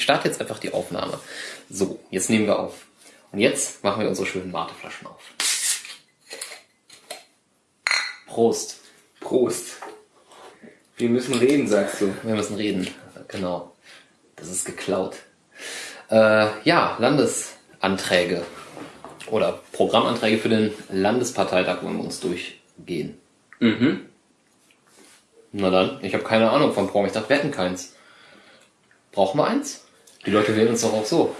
Ich starte jetzt einfach die Aufnahme. So, jetzt nehmen wir auf. Und jetzt machen wir unsere schönen Mateflaschen auf. Prost. Prost. Wir müssen reden, sagst du. Wir müssen reden. Genau. Das ist geklaut. Äh, ja, Landesanträge oder Programmanträge für den Landesparteitag wollen wir uns durchgehen. Mhm. Na dann, ich habe keine Ahnung vom Programm. Ich dachte, wir hätten keins. Brauchen wir eins? Die Leute wählen uns doch auch so.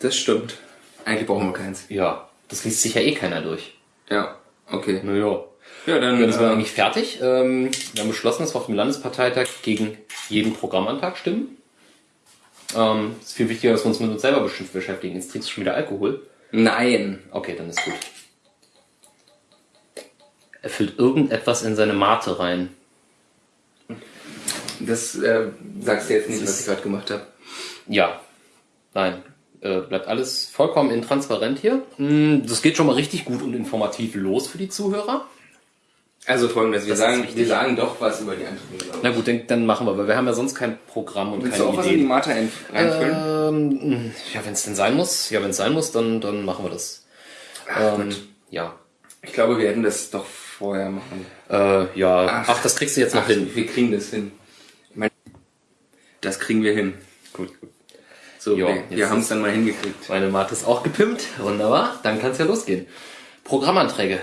Das stimmt. Eigentlich brauchen wir keins. Ja, das liest sich ja eh keiner durch. Ja, okay. Naja. Ja, dann. Ja, das war äh, eigentlich fertig. Ähm, wir haben beschlossen, dass wir auf dem Landesparteitag gegen jeden Programmantrag stimmen. Ähm, es ist viel wichtiger, dass wir uns mit uns selber bestimmt beschäftigen. Jetzt trinkst du schon wieder Alkohol. Nein. Okay, dann ist gut. Er füllt irgendetwas in seine Mate rein. Das äh, sagst du jetzt nicht, Das was ich gerade gemacht habe. Ja. Nein. Äh, bleibt alles vollkommen intransparent hier. Mm, Das geht schon mal richtig gut und informativ los für die Zuhörer. Also folgendes, wir Das ist sagen, wichtig. wir sagen doch was über die ich. Na gut, dann, dann machen wir, weil wir haben ja sonst kein Programm und Willst du keine auch was in die Ideen. Mate ein- reinfüllen? Ähm, ja, wenn es denn sein muss, ja, wenn es sein muss, dann, dann machen wir das. Ach, Ähm, ja. ich glaube, wir hätten das doch vorher machen. Äh, ja. Ach. Ach, das kriegst du jetzt noch hin. Wir kriegen das hin. Ich das kriegen wir hin. Gut, gut. So, Ja, wir, wir haben es dann mal hingekriegt. Meine Mate ist auch gepimpt. Wunderbar. Dann kann es ja losgehen. Programmanträge.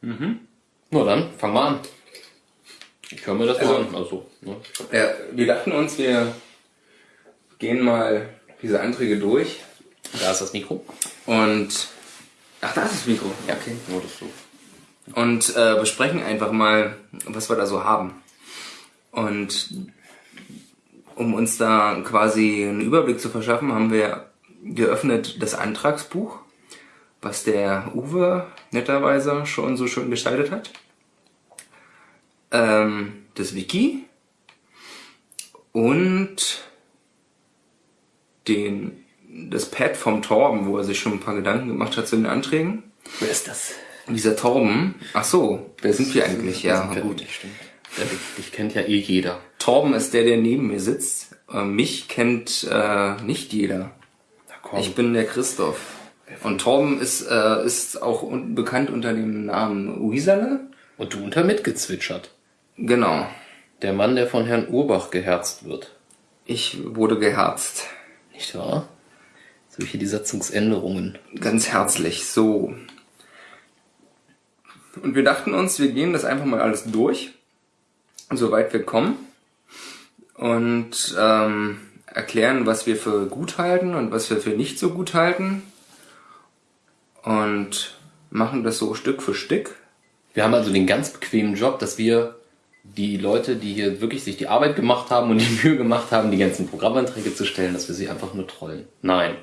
Mhm. Na dann, fang mal an. Ich höre mir das mal Also- an. Also, ne? Ja, wir dachten uns, wir gehen mal diese Anträge durch Da ist das Mikro. und ach, da ist das Mikro. Ja, okay. Nur das so. Und äh, besprechen einfach mal, was wir da so haben. Und um uns da quasi einen Überblick zu verschaffen, haben wir geöffnet das Antragsbuch, was der Uwe netterweise schon so schön gestaltet hat. Ähm, das Wiki und den, das Pad vom Torben, wo er sich schon ein paar Gedanken gemacht hat zu den Anträgen. Wer ist das? Dieser Torben, ach so, wer sind wir eigentlich? Ja, gut. Dich kennt ja eh jeder. Torben ist der, der neben mir sitzt. Äh, mich kennt äh, nicht jeder. Ich bin der Christoph. Und Torben ist, äh, ist auch un bekannt unter dem Namen Uisale. Und du unter mitgezwitschert. Genau. Der Mann, der von Herrn Urbach geherzt wird. Ich wurde geherzt. Nicht wahr? Solche die Satzungsänderungen. Ganz herzlich. So. Und wir dachten uns, wir gehen das einfach mal alles durch, soweit wir kommen. Und ähm, erklären, was wir für gut halten und was wir für nicht so gut halten. Und machen das so Stück für Stück. Wir haben also den ganz bequemen Job, dass wir die Leute, die hier wirklich sich die Arbeit gemacht haben und die Mühe gemacht haben, die ganzen Programmanträge zu stellen, dass wir sie einfach nur trollen. Nein.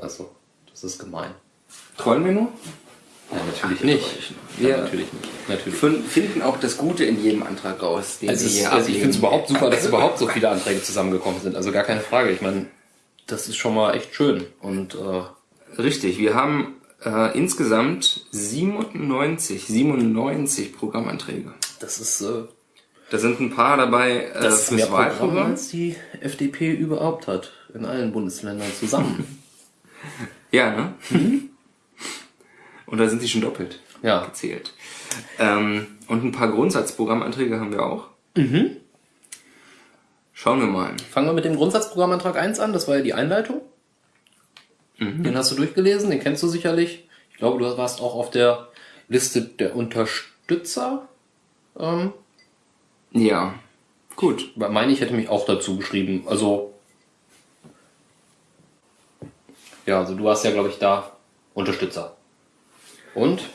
Also, das ist gemein. Trollen wir nur? Ja, natürlich nicht. wir- Ja, natürlich nicht. Natürlich. Fin- Finden auch das Gute in jedem Antrag raus, den Also, hier also ich finde es überhaupt super, dass überhaupt so viele Anträge zusammengekommen sind. Also gar keine Frage. Ich meine, das ist schon mal echt schön. Und äh, Richtig, wir haben äh, insgesamt 97, 97 Programmanträge. das ist, äh, Da sind ein paar dabei äh, das ist mehr Wahlprogramm. als die FDP überhaupt hat. In allen Bundesländern zusammen. Ja, ne? Und da sind sie schon doppelt ja. gezählt. Ähm, und ein paar Grundsatzprogrammanträge haben wir auch. Mhm. Schauen wir mal. Fangen wir mit dem Grundsatzprogrammantrag 1 an. Das war ja die Einleitung. Den hast du durchgelesen, den kennst du sicherlich. Ich glaube, du warst auch auf der Liste der Unterstützer. Ähm, Ja, gut. meine ich hätte mich auch dazu geschrieben. Also ja, also du warst ja, glaube ich, da Unterstützer. Und?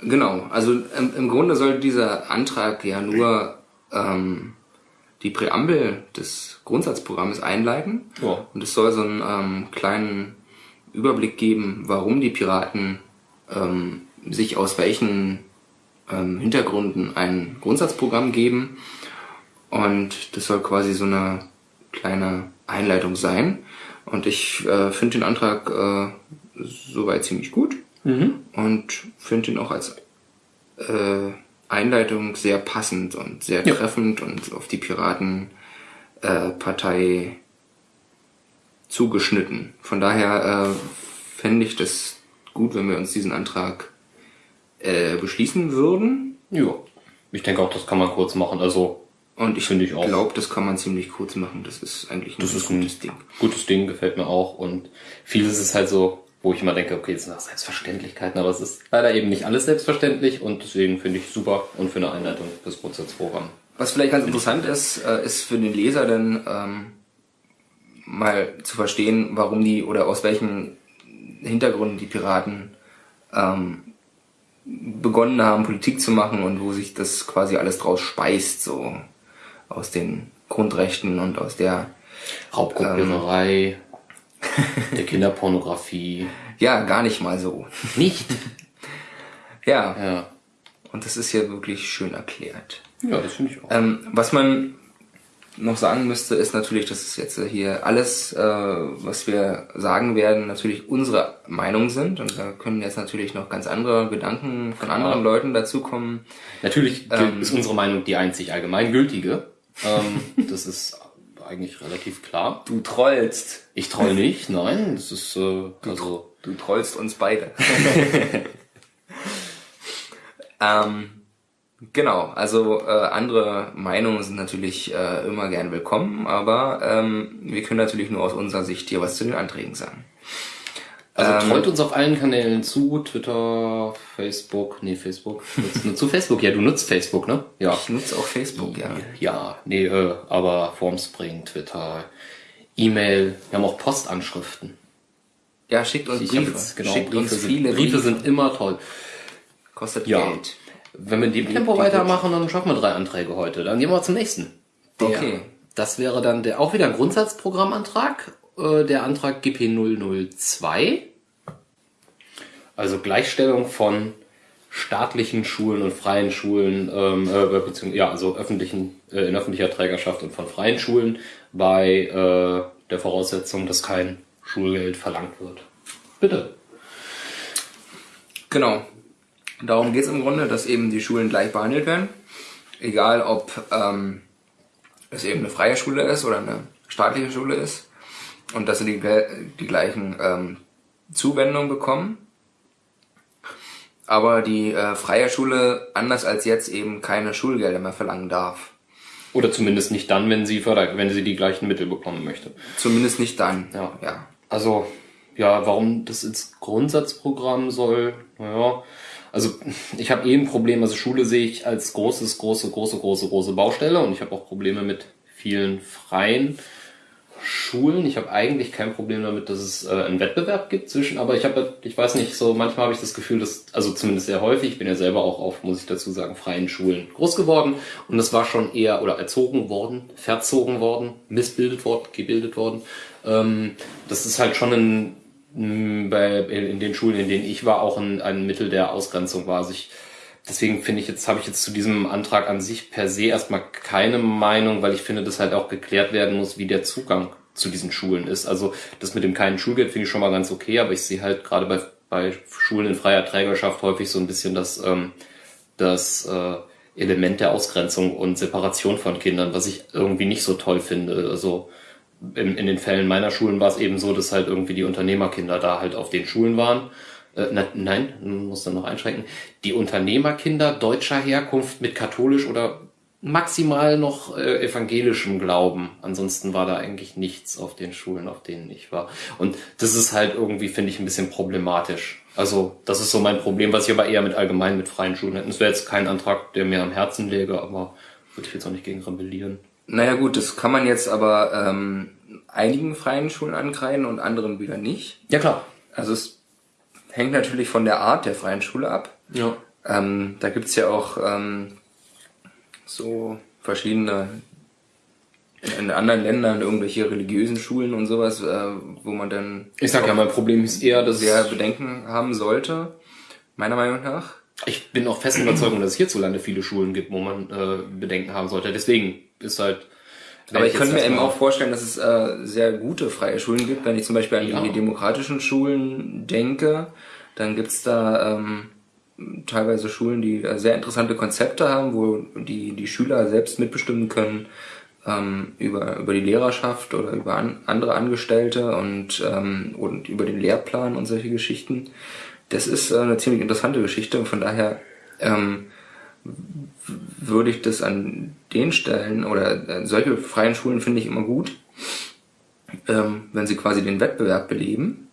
Genau, also im, im Grunde soll dieser Antrag ja nur ähm, die Präambel des Grundsatzprogramms einleiten. Ja. Und es soll so einen ähm, kleinen Überblick geben, warum die Piraten ähm, sich aus welchen ähm, Hintergründen ein Grundsatzprogramm geben. Und das soll quasi so eine kleine Einleitung sein. Und ich äh, finde den Antrag äh, soweit ziemlich gut und finde ihn auch als äh, Einleitung sehr passend und sehr Ja. treffend und auf die Piratenpartei äh, zugeschnitten. Von daher äh, fände ich das gut, wenn wir uns diesen Antrag äh, beschließen würden. Ja. Ich denke auch, das kann man kurz machen. Also, Und ich, Finde ich auch. glaube, das kann man ziemlich kurz machen. Das ist eigentlich ein das ist ein gutes Ding. gutes Ding, gefällt mir auch. Und vieles ist halt so, wo ich immer denke, okay, das sind auch Selbstverständlichkeiten, aber es ist leider eben nicht alles selbstverständlich und deswegen finde ich super und für eine Einleitung fürs Grundsatzprogramm. Was vielleicht ganz interessant ist, äh, ist für den Leser dann ähm, mal zu verstehen, warum die oder aus welchen Hintergründen die Piraten ähm, begonnen haben, Politik zu machen und wo sich das quasi alles draus speist, so aus den Grundrechten und aus der Raubkopiererei, der Kinderpornografie. ja gar nicht mal so. Nicht? Ja, Ja. und das ist ja wirklich schön erklärt. Ja, das finde ich auch. Ähm, was man noch sagen müsste, ist natürlich, dass es jetzt hier alles, äh, was wir sagen werden, natürlich unsere Meinung sind. Und da können jetzt natürlich noch ganz andere Gedanken von anderen Leuten dazukommen. Natürlich Ähm. ist unsere Meinung die einzig allgemeingültige. Ähm, das ist eigentlich relativ klar. Du trollst. Ich troll nicht, nein, das ist äh, also Du trollst uns beide. ähm, genau, also äh, andere Meinungen sind natürlich äh, immer gern willkommen, aber ähm, wir können natürlich nur aus unserer Sicht hier was zu den Anträgen sagen. Also Ähm, trollt uns auf allen Kanälen zu, Twitter, Facebook, nee, Facebook. Nutzt, du Facebook? Ja, du nutzt Facebook, ne? Ja. Ich nutze auch Facebook, ja. Ja, nee, äh, aber Formspring, Twitter, E-Mail, wir haben auch Postanschriften. Ja, schickt uns Ich Briefe. jetzt- genau, schickt Briefe, uns sind, viele Briefe sind immer toll. Kostet Ja. Geld. Wenn wir in dem Tempo weitermachen, dann schaffen wir drei Anträge heute. Dann gehen wir zum nächsten. Der, Okay. Das wäre dann der auch wieder ein Grundsatzprogrammantrag, äh, der Antrag GP 002. Also Gleichstellung von staatlichen Schulen und freien Schulen, ähm, äh, beziehungsweise ja, also öffentlichen, äh, in öffentlicher Trägerschaft und von freien Schulen bei äh, der Voraussetzung, dass kein Schulgeld verlangt wird. Bitte. Genau. Darum geht es im Grunde, dass eben die Schulen gleich behandelt werden. Egal, ob ähm, es eben eine freie Schule ist oder eine staatliche Schule ist. Und dass sie die, die gleichen ähm, Zuwendungen bekommen. Aber die äh, freie Schule, anders als jetzt, eben keine Schulgelder mehr verlangen darf. Oder zumindest nicht dann, wenn sie wenn sie die gleichen Mittel bekommen möchte. Zumindest nicht dann. Ja. ja. Also, ja, warum das ins Grundsatzprogramm soll, naja, also ich habe eh ein Problem, also Schule sehe ich als großes, große, große, große, große Baustelle und ich habe auch Probleme mit vielen freien Schulen. Ich habe eigentlich kein Problem damit, dass es äh, einen Wettbewerb gibt zwischen, aber ich habe, ich weiß nicht, so manchmal habe ich das Gefühl, dass, also zumindest sehr häufig, ich bin ja selber auch auf, muss ich dazu sagen, freien Schulen groß geworden und das war schon eher oder erzogen worden, verzogen worden, missbildet worden, gebildet worden. Ähm, das ist halt schon ein bei in den Schulen, in denen ich war, auch ein, ein Mittel der Ausgrenzung war. Also ich, deswegen finde ich jetzt, habe ich jetzt zu diesem Antrag an sich per se erstmal keine Meinung, weil ich finde, dass halt auch geklärt werden muss, wie der Zugang zu diesen Schulen ist. Also das mit dem keinen Schulgeld finde ich schon mal ganz okay, aber ich sehe halt gerade bei, bei Schulen in freier Trägerschaft häufig so ein bisschen das, ähm, das äh, Element der Ausgrenzung und Separation von Kindern, was ich irgendwie nicht so toll finde. Also in, in den Fällen meiner Schulen war es eben so, dass halt irgendwie die Unternehmerkinder da halt auf den Schulen waren. Äh, na, nein, man muss dann noch einschränken. Die Unternehmerkinder deutscher Herkunft mit katholisch oder maximal noch äh, evangelischem Glauben. Ansonsten war da eigentlich nichts auf den Schulen, auf denen ich war. Und das ist halt irgendwie, finde ich, ein bisschen problematisch. Also das ist so mein Problem, was ich aber eher mit allgemein mit freien Schulen hätte. Das wäre jetzt kein Antrag, der mir am Herzen läge, aber würde ich jetzt auch nicht gegen rebellieren. Naja gut, das kann man jetzt aber ähm, einigen freien Schulen ankreiden und anderen wieder nicht. Ja klar. Also es hängt natürlich von der Art der freien Schule ab. Ja. Ähm, da gibt's ja auch ähm, so verschiedene in anderen Ländern irgendwelche religiösen Schulen und sowas, äh, wo man dann Ich sag ja, mein Problem ist eher, dass sehr Bedenken haben sollte, meiner Meinung nach. ich bin auch fest Überzeugung, dass es hierzulande viele Schulen gibt, wo man äh, Bedenken haben sollte. Deswegen ist halt. Aber ich könnte mir eben auch vorstellen, dass es äh, sehr gute freie Schulen gibt. Wenn ich zum Beispiel an Ja. die demokratischen Schulen denke, dann gibt's da ähm, teilweise Schulen, die äh, sehr interessante Konzepte haben, wo die, die Schüler selbst mitbestimmen können, ähm, über, über die Lehrerschaft oder über an, andere Angestellte und, ähm, und über den Lehrplan und solche Geschichten. Das ist äh, eine ziemlich interessante Geschichte und von daher ähm, würde ich das an den Stellen oder äh, solche freien Schulen finde ich immer gut, ähm, wenn sie quasi den Wettbewerb beleben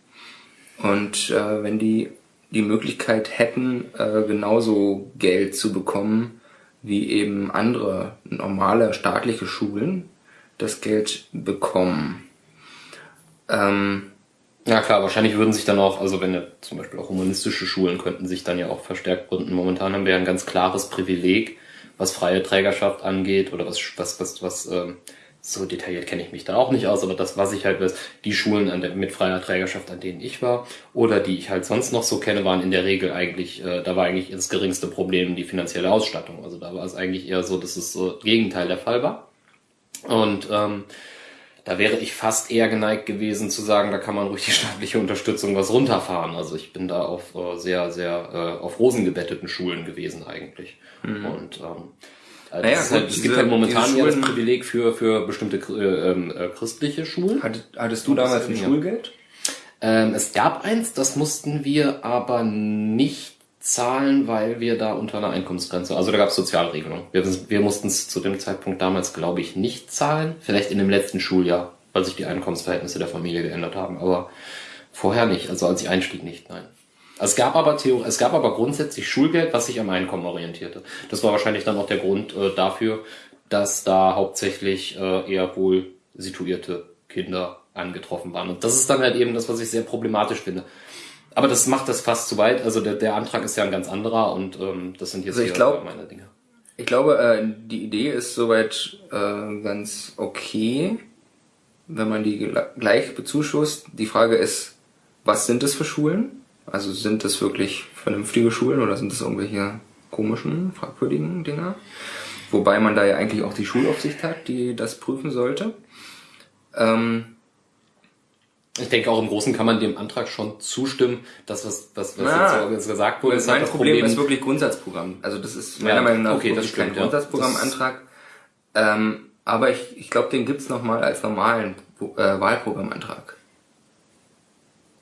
und äh, wenn die die Möglichkeit hätten, äh, genauso Geld zu bekommen wie eben andere normale staatliche Schulen das Geld bekommen. Ähm, ja klar, wahrscheinlich würden sich dann auch, also wenn ja zum Beispiel auch humanistische Schulen könnten sich dann ja auch verstärkt gründen. Momentan haben wir ja ein ganz klares Privileg, was freie Trägerschaft angeht oder was was was was ähm, so detailliert kenne ich mich da auch nicht aus, aber das, was ich halt weiß, die Schulen an der, mit freier Trägerschaft, an denen ich war, oder die ich halt sonst noch so kenne, waren in der Regel eigentlich, äh, da war eigentlich das geringste Problem die finanzielle Ausstattung. Also da war es eigentlich eher so, dass es so Gegenteil der Fall war. Und ähm, da wäre ich fast eher geneigt gewesen zu sagen, da kann man ruhig die staatliche Unterstützung was runterfahren. Also ich bin da auf äh, sehr, sehr äh, auf Rosen gebetteten Schulen gewesen eigentlich. Mhm. Und ähm, also naja, halt, es gibt halt momentan ja das Privileg für, für bestimmte äh, ähm, äh, christliche Schulen. Hattest, hattest du damals ein Schulgeld? Ähm, es gab eins, das mussten wir aber nicht zahlen, weil wir da unter einer Einkommensgrenze, also da gab es Sozialregelungen. Wir, wir mussten es zu dem Zeitpunkt damals, glaube ich, nicht zahlen. Vielleicht in dem letzten Schuljahr, weil sich die Einkommensverhältnisse der Familie geändert haben, aber vorher nicht, also als ich einstieg nicht, nein. Es gab aber Theor es gab aber grundsätzlich Schulgeld, was sich am Einkommen orientierte. Das war wahrscheinlich dann auch der Grund äh, dafür, dass da hauptsächlich äh, eher wohl situierte Kinder angetroffen waren. Und das ist dann halt eben das, was ich sehr problematisch finde. Aber das macht das fast zu weit. Also der, der Antrag ist ja ein ganz anderer und ähm, das sind jetzt also ich glaub, meine Dinge. Ich glaube, äh, die Idee ist soweit äh, ganz okay, wenn man die gleich bezuschusst. Die Frage ist, was sind es für Schulen? Also sind das wirklich vernünftige Schulen oder sind das irgendwelche komischen, fragwürdigen Dinger? Wobei man da ja eigentlich auch die Schulaufsicht hat, die das prüfen sollte. Ähm, ich denke, auch im Großen kann man dem Antrag schon zustimmen. Das, was, was, was na, jetzt gesagt wurde, ist halt mein das Problem, Problem ist wirklich Grundsatzprogramm. Also das ist meiner ja, Meinung nach okay, das stimmt, kein Grundsatzprogrammantrag. Ähm, aber ich, ich glaube, den gibt's noch mal als normalen äh, Wahlprogrammantrag.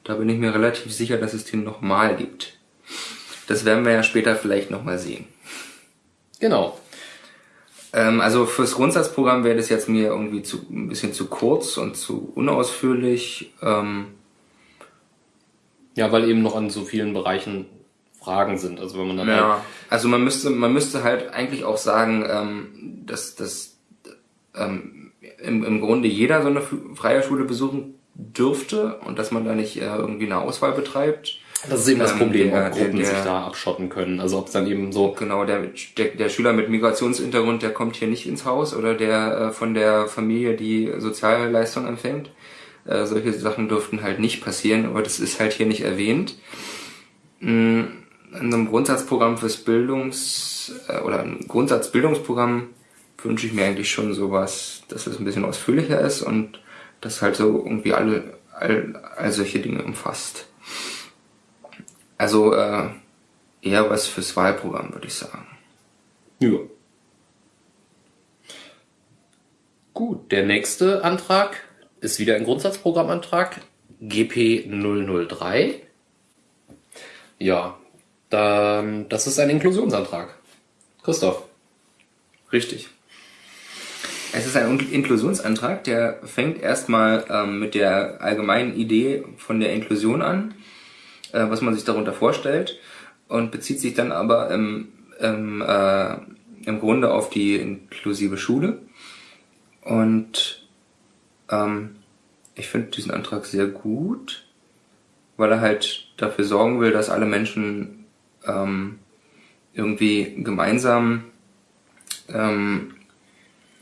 Da bin ich mir relativ sicher, dass es den nochmal gibt. Das werden wir ja später vielleicht nochmal sehen. Genau. Ähm, also fürs Grundsatzprogramm wäre das jetzt mir irgendwie zu, ein bisschen zu kurz und zu unausführlich. Ähm, ja, weil eben noch an so vielen Bereichen Fragen sind. Also wenn man dann ja, halt also man müsste man müsste halt eigentlich auch sagen, ähm, dass dass ähm, im, im Grunde jeder so eine freie Schule besuchen dürfte und dass man da nicht äh, irgendwie eine Auswahl betreibt. Das ist eben das ähm, Problem, der, ob Gruppen der, der, sich da abschotten können. Also ob es dann eben so. Genau, der, der, Schüler mit Migrationshintergrund, der kommt hier nicht ins Haus oder der äh, von der Familie, die Sozialleistung empfängt. Äh, solche Sachen dürften halt nicht passieren, aber das ist halt hier nicht erwähnt. Mm, in einem Grundsatzprogramm fürs Bildungs- äh, oder ein Grundsatzbildungsprogramm wünsche ich mir eigentlich schon sowas, dass es ein bisschen ausführlicher ist und das halt so irgendwie alle, all, all solche Dinge umfasst. Also äh, eher was fürs Wahlprogramm, würde ich sagen. Ja. Gut, der nächste Antrag ist wieder ein Grundsatzprogrammantrag, GP 003. Ja, dann, das ist ein Inklusionsantrag. Christoph. Richtig. Es ist ein Inklusionsantrag, der fängt erstmal ähm, mit der allgemeinen Idee von der Inklusion an, äh, was man sich darunter vorstellt, und bezieht sich dann aber im, im, äh, im Grunde auf die inklusive Schule. Und ähm, ich finde diesen Antrag sehr gut, weil er halt dafür sorgen will, dass alle Menschen ähm, irgendwie gemeinsam ähm,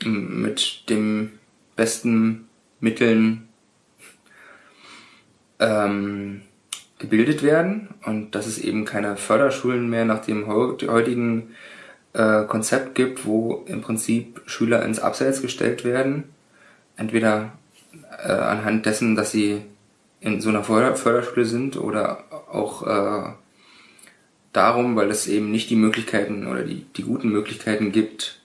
mit dem besten Mitteln ähm, gebildet werden und dass es eben keine Förderschulen mehr nach dem heutigen äh, Konzept gibt, wo im Prinzip Schüler ins Abseits gestellt werden, entweder äh, anhand dessen, dass sie in so einer Förderschule sind oder auch äh, darum, weil es eben nicht die Möglichkeiten oder die, die guten Möglichkeiten gibt,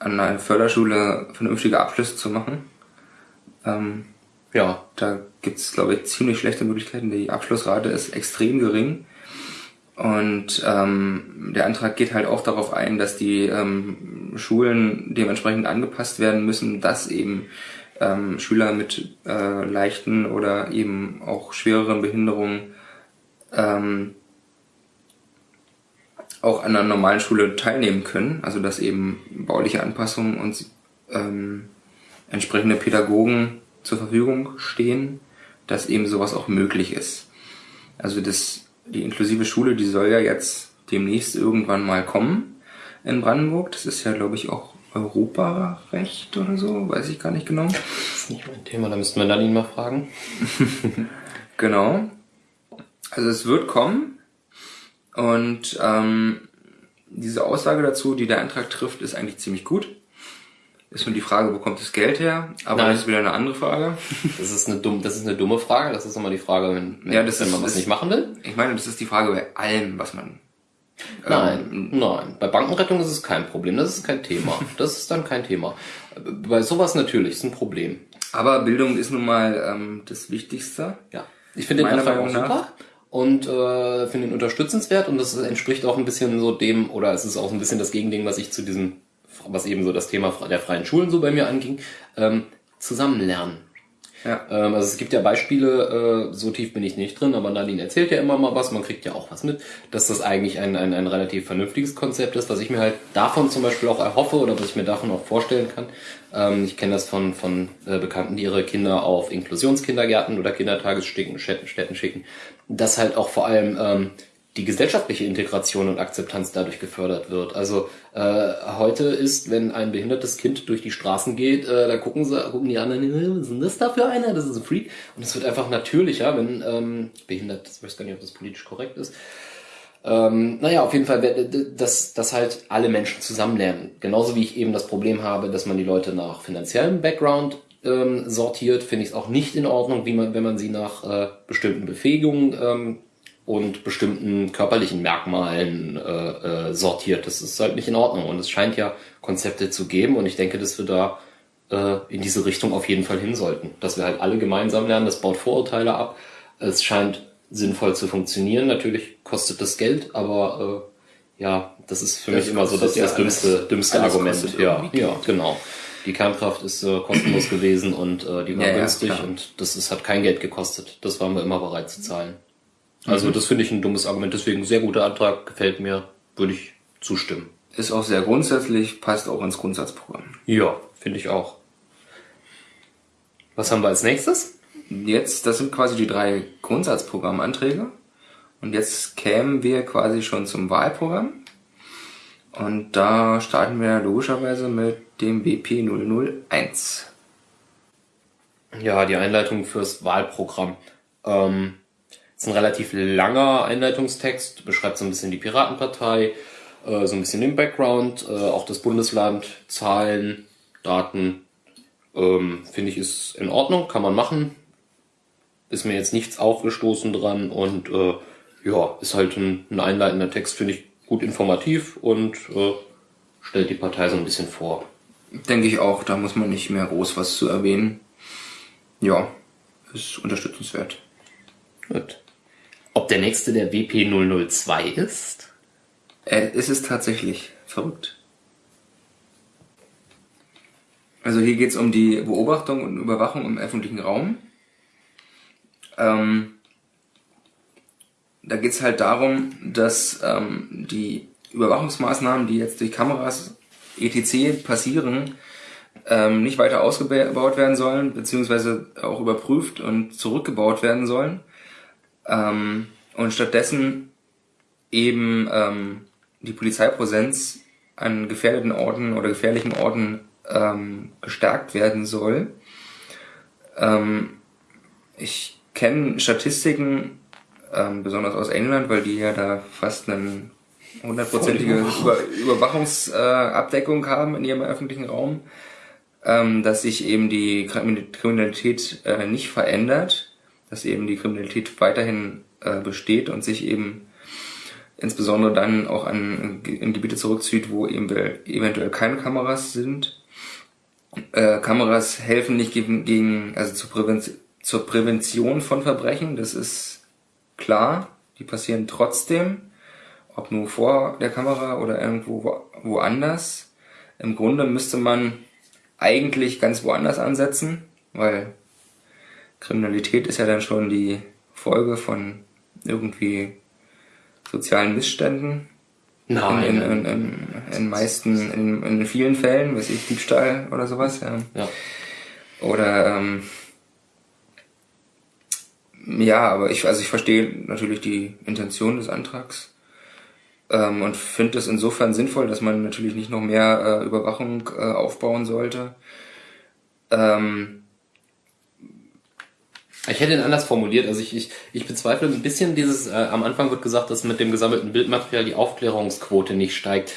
an einer Förderschule vernünftige Abschlüsse zu machen. Ähm, ja, da gibt's glaube ich, ziemlich schlechte Möglichkeiten. Die Abschlussrate ist extrem gering. Und ähm, der Antrag geht halt auch darauf ein, dass die ähm, Schulen dementsprechend angepasst werden müssen, dass eben ähm, Schüler mit äh, leichten oder eben auch schwereren Behinderungen ähm, auch an einer normalen Schule teilnehmen können, also dass eben bauliche Anpassungen und ähm, entsprechende Pädagogen zur Verfügung stehen, dass eben sowas auch möglich ist. Also das, die inklusive Schule, die soll ja jetzt demnächst irgendwann mal kommen in Brandenburg. Das ist ja, glaube ich, auch Europarecht oder so, weiß ich gar nicht genau. Das ist nicht mein Thema, da müssten wir dann ihn mal fragen. genau. Also es wird kommen. Und ähm, diese Aussage dazu, die der Antrag trifft, ist eigentlich ziemlich gut. Ist nur die Frage, wo kommt das Geld her? Aber Nein. das ist wieder eine andere Frage. Das ist eine, dumm, das ist eine dumme Frage. Das ist immer die Frage, wenn, wenn, ja, das wenn man ist, was nicht machen will. Ich meine, das ist die Frage bei allem, was man. Nein, ähm, nein. Bei Bankenrettung ist es kein Problem. Das ist kein Thema. Das ist dann kein Thema. Bei sowas natürlich ist ein Problem. Aber Bildung ist nun mal ähm, das Wichtigste. Ja. Ich finde den Antrag auch super und äh, finde ihn unterstützenswert und das entspricht auch ein bisschen so dem, oder es ist auch ein bisschen das Gegending, was ich zu diesem, was eben so das Thema der freien Schulen so bei mir anging, ähm, zusammenlernen. Ja. Ähm, also es gibt ja Beispiele, äh, so tief bin ich nicht drin, aber Nadine erzählt ja immer mal was, man kriegt ja auch was mit, dass das eigentlich ein, ein, ein relativ vernünftiges Konzept ist, was ich mir halt davon zum Beispiel auch erhoffe oder was ich mir davon auch vorstellen kann. Ähm, ich kenne das von, von äh, Bekannten, die ihre Kinder auf Inklusionskindergärten oder Kindertagesstätten schicken, dass halt auch vor allem ähm, die gesellschaftliche Integration und Akzeptanz dadurch gefördert wird. Also äh, heute ist, wenn ein behindertes Kind durch die Straßen geht, äh, da gucken sie, gucken die anderen, was ist denn das da für einer? Das ist ein Freak. Und es wird einfach natürlicher, wenn ähm, behindert, ich weiß gar nicht, ob das politisch korrekt ist. Ähm, naja, auf jeden Fall, dass, dass halt alle Menschen zusammenlernen. Genauso wie ich eben das Problem habe, dass man die Leute nach finanziellem Background ähm, sortiert, finde ich es auch nicht in Ordnung, wie man, wenn man sie nach äh, bestimmten Befähigungen ähm, und bestimmten körperlichen Merkmalen äh, äh, sortiert. Das ist halt nicht in Ordnung. Und es scheint ja Konzepte zu geben und ich denke, dass wir da äh, in diese Richtung auf jeden Fall hin sollten. Dass wir halt alle gemeinsam lernen, das baut Vorurteile ab. Es scheint sinnvoll zu funktionieren. Natürlich kostet das Geld, aber äh, ja, das ist für das mich immer so das, ja das dümmste, alles, dümmste alles Argument. Ja, ja, genau. Die Kernkraft ist äh, kostenlos gewesen und äh, die war ja, günstig ja, und das ist, hat kein Geld gekostet. Das waren wir immer bereit zu zahlen. Also mhm. das finde ich ein dummes Argument, deswegen sehr guter Antrag, gefällt mir, würde ich zustimmen. Ist auch sehr grundsätzlich, passt auch ins Grundsatzprogramm. Ja, finde ich auch. Was haben wir als nächstes? Jetzt, das sind quasi die drei Grundsatzprogrammanträge. Und jetzt kämen wir quasi schon zum Wahlprogramm. Und da starten wir logischerweise mit dem BP 001. Ja, die Einleitung fürs Wahlprogramm. Ähm, ist ein relativ langer Einleitungstext, beschreibt so ein bisschen die Piratenpartei, äh, so ein bisschen den Background, äh, auch das Bundesland, Zahlen, Daten. Ähm, Finde ich ist in Ordnung, kann man machen. Ist mir jetzt nichts aufgestoßen dran und äh, ja, ist halt ein, ein einleitender Text, finde ich gut informativ und äh, stellt die Partei so ein bisschen vor. Denke ich auch, da muss man nicht mehr groß was zu erwähnen. Ja, ist unterstützenswert. Gut. Ob der nächste der WP002 ist? Äh, ist es tatsächlich. Verrückt. Also hier geht es um die Beobachtung und Überwachung im öffentlichen Raum. Ähm, da geht es halt darum, dass ähm, die Überwachungsmaßnahmen, die jetzt durch Kameras etc. passieren, ähm, nicht weiter ausgebaut werden sollen, beziehungsweise auch überprüft und zurückgebaut werden sollen, ähm, und stattdessen eben ähm, die Polizeipräsenz an gefährdeten Orten oder gefährlichen Orten ähm, gestärkt werden soll. Ähm, ich kenne Statistiken, ähm, besonders aus England, weil die ja da fast eine hundertprozentige Über Überwachungsabdeckung äh, haben in ihrem öffentlichen Raum, ähm, dass sich eben die Kriminalität äh, nicht verändert dass eben die Kriminalität weiterhin äh, besteht und sich eben insbesondere dann auch an in Gebiete zurückzieht, wo eben eventuell keine Kameras sind. Äh, Kameras helfen nicht gegen, gegen also zur, Prävention, zur Prävention von Verbrechen, das ist klar. Die passieren trotzdem, ob nur vor der Kamera oder irgendwo wo, woanders. Im Grunde müsste man eigentlich ganz woanders ansetzen, weil Kriminalität ist ja dann schon die Folge von irgendwie sozialen Missständen. Nein. In, in, in, in meisten, in, in vielen Fällen, weiß ich, Diebstahl oder sowas, ja. ja. Oder ähm, ja, aber ich, also ich verstehe natürlich die Intention des Antrags ähm, und finde es insofern sinnvoll, dass man natürlich nicht noch mehr äh, Überwachung äh, aufbauen sollte. Ähm, ich hätte ihn anders formuliert. Also ich, ich, ich bezweifle ein bisschen dieses, äh, am Anfang wird gesagt, dass mit dem gesammelten Bildmaterial die Aufklärungsquote nicht steigt.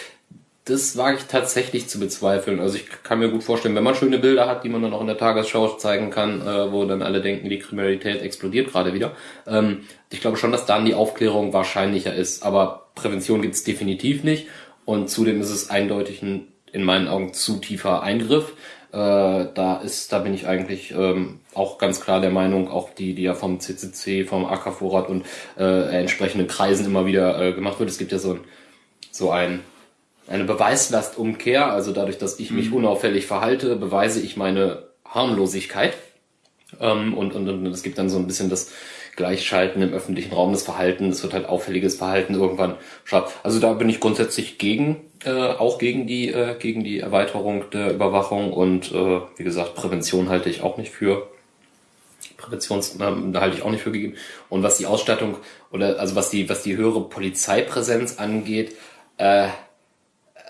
Das wage ich tatsächlich zu bezweifeln. Also ich kann mir gut vorstellen, wenn man schöne Bilder hat, die man dann auch in der Tagesschau zeigen kann, äh, wo dann alle denken, die Kriminalität explodiert gerade wieder. Ähm, ich glaube schon, dass dann die Aufklärung wahrscheinlicher ist. Aber Prävention gibt es definitiv nicht. Und zudem ist es eindeutig ein, in meinen Augen, zu tiefer Eingriff. Äh, da ist, da bin ich eigentlich ähm, auch ganz klar der Meinung, auch die, die ja vom CCC, vom AK-Vorrat und äh, entsprechenden Kreisen immer wieder äh, gemacht wird. Es gibt ja so ein, so ein eine Beweislastumkehr, also dadurch, dass ich mich mhm. unauffällig verhalte, beweise ich meine Harmlosigkeit. Ähm, und, und, und es gibt dann so ein bisschen das Gleichschalten im öffentlichen Raum, das Verhalten, es wird halt auffälliges Verhalten irgendwann scharf. Also da bin ich grundsätzlich gegen, äh, auch gegen die, äh, gegen die Erweiterung der Überwachung und äh, wie gesagt, Prävention halte ich auch nicht für Präventions, äh, da halte ich auch nicht für gegeben. Und was die Ausstattung oder also was die, was die höhere Polizeipräsenz angeht, äh,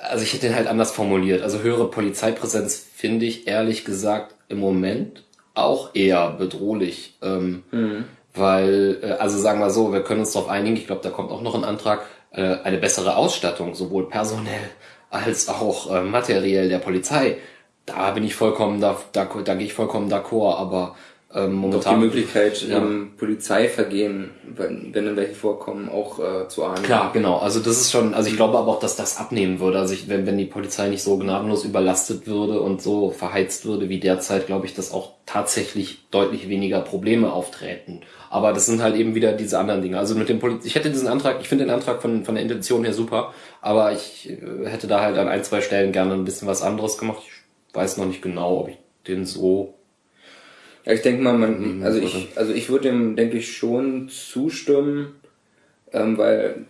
also ich hätte den halt anders formuliert. Also höhere Polizeipräsenz finde ich ehrlich gesagt im Moment auch eher bedrohlich. Ähm, mhm. Weil, äh, also sagen wir so, wir können uns darauf einigen, ich glaube, da kommt auch noch ein Antrag, äh, eine bessere Ausstattung, sowohl personell als auch äh, materiell der Polizei. Da bin ich vollkommen, da, da, da gehe ich vollkommen d'accord, aber ähm, momentan. Doch die Möglichkeit, ja. ähm, Polizeivergehen, wenn, wenn dann welche vorkommen, auch äh, zu ahnden. Klar, genau. Also das ist schon, also ich glaube aber auch, dass das abnehmen würde. Also ich, wenn, wenn die Polizei nicht so gnadenlos überlastet würde und so verheizt würde wie derzeit, glaube ich, dass auch tatsächlich deutlich weniger Probleme auftreten. Aber das sind halt eben wieder diese anderen Dinge. Also mit dem Poliz ich hätte diesen Antrag, ich finde den Antrag von, von der Intention her super, aber ich äh, hätte da halt an ein, zwei Stellen gerne ein bisschen was anderes gemacht. Ich weiß noch nicht genau, ob ich den so ja, ich denke mal, man, mhm, also ich, also ich würde dem, denke ich, schon zustimmen, ähm, weil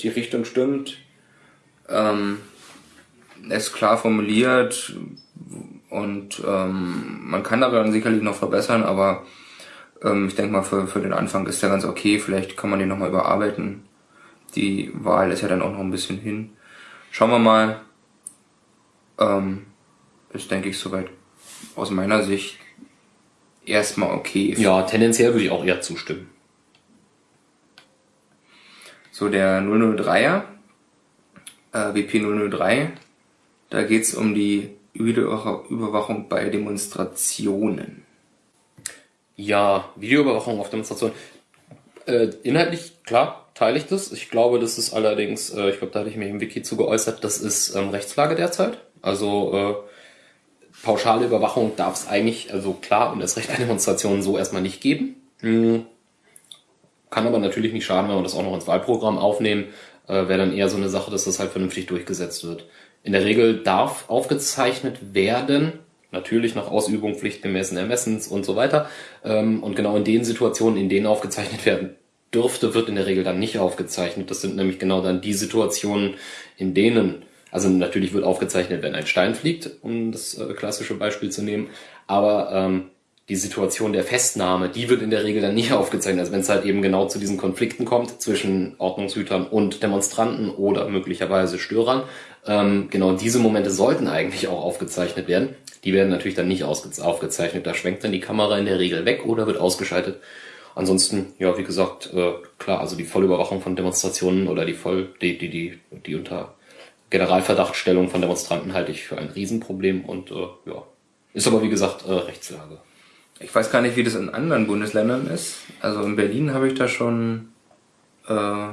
die Richtung stimmt. Ähm, ist klar formuliert und ähm, man kann daran sicherlich noch verbessern, aber ich denke mal, für, für den Anfang ist der ganz okay. Vielleicht kann man den nochmal überarbeiten. Die Wahl ist ja dann auch noch ein bisschen hin. Schauen wir mal. Ähm, ist, denke ich, soweit aus meiner Sicht erstmal okay. Ja, tendenziell würde ich auch eher zustimmen. So, der 003er, äh, WP003, da geht's um die Videoüberwachung bei Demonstrationen. Ja, Videoüberwachung auf Demonstrationen. Äh, inhaltlich, klar, teile ich das. Ich glaube, das ist allerdings, äh, ich glaube, da hatte ich mich im Wiki zu geäußert, das ist ähm, Rechtslage derzeit. Also äh, pauschale Überwachung darf es eigentlich, also klar, und das Recht bei Demonstrationen so erstmal nicht geben. Hm. Kann aber natürlich nicht schaden, wenn wir das auch noch ins Wahlprogramm aufnehmen. Äh, Wäre dann eher so eine Sache, dass das halt vernünftig durchgesetzt wird. In der Regel darf aufgezeichnet werden, natürlich nach Ausübung pflichtgemäßen Ermessens und so weiter. Ähm, und genau in den Situationen, in denen aufgezeichnet werden dürfte, wird in der Regel dann nicht aufgezeichnet. Das sind nämlich genau dann die Situationen, in denen also natürlich wird aufgezeichnet, wenn ein Stein fliegt, um das äh, klassische Beispiel zu nehmen. Aber ähm, die Situation der Festnahme, die wird in der Regel dann nicht aufgezeichnet. Also wenn es halt eben genau zu diesen Konflikten kommt zwischen Ordnungshütern und Demonstranten oder möglicherweise Störern, ähm, genau diese Momente sollten eigentlich auch aufgezeichnet werden. Die werden natürlich dann nicht aufgezeichnet. Da schwenkt dann die Kamera in der Regel weg oder wird ausgeschaltet. Ansonsten, ja, wie gesagt, äh, klar, also die Vollüberwachung von Demonstrationen oder die voll, die, die, die, die unter Generalverdachtstellung von Demonstranten halte ich für ein Riesenproblem und äh, ja, ist aber wie gesagt äh, Rechtslage. Ich weiß gar nicht, wie das in anderen Bundesländern ist. Also in Berlin habe ich da schon äh,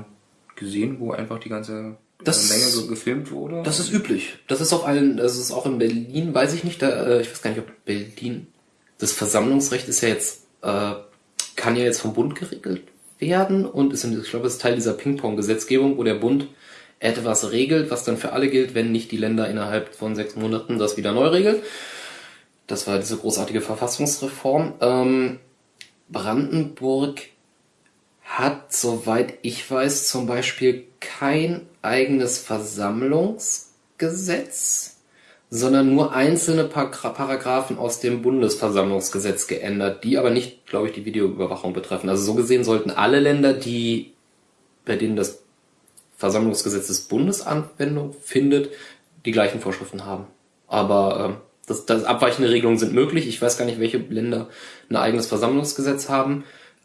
gesehen, wo einfach die ganze Das- Menge so gefilmt wurde? Das ist üblich. Das ist auf allen, das ist auch in Berlin, weiß ich nicht, da, äh, ich weiß gar nicht, ob Berlin, das Versammlungsrecht ist ja jetzt, äh, kann ja jetzt vom Bund geregelt werden und ist, in, ich glaube, ist Teil dieser Ping-Pong-Gesetzgebung, wo der Bund etwas regelt, was dann für alle gilt, wenn nicht die Länder innerhalb von sechs Monaten das wieder neu regeln. Das war diese großartige Verfassungsreform. Ähm, Brandenburg hat, soweit ich weiß, zum Beispiel kein eigenes Versammlungsgesetz, sondern nur einzelne Paragra- Paragraphen aus dem Bundesversammlungsgesetz geändert, die aber nicht, glaube ich, die Videoüberwachung betreffen. Also so gesehen sollten alle Länder, die, bei denen das Versammlungsgesetz des Bundes Anwendung findet, die gleichen Vorschriften haben. Aber ähm, das, das abweichende Regelungen sind möglich. Ich weiß gar nicht, welche Länder ein eigenes Versammlungsgesetz haben.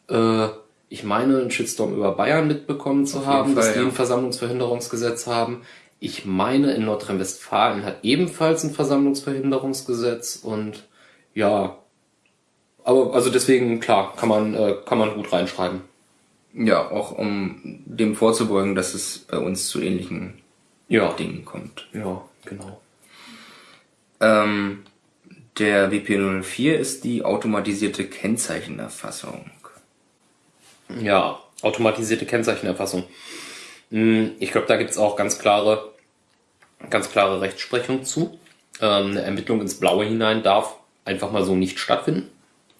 Äh, ich meine, einen Shitstorm über Bayern mitbekommen zu Auf haben, jeden dass Fall, die ja. ein Versammlungsverhinderungsgesetz haben. Ich meine, in Nordrhein-Westfalen hat ebenfalls ein Versammlungsverhinderungsgesetz und ja, aber also deswegen klar, kann man äh, kann man gut reinschreiben. Ja, auch um dem vorzubeugen, dass es bei uns zu ähnlichen Ja, Dingen kommt. ja, genau. Ähm, der WP04 ist die automatisierte Kennzeichenerfassung. Ja, automatisierte Kennzeichenerfassung. Hm, Ich glaube, da gibt es auch ganz klare, ganz klare Rechtsprechung zu. Ähm, Eine Ermittlung ins Blaue hinein darf einfach mal so nicht stattfinden.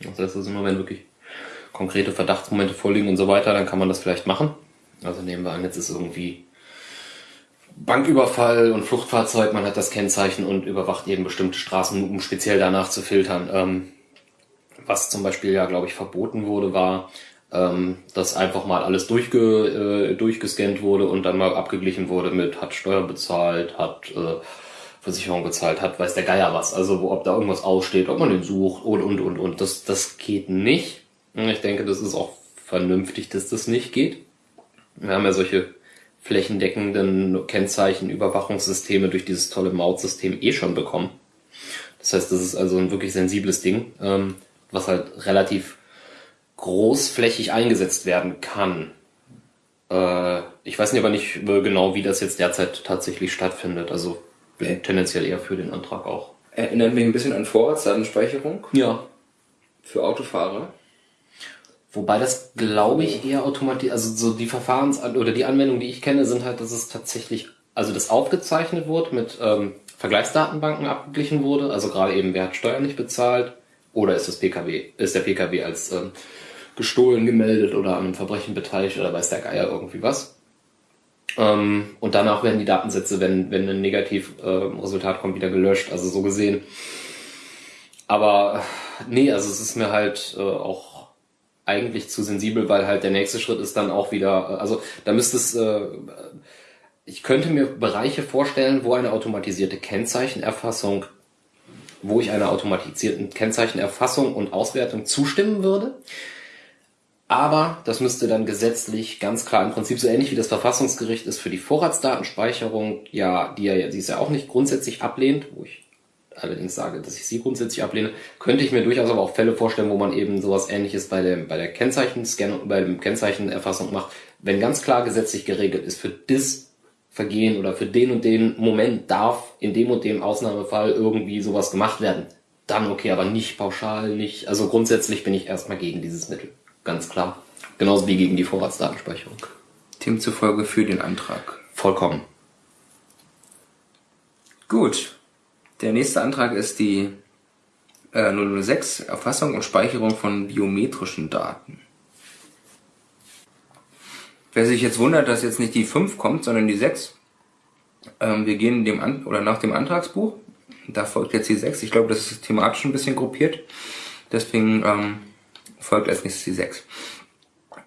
Das heißt also nur, wenn wirklich konkrete Verdachtsmomente vorliegen und so weiter, dann kann man das vielleicht machen. Also nehmen wir an, jetzt ist irgendwie Banküberfall und Fluchtfahrzeug, man hat das Kennzeichen und überwacht eben bestimmte Straßen, um speziell danach zu filtern. Ähm, was zum Beispiel ja, glaube ich, verboten wurde, war, ähm, dass einfach mal alles durchge, äh, durchgescannt wurde und dann mal abgeglichen wurde mit hat Steuer bezahlt, hat äh, Versicherung bezahlt, hat weiß der Geier was. Also ob da irgendwas aussteht, ob man den sucht und und und und. Das, das geht nicht. Ich denke, das ist auch vernünftig, dass das nicht geht. Wir haben ja solche flächendeckenden Kennzeichenüberwachungssysteme durch dieses tolle Mautsystem eh schon bekommen. Das heißt, das ist also ein wirklich sensibles Ding, ähm, was halt relativ großflächig eingesetzt werden kann. Äh, ich weiß nicht aber nicht äh, genau, wie das jetzt derzeit tatsächlich stattfindet. Also bin tendenziell eher für den Antrag auch. Erinnert mich ein bisschen an Vorratsdatenspeicherung Ja. für Autofahrer. Wobei das, glaube ich, eher automatisch, also so die Verfahrens- oder die Anwendungen, die ich kenne, sind halt, dass es tatsächlich, also das aufgezeichnet wurde, mit ähm, Vergleichsdatenbanken abgeglichen wurde, also gerade eben, wer hat Steuern nicht bezahlt, oder ist das PKW, ist der PKW als ähm, gestohlen gemeldet oder an einem Verbrechen beteiligt oder weiß der Geier irgendwie was. Ähm, und danach werden die Datensätze, wenn, wenn ein Negativresultat äh, Resultat kommt, wieder gelöscht, also so gesehen. Aber äh, nee, also es ist mir halt äh, auch eigentlich zu sensibel, weil halt der nächste Schritt ist dann auch wieder, äh, also da müsste es, äh, ich könnte mir Bereiche vorstellen, wo eine automatisierte Kennzeichenerfassung, wo ich einer automatisierten Kennzeichenerfassung und Auswertung zustimmen würde. Aber das müsste dann gesetzlich ganz klar im Prinzip so ähnlich wie das Verfassungsgericht ist für die Vorratsdatenspeicherung, ja, die ja, die ist ja auch nicht grundsätzlich ablehnt, wo ich allerdings sage, dass ich sie grundsätzlich ablehne, könnte ich mir durchaus aber auch Fälle vorstellen, wo man eben sowas ähnliches bei dem, bei der Kennzeichenscan, bei dem Kennzeichenerfassung macht. Wenn ganz klar gesetzlich geregelt ist, für das Vergehen oder für den und den Moment darf in dem und dem Ausnahmefall irgendwie sowas gemacht werden. Dann okay, aber nicht pauschal, nicht, also grundsätzlich bin ich erstmal gegen dieses Mittel. Ganz klar. Genauso wie gegen die Vorratsdatenspeicherung. Demzufolge für den Antrag. Vollkommen. Gut. Der nächste Antrag ist die äh, 006, Erfassung und Speicherung von biometrischen Daten. Wer sich jetzt wundert, dass jetzt nicht die 5 kommt, sondern die 6, ähm, wir gehen dem An oder nach dem Antragsbuch. Da folgt jetzt die 6. Ich glaube, das ist thematisch ein bisschen gruppiert. Deswegen ähm, folgt als nächstes die 6.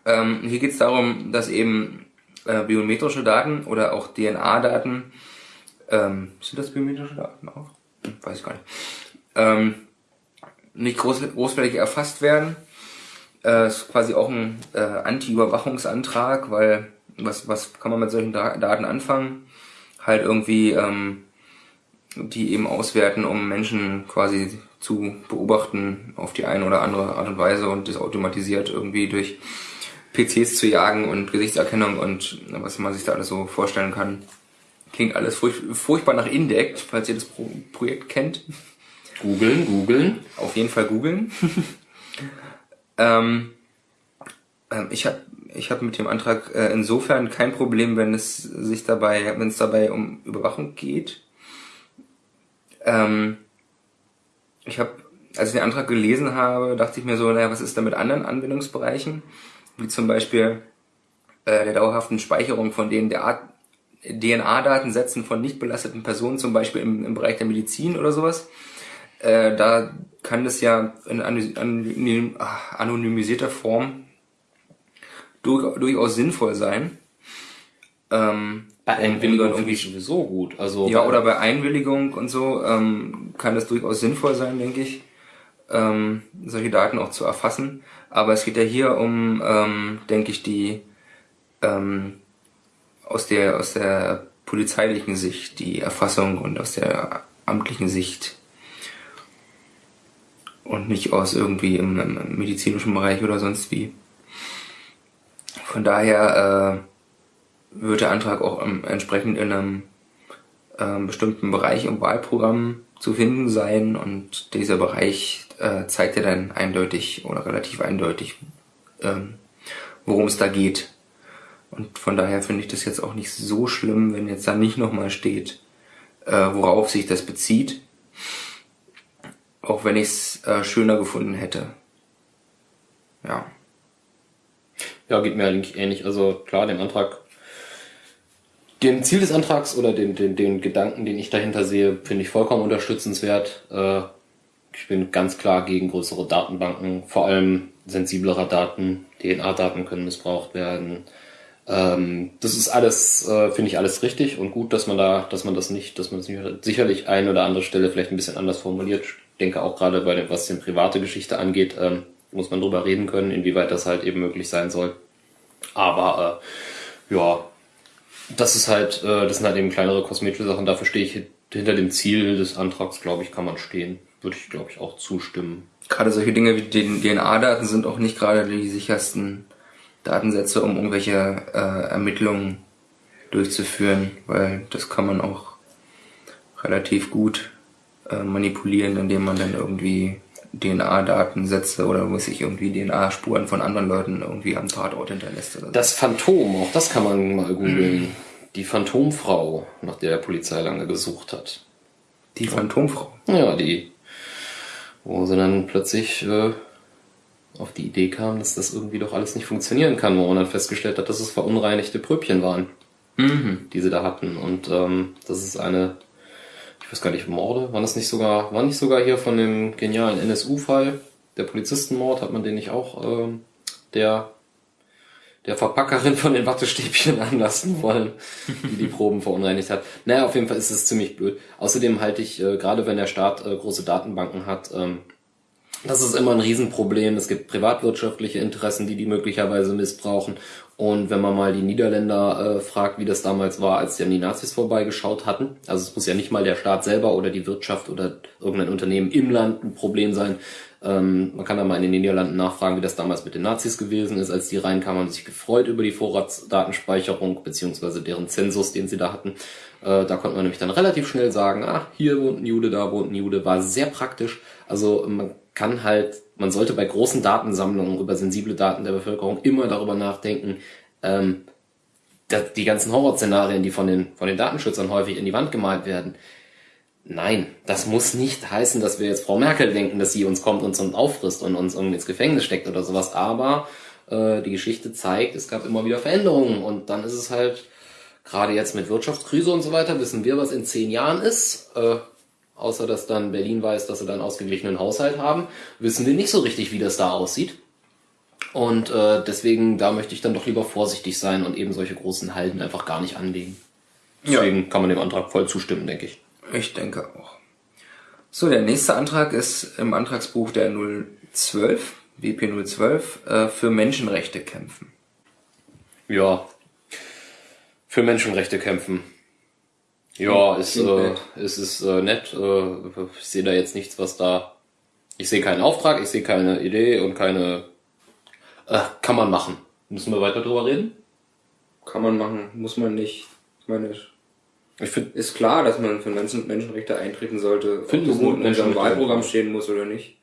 Ähm, hier geht es darum, dass eben äh, biometrische Daten oder auch DNA-Daten ähm, sind das biometrische Daten auch? Weiß ich gar nicht. Ähm, nicht groß, großflächig erfasst werden. Äh, ist quasi auch ein äh, Anti-Überwachungsantrag, weil was, was kann man mit solchen da Daten anfangen? Halt irgendwie ähm, die eben auswerten, um Menschen quasi zu beobachten auf die eine oder andere Art und Weise und das automatisiert irgendwie durch PCs zu jagen und Gesichtserkennung und was man sich da alles so vorstellen kann. Klingt alles furch furchtbar nach Indect, falls ihr das Pro Projekt kennt. Googeln, googeln. Auf jeden Fall googeln. ähm, ähm, ich habe ich hab mit dem Antrag äh, insofern kein Problem, wenn es sich dabei, wenn es dabei um Überwachung geht. Ähm, ich habe, als ich den Antrag gelesen habe, dachte ich mir so, naja, was ist da mit anderen Anwendungsbereichen? Wie zum Beispiel äh, der dauerhaften Speicherung von denen der Art DNA-Datensätzen von nicht belasteten Personen, zum Beispiel im, im Bereich der Medizin oder sowas. Äh, da kann das ja in anonymisierter Form durch, durchaus sinnvoll sein. Ähm, bei Einwilligung irgendwie sowieso gut. Also ja, oder bei Einwilligung und so ähm, kann das durchaus sinnvoll sein, denke ich, ähm, solche Daten auch zu erfassen. Aber es geht ja hier um, ähm, denke ich, die ähm, aus der aus der polizeilichen Sicht die Erfassung und aus der amtlichen Sicht und nicht aus irgendwie im, im medizinischen Bereich oder sonst wie. Von daher äh, wird der Antrag auch ähm, entsprechend in einem äh, bestimmten Bereich im Wahlprogramm zu finden sein und dieser Bereich äh, zeigt ja dann eindeutig oder relativ eindeutig, ähm, worum es da geht. Und von daher finde ich das jetzt auch nicht so schlimm, wenn jetzt da nicht nochmal steht, äh, worauf sich das bezieht. Auch wenn ich es äh, schöner gefunden hätte. Ja. Ja, geht mir eigentlich ähnlich. Also klar, den Antrag, den Ziel des Antrags oder den, den, den Gedanken, den ich dahinter sehe, finde ich vollkommen unterstützenswert. Äh, ich bin ganz klar gegen größere Datenbanken, vor allem sensiblere Daten. DNA-Daten können missbraucht werden. Ähm, das ist alles, äh, finde ich alles richtig und gut, dass man da, dass man das nicht, dass man das sicherlich ein oder andere Stelle vielleicht ein bisschen anders formuliert. Ich denke auch gerade bei dem, was die private Geschichte angeht, ähm, muss man drüber reden können, inwieweit das halt eben möglich sein soll. Aber äh, ja, das ist halt, äh, das sind halt eben kleinere kosmetische Sachen. Dafür stehe ich hinter dem Ziel des Antrags, glaube ich, kann man stehen. Würde ich, glaube ich, auch zustimmen. Gerade solche Dinge wie die DNA-Daten sind auch nicht gerade die sichersten Datensätze, um irgendwelche äh, Ermittlungen durchzuführen, weil das kann man auch relativ gut äh, manipulieren, indem man dann irgendwie DNA-Datensätze oder muss ich irgendwie DNA-Spuren von anderen Leuten irgendwie am Tatort hinterlässt. Oder so. Das Phantom, auch das kann man mal googeln. Die Phantomfrau, nach der der Polizei lange gesucht hat. Die Phantomfrau? Ja, die. Wo sie dann plötzlich äh, auf die Idee kam, dass das irgendwie doch alles nicht funktionieren kann, wo man dann festgestellt hat, dass es verunreinigte Pröbchen waren, mhm. die sie da hatten. Und ähm, das ist eine weiß gar nicht, Morde, waren das nicht sogar, war nicht sogar hier von dem genialen NSU-Fall, der Polizistenmord, hat man den nicht auch ähm, der der Verpackerin von den Wattestäbchen anlassen wollen, die die Proben verunreinigt hat. Naja, auf jeden Fall ist es ziemlich blöd. Außerdem halte ich, äh, gerade wenn der Staat äh, große Datenbanken hat, ähm, das ist immer ein Riesenproblem. Es gibt privatwirtschaftliche Interessen, die die möglicherweise missbrauchen. Und wenn man mal die Niederländer äh, fragt, wie das damals war, als die an die Nazis vorbeigeschaut hatten, also es muss ja nicht mal der Staat selber oder die Wirtschaft oder irgendein Unternehmen im Land ein Problem sein. Ähm, man kann da mal in den Niederlanden nachfragen, wie das damals mit den Nazis gewesen ist. Als die reinkamen, haben sich gefreut über die Vorratsdatenspeicherung beziehungsweise deren Zensus, den sie da hatten. Äh, da konnte man nämlich dann relativ schnell sagen, ah, hier wohnt ein Jude, da wohnt ein Jude. War sehr praktisch. Also man kann halt, man sollte bei großen Datensammlungen über sensible Daten der Bevölkerung immer darüber nachdenken, ähm, dass die ganzen Horrorszenarien, die von den, von den Datenschützern häufig in die Wand gemalt werden, Nein, das muss nicht heißen, dass wir jetzt Frau Merkel denken, dass sie uns kommt, uns auffrisst und uns irgendwie ins Gefängnis steckt oder sowas. Aber äh, die Geschichte zeigt, es gab immer wieder Veränderungen und dann ist es halt gerade jetzt mit Wirtschaftskrise und so weiter wissen wir, was in zehn Jahren ist. Äh, außer dass dann Berlin weiß, dass sie dann ausgeglichenen Haushalt haben, wissen wir nicht so richtig, wie das da aussieht. Und äh, deswegen, da möchte ich dann doch lieber vorsichtig sein und eben solche großen Halden einfach gar nicht anlegen. Deswegen ja. kann man dem Antrag voll zustimmen, denke ich. Ich denke auch. So, der nächste Antrag ist im Antragsbuch der 012, WP 012, äh, für Menschenrechte kämpfen. Ja, für Menschenrechte kämpfen. Ja, ist, äh, ist, ist äh, nett. Äh, ich sehe da jetzt nichts, was da. Ich sehe keinen Auftrag, ich sehe keine Idee und keine. Äh, kann man machen. Müssen wir weiter drüber reden? Kann man machen, muss man nicht. Ich meine, Ich finde, ist klar, dass man für Menschen, Menschenrechte eintreten sollte. Finde ob das gut, in unserem Wahlprogramm stehen muss oder nicht.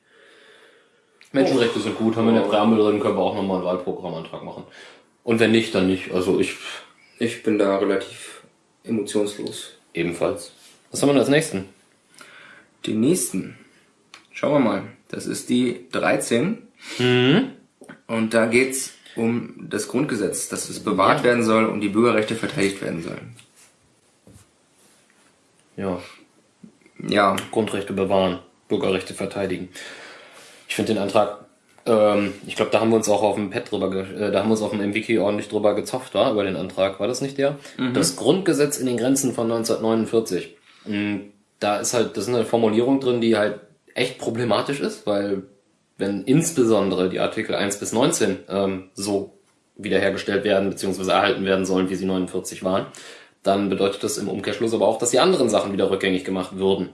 Menschenrechte sind gut, haben wir in der Präambel drin, können wir auch nochmal einen Wahlprogrammantrag machen. Und wenn nicht, dann nicht. Also ich Ich bin da relativ emotionslos. Ebenfalls. Was haben wir als nächsten? Die nächsten. Schauen wir mal. Das ist die 13. Mhm. Und da geht's um das Grundgesetz, dass es bewahrt Ja. werden soll und die Bürgerrechte verteidigt werden sollen. Ja, Ja, Grundrechte bewahren, Bürgerrechte verteidigen. Ich finde den Antrag, ähm, ich glaube, da haben wir uns auch auf dem Pad drüber, äh, da haben wir uns auf dem MWiki ordentlich drüber gezopft, war über den Antrag, war das nicht der? Das Grundgesetz in den Grenzen von 1949. Mm, Da ist halt, das ist eine Formulierung drin, die halt echt problematisch ist, weil wenn insbesondere die Artikel 1 bis 19 ähm, so wiederhergestellt werden bzw. erhalten werden sollen, wie sie 49 waren, dann bedeutet das im Umkehrschluss aber auch, dass die anderen Sachen wieder rückgängig gemacht würden.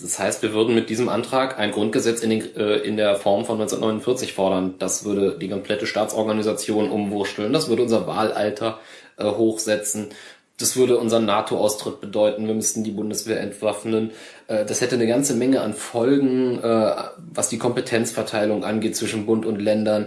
Das heißt, wir würden mit diesem Antrag ein Grundgesetz in, den, äh, in der Form von 1949 fordern. Das würde die komplette Staatsorganisation umwursteln. Das würde unser Wahlalter äh, hochsetzen. Das würde unseren NATO-Austritt bedeuten. Wir müssten die Bundeswehr entwaffnen. Äh, das hätte eine ganze Menge an Folgen, äh, was die Kompetenzverteilung angeht zwischen Bund und Ländern.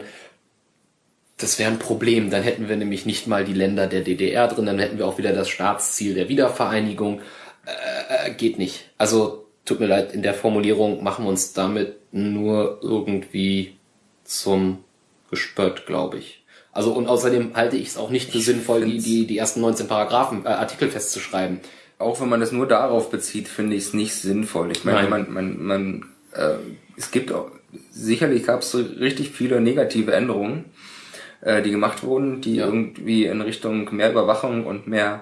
Das wäre ein Problem. Dann hätten wir nämlich nicht mal die Länder der DDR drin. Dann hätten wir auch wieder das Staatsziel der Wiedervereinigung. Äh, geht nicht. Also tut mir leid, in der Formulierung machen wir uns damit nur irgendwie zum Gespött, glaube ich. Also und außerdem halte ich es auch nicht für sinnvoll, die, die, die ersten 19 Paragraphen, äh, Artikel festzuschreiben. auch wenn man das nur darauf bezieht, finde ich es nicht sinnvoll. Ich meine, Nein. man, man, man, äh, es gibt auch, sicherlich gab es so richtig viele negative Änderungen, äh, die gemacht wurden, die Ja. irgendwie in Richtung mehr Überwachung und mehr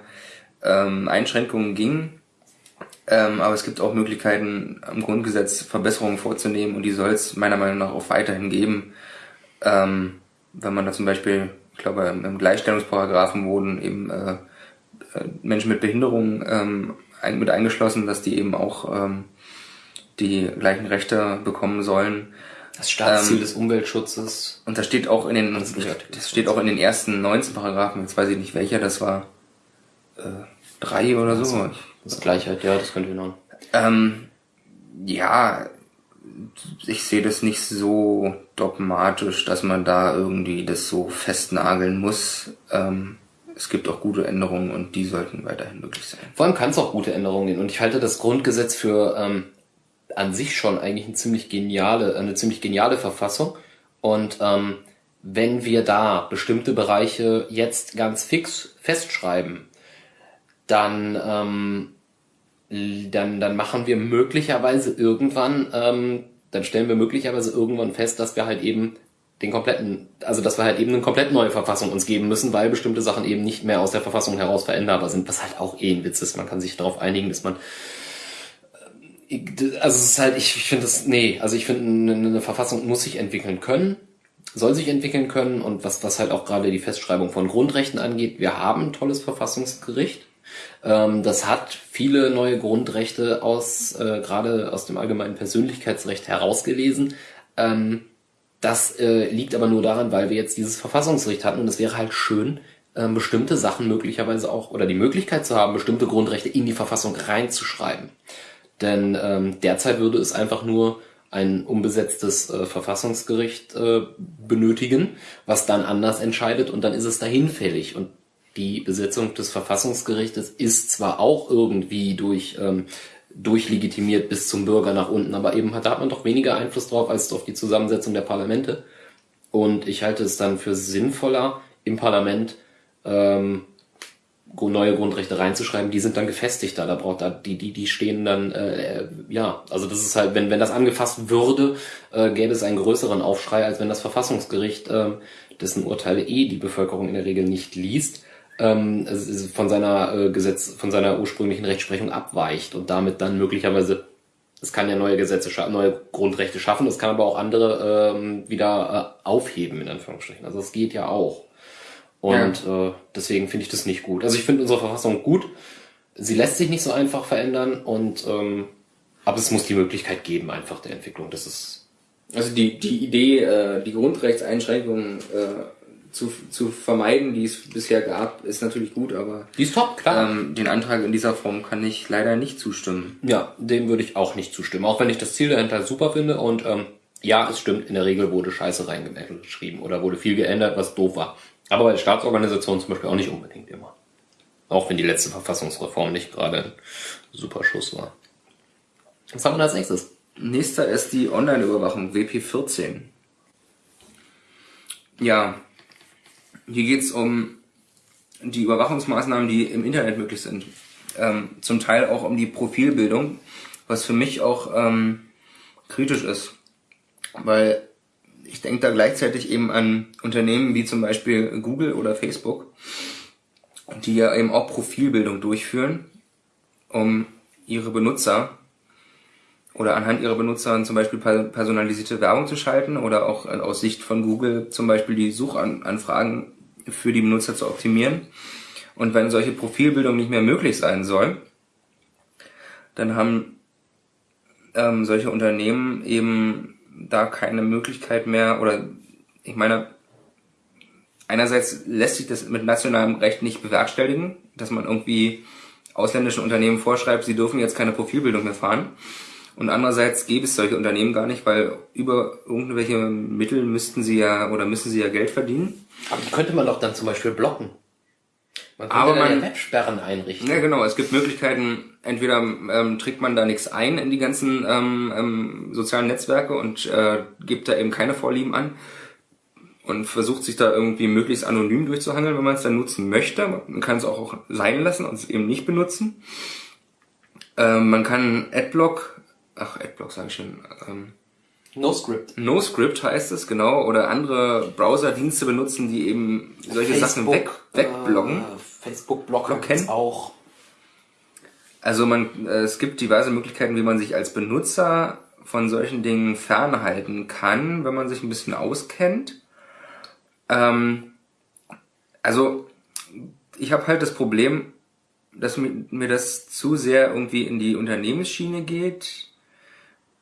ähm, Einschränkungen gingen. Ähm, aber es gibt auch Möglichkeiten, am Grundgesetz Verbesserungen vorzunehmen und die soll es meiner Meinung nach auch weiterhin geben. Ähm, wenn man da zum Beispiel, ich glaube, im im Gleichstellungsparagraphen wurden eben äh, äh, Menschen mit Behinderung ähm, ein, mit eingeschlossen, dass die eben auch ähm, die gleichen Rechte bekommen sollen. Das Staatsziel Ähm, des Umweltschutzes. Und das steht auch in den, Das das steht auch in den ersten 19 Paragraphen, jetzt weiß ich nicht welcher, das war äh, drei oder so. Ich, Das Gleichheit, ja, das könnte hinhauen. ähm, ja, ich sehe das nicht so dogmatisch, dass man da irgendwie das so festnageln muss. Ähm, es gibt auch gute Änderungen und die sollten weiterhin möglich sein. Vor allem kann es auch gute Änderungen geben. Und ich halte das Grundgesetz für ähm, an sich schon eigentlich eine ziemlich geniale, eine ziemlich geniale Verfassung. Und ähm, wenn wir da bestimmte Bereiche jetzt ganz fix festschreiben, dann, ähm, dann, dann machen wir möglicherweise irgendwann, ähm, dann stellen wir möglicherweise irgendwann fest, dass wir halt eben den kompletten, also dass wir halt eben eine komplett neue Verfassung uns geben müssen, weil bestimmte Sachen eben nicht mehr aus der Verfassung heraus veränderbar sind, was halt auch eh ein Witz ist. Man kann sich darauf einigen, dass man also es ist halt, ich, ich finde das, nee, also ich finde, eine, eine Verfassung muss sich entwickeln können, soll sich entwickeln können und was, was halt auch gerade die Festschreibung von Grundrechten angeht, wir haben ein tolles Verfassungsgericht. Ähm, das hat viele neue Grundrechte aus, äh, gerade aus dem allgemeinen Persönlichkeitsrecht herausgelesen. Ähm, das äh, liegt aber nur daran, weil wir jetzt dieses Verfassungsgericht hatten und es wäre halt schön, ähm, bestimmte Sachen möglicherweise auch oder die Möglichkeit zu haben, bestimmte Grundrechte in die Verfassung reinzuschreiben. Denn ähm, derzeit würde es einfach nur ein unbesetztes äh, Verfassungsgericht äh, benötigen, was dann anders entscheidet und dann ist es dahin fällig. Und die Besetzung des Verfassungsgerichtes ist zwar auch irgendwie durch ähm, durchlegitimiert bis zum Bürger nach unten, aber eben hat, da hat man doch weniger Einfluss drauf als auf die Zusammensetzung der Parlamente. Und ich halte es dann für sinnvoller, im Parlament ähm, neue Grundrechte reinzuschreiben, die sind dann gefestigter. Da braucht da die die die stehen dann äh, ja, also das ist halt, wenn wenn das angefasst würde, äh, gäbe es einen größeren Aufschrei, als wenn das Verfassungsgericht, äh, dessen Urteile eh die Bevölkerung in der Regel nicht liest, ähm, von seiner äh, Gesetz von seiner ursprünglichen Rechtsprechung abweicht und damit dann möglicherweise es kann ja neue Gesetze, neue Grundrechte schaffen, es kann aber auch andere ähm, wieder äh, aufheben, in Anführungsstrichen. Also es geht ja auch. Und äh, deswegen finde ich das nicht gut. Also ich finde unsere Verfassung gut. Sie lässt sich nicht so einfach verändern und ähm, aber es muss die Möglichkeit geben, einfach der Entwicklung. Das ist Also die, die Idee, äh, die Grundrechtseinschränkungen äh, zu, zu vermeiden, die es bisher gab, ist natürlich gut, aber Die ist top, klar. ähm, den Antrag in dieser Form kann ich leider nicht zustimmen. Ja, dem würde ich auch nicht zustimmen. Auch wenn ich das Ziel dahinter super finde und ähm, ja, es stimmt, in der Regel wurde Scheiße reingeschrieben oder wurde viel geändert, was doof war. Aber bei Staatsorganisationen zum Beispiel auch nicht unbedingt immer. Auch wenn die letzte Verfassungsreform nicht gerade ein super Schuss war. Was haben wir als nächstes? Nächster ist die Online-Überwachung, WP14. Ja, hier geht's um die Überwachungsmaßnahmen, die im Internet möglich sind. Ähm, zum Teil auch um die Profilbildung, was für mich auch ähm, kritisch ist. Weil ich denke da gleichzeitig eben an Unternehmen wie zum Beispiel Google oder Facebook, die ja eben auch Profilbildung durchführen, um ihre Benutzer oder anhand ihrer Benutzer zum Beispiel personalisierte Werbung zu schalten oder auch aus Sicht von Google zum Beispiel die Suchanfragen für die Benutzer zu optimieren. Und wenn solche Profilbildung nicht mehr möglich sein soll, dann haben ähm, solche Unternehmen eben da keine Möglichkeit mehr oder ich meine, einerseits lässt sich das mit nationalem Recht nicht bewerkstelligen, dass man irgendwie ausländischen Unternehmen vorschreibt, sie dürfen jetzt keine Profilbildung mehr fahren. Und andererseits gäbe es solche Unternehmen gar nicht, weil über irgendwelche Mittel müssten sie ja oder müssen sie ja Geld verdienen. Aber die könnte man doch dann zum Beispiel blocken. Man könnte Aber man- ja Websperren einrichten. Ja, genau. Es gibt Möglichkeiten, entweder ähm, trägt man da nichts ein in die ganzen ähm, ähm, sozialen Netzwerke und äh, gibt da eben keine Vorlieben an und versucht sich da irgendwie möglichst anonym durchzuhangeln, wenn man es dann nutzen möchte. Man kann es auch, auch sein lassen und es eben nicht benutzen. Ähm, man kann Adblock, ach Adblock sage ich schon, ähm, No Script. NoScript heißt es, genau, oder andere Browserdienste benutzen, die eben solche Sachen weg, wegblocken. Äh, Facebook Blocken? auch. Also man, äh, es gibt diverse Möglichkeiten, wie man sich als Benutzer von solchen Dingen fernhalten kann, wenn man sich ein bisschen auskennt. Ähm, also ich habe halt das Problem, dass mir, mir das zu sehr irgendwie in die Unternehmensschiene geht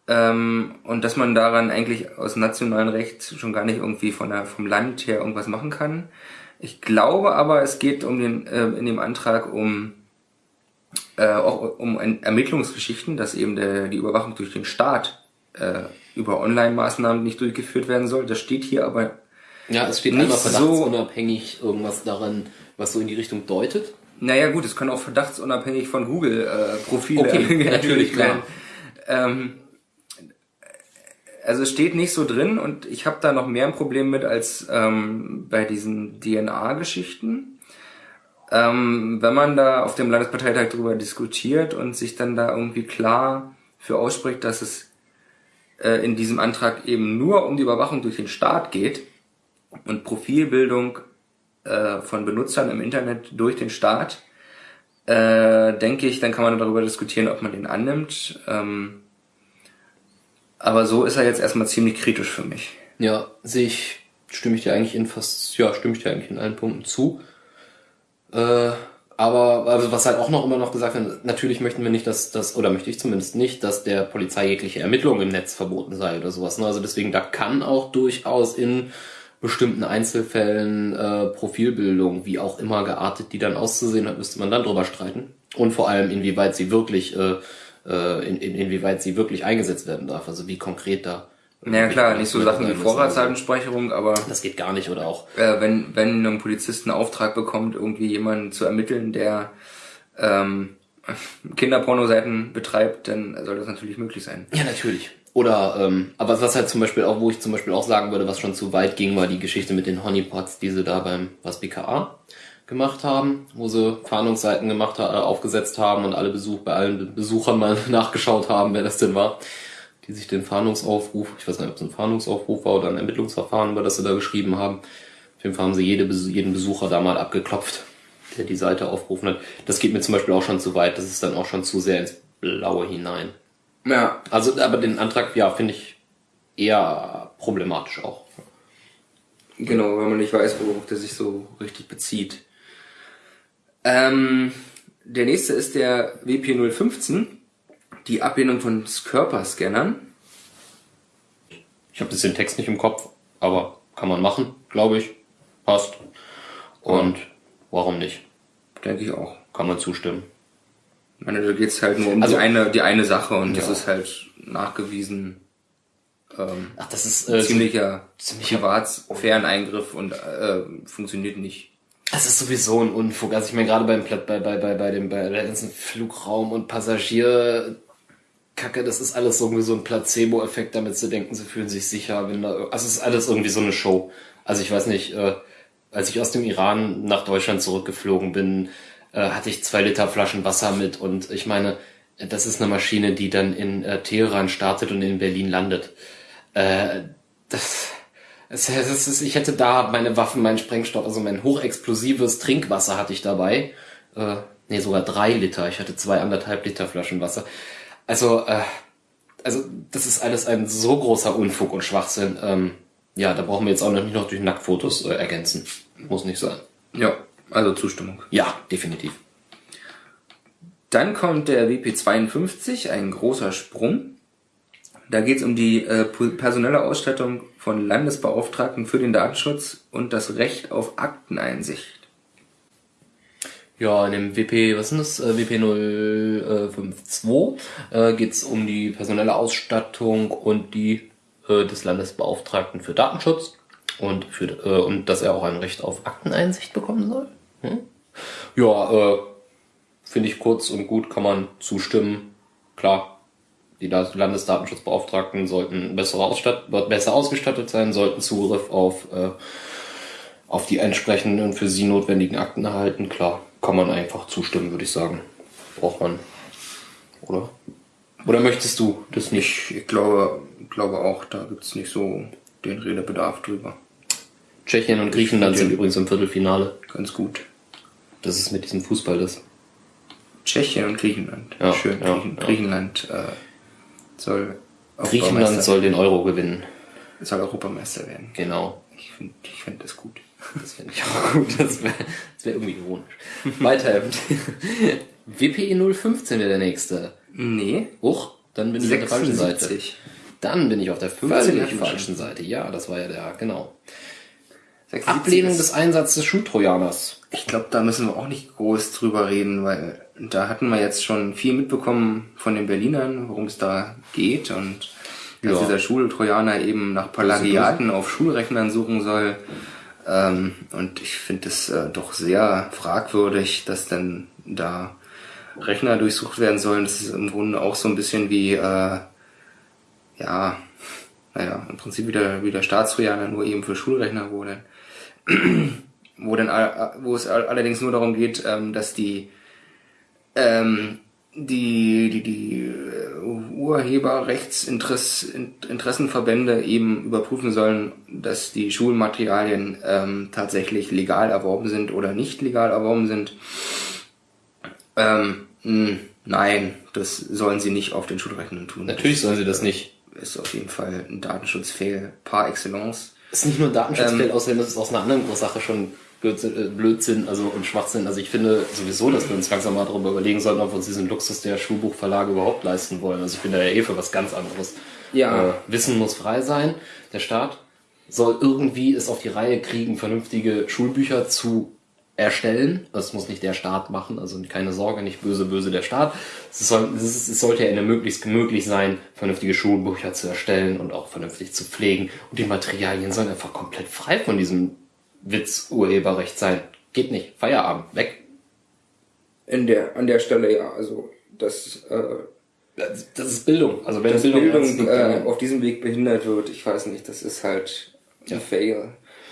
ähm, und dass man daran eigentlich aus nationalem Recht schon gar nicht irgendwie von der, vom Land her irgendwas machen kann. Ich glaube aber, es geht um den, äh, in dem Antrag um äh, auch um Ermittlungsgeschichten, dass eben der, die Überwachung durch den Staat äh, über Online-Maßnahmen nicht durchgeführt werden soll. Das steht hier aber, Ja, es steht Nicht einmal so- verdachtsunabhängig irgendwas daran, was so in die Richtung deutet. naja gut, es können auch verdachtsunabhängig von Google-Profile Okay, natürlich, klar. Ähm, also es steht nicht so drin und ich habe da noch mehr ein Problem mit als ähm, bei diesen DNA-Geschichten. Ähm, wenn man da auf dem Landesparteitag drüber diskutiert und sich dann da irgendwie klar für ausspricht, dass es äh, in diesem Antrag eben nur um die Überwachung durch den Staat geht und Profilbildung äh, von Benutzern im Internet durch den Staat, äh, denke ich, dann kann man darüber diskutieren, ob man den annimmt. Ähm, aber so ist er jetzt erstmal ziemlich kritisch für mich. Ja, sehe ich, stimme ich dir eigentlich in fast, ja, stimme ich dir eigentlich in allen Punkten zu. Äh, aber also was halt auch noch immer noch gesagt wird, natürlich möchten wir nicht, dass das, oder möchte ich zumindest nicht, dass der Polizei jegliche Ermittlung im Netz verboten sei oder sowas. Ne? Also deswegen, da kann auch durchaus in bestimmten Einzelfällen äh, Profilbildung, wie auch immer geartet, die dann auszusehen hat, müsste man dann drüber streiten. Und vor allem, inwieweit sie wirklich, äh, äh, in, in, inwieweit sie wirklich eingesetzt werden darf. Also wie konkret da. Naja klar, nicht so Sachen wie. Vorratsdatenspeicherung, aber Das geht gar nicht oder auch. äh, wenn, wenn ein Polizist einen Auftrag bekommt, irgendwie jemanden zu ermitteln, der ähm, Kinderpornoseiten betreibt, dann soll das natürlich möglich sein. Ja, natürlich. Oder, ähm, aber was halt zum Beispiel auch, wo ich zum Beispiel auch sagen würde, was schon zu weit ging, war die Geschichte mit den Honeypots, die sie da beim was BKA gemacht haben, wo sie Fahndungsseiten gemacht äh, aufgesetzt haben und alle Besuch bei allen Besuchern mal nachgeschaut haben, wer das denn war, die sich den Fahndungsaufruf, ich weiß nicht, ob es ein Fahndungsaufruf war oder ein Ermittlungsverfahren war, das sie da geschrieben haben. Auf jeden Fall haben sie jede, jeden Besucher da mal abgeklopft, der die Seite aufgerufen hat. Das geht mir zum Beispiel auch schon zu weit, das ist dann auch schon zu sehr ins Blaue hinein. Ja, Also, aber den Antrag, ja, finde ich eher problematisch auch. Genau, weil man nicht weiß, worauf der sich so richtig bezieht. Ähm, der nächste ist der WP015, die Ablehnung von Körperscannern. Ich habe jetzt den Text nicht im Kopf, aber kann man machen, glaube ich. Passt. Und warum nicht? Denke ich auch. Kann man zustimmen. Ich meine, da geht's halt nur um Also- die, eine, die eine Sache und das Ja. ist halt nachgewiesen ähm, Ach, das ist äh, ziemlicher, ziemlicher- Privatsphären-Eingriff und äh, funktioniert nicht. Es ist sowieso ein Unfug. Also ich meine gerade beim bei, bei, bei, bei dem bei der ganzen Flugraum und Passagier Kacke, das ist alles irgendwie so ein Placebo-Effekt, damit sie denken, sie fühlen sich sicher, wenn da also es ist alles irgendwie so eine Show. Also ich weiß nicht, äh, als ich aus dem Iran nach Deutschland zurückgeflogen bin, äh, hatte ich zwei Liter Flaschen Wasser mit und ich meine, das ist eine Maschine, die dann in äh, Teheran startet und in Berlin landet. Äh, das, es, es ist, ich hätte da meine Waffen, meinen Sprengstoff, also mein hochexplosives Trinkwasser hatte ich dabei. Äh, nee, sogar drei Liter. Ich hatte zwei anderthalb Liter Flaschen Wasser. Also, äh, also das ist alles ein so großer Unfug und Schwachsinn. Ähm, ja, da brauchen wir jetzt auch noch nicht noch durch Nacktfotos äh, ergänzen. Muss nicht sein. Ja, also Zustimmung. Ja, definitiv. Dann kommt der WP52, ein großer Sprung. Da geht es um die äh, personelle Ausstattung von Landesbeauftragten für den Datenschutz und das Recht auf Akteneinsicht. Ja, in dem WP, was ist das? Äh, WP 052 äh, geht es um die personelle Ausstattung und die äh, des Landesbeauftragten für Datenschutz und für äh, und dass er auch ein Recht auf Akteneinsicht bekommen soll. Hm? Ja, äh, finde ich kurz und gut, kann man zustimmen. Klar, die Da- Landesdatenschutzbeauftragten sollten besser, besser ausgestattet sein, sollten Zugriff auf äh, auf die entsprechenden für sie notwendigen Akten erhalten. Klar, kann man einfach zustimmen, würde ich sagen. Braucht man. Oder? Oder möchtest du das nicht? Ich glaube, glaube auch, da gibt's nicht so den Redebedarf drüber. Tschechien und Griechenland sind übrigens im Viertelfinale. Ganz gut. Das ist mit diesem Fußball das. Tschechien und Griechenland. Ja, Schön. ja, Griechen, ja. Griechenland äh, soll Griechenland soll den Euro gewinnen. soll Europameister werden. Genau. Ich finde ich find das gut. Das finde ich auch gut. Das wäre wär irgendwie ironisch. Weiter. WPE 015 wäre der nächste. Nee. Huch, dann bin ich auf der falschen Seite. 76. Dann bin ich auf der Völlig falschen Seite. Ja, das war ja der, genau. 76 Ablehnung ist- des Einsatzes Schultrojaners. Ich glaube, da müssen wir auch nicht groß drüber reden, weil da hatten wir jetzt schon viel mitbekommen von den Berlinern, worum es da geht und dass Ja. dieser Schultrojaner eben nach Plagiaten auf Schulrechnern suchen soll. Ähm, und ich finde es äh, doch sehr fragwürdig, dass dann da Rechner durchsucht werden sollen. Das ist im Grunde auch so ein bisschen wie, äh, ja, naja, im Prinzip wieder, wieder Staatstrojaner, nur eben für Schulrechner, wo dann wo dann wo es all- allerdings nur darum geht, ähm, dass die ähm, die die die äh, Urheberrechtsinteressenverbände eben überprüfen sollen, dass die Schulmaterialien ähm, tatsächlich legal erworben sind oder nicht legal erworben sind. Ähm, mh, nein, das sollen sie nicht auf den Schulrechnern tun. Natürlich sollen sie das nicht. Ist auf jeden Fall ein Datenschutzfail par excellence. Ist nicht nur ein Datenschutzfeld, außerdem ist es aus einer anderen Sache schon Blödsinn, äh, Blödsinn also und Schwachsinn. Also ich finde sowieso, dass wir uns langsam mal darüber überlegen sollten, ob wir uns diesen Luxus der Schulbuchverlage überhaupt leisten wollen. Also ich bin da ja eh für was ganz anderes. Ja. Äh, Wissen muss frei sein. Der Staat soll irgendwie es auf die Reihe kriegen, vernünftige Schulbücher zu erstellen. Das muss nicht der Staat machen, also keine Sorge, nicht böse, böse der Staat. Es, soll, es, ist, es sollte ja eine möglichst möglich sein, vernünftige Schulbücher zu erstellen und auch vernünftig zu pflegen. Und die Materialien sollen einfach komplett frei von diesem Witz-Urheberrecht sein. Geht nicht. Feierabend. Weg. In der, an der Stelle ja, also das, äh, Das, das ist Bildung. Also wenn Bildung, Bildung, äh, auf diesem Weg behindert wird, ich weiß nicht, das ist halt ein Fail.